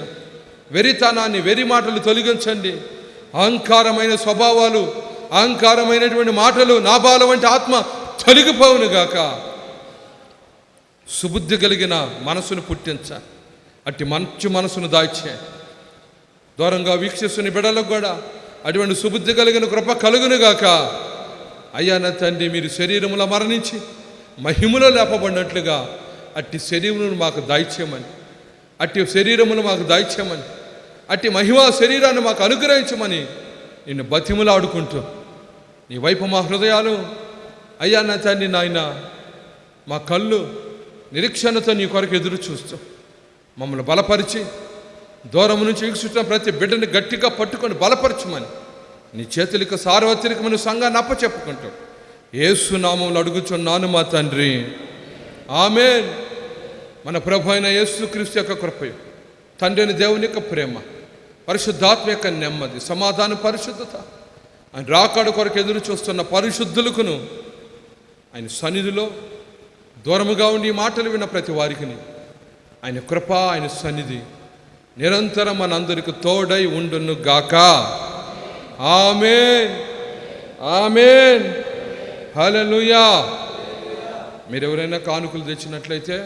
వెరితనాన్ని వెరి మాటలు తొలగించండి. అహంకారమైన స్వభావాలు అహంకారమైనటువంటి మాటలు నాబాల వంటి ఆత్మ తొలగిపోవును గాక. సుబుద్ధి కలిగిన మనసును పుట్టించ. అట్టి మంచి మనసును దాచే దూరంగా వీక్షిస్తున్న బిడ్డలకు కూడా అటువంటి సుబుద్ధి కలిగిన కృప కలుగునుగాక అయ్యా నా తండ్రి మీరు శరీరముల మరణించి మహిమలో లేపబడినట్లుగా అట్టి శరీరమును మాకు దాయిచ్యమని అట్టి శరీరమును మాకు దాయిచ్యమని అట్టి మహిమా శరీరాన్ని మాకు అనుగ్రహించమని నిన్ను బతిములాడుకుంటూ నీ వైపు మా హృదయాలు అయ్యా నా తండ్రి నాయన మా కళ్ళు నిరీక్షణతో నీ కొరకు ఎదురు చూస్తూ మమ్మల్ని బలపరిచి దూరం నుంచి వీక్షిస్తున్న ప్రతి బిడ్డని గట్టిగా పట్టుకొని బలపరచమని నీ చేతులకు సార్వత్రికమైన సంఘాన్ని అప్పచెప్పుకుంటూ ఏసు నామంలో అడుగుచున్నాను మా తండ్రి. ఆమె మన ప్రభు అయిన యేసుక్రీస్తు యొక్క కృపయు తండ్రిని దేవుని యొక్క ప్రేమ పరిశుద్ధాత్మ యొక్క నెమ్మది సమాధానం పరిశుద్ధత ఆయన రాకాడు కొరకు ఎదురు చూస్తున్న పరిశుద్ధులకును ఆయన సన్నిధిలో దూరముగా ఉండి మాటలు విన్న ప్రతి వారికిని ఆయన కృప ఆయన సన్నిధి నిరంతరం మనందరికి తోడై ఉండును గాక. ఆమెన్. ఆమెన్. హల్లెలూయా. మీరు ఎవరైనా కానుకలు తెచ్చినట్లయితే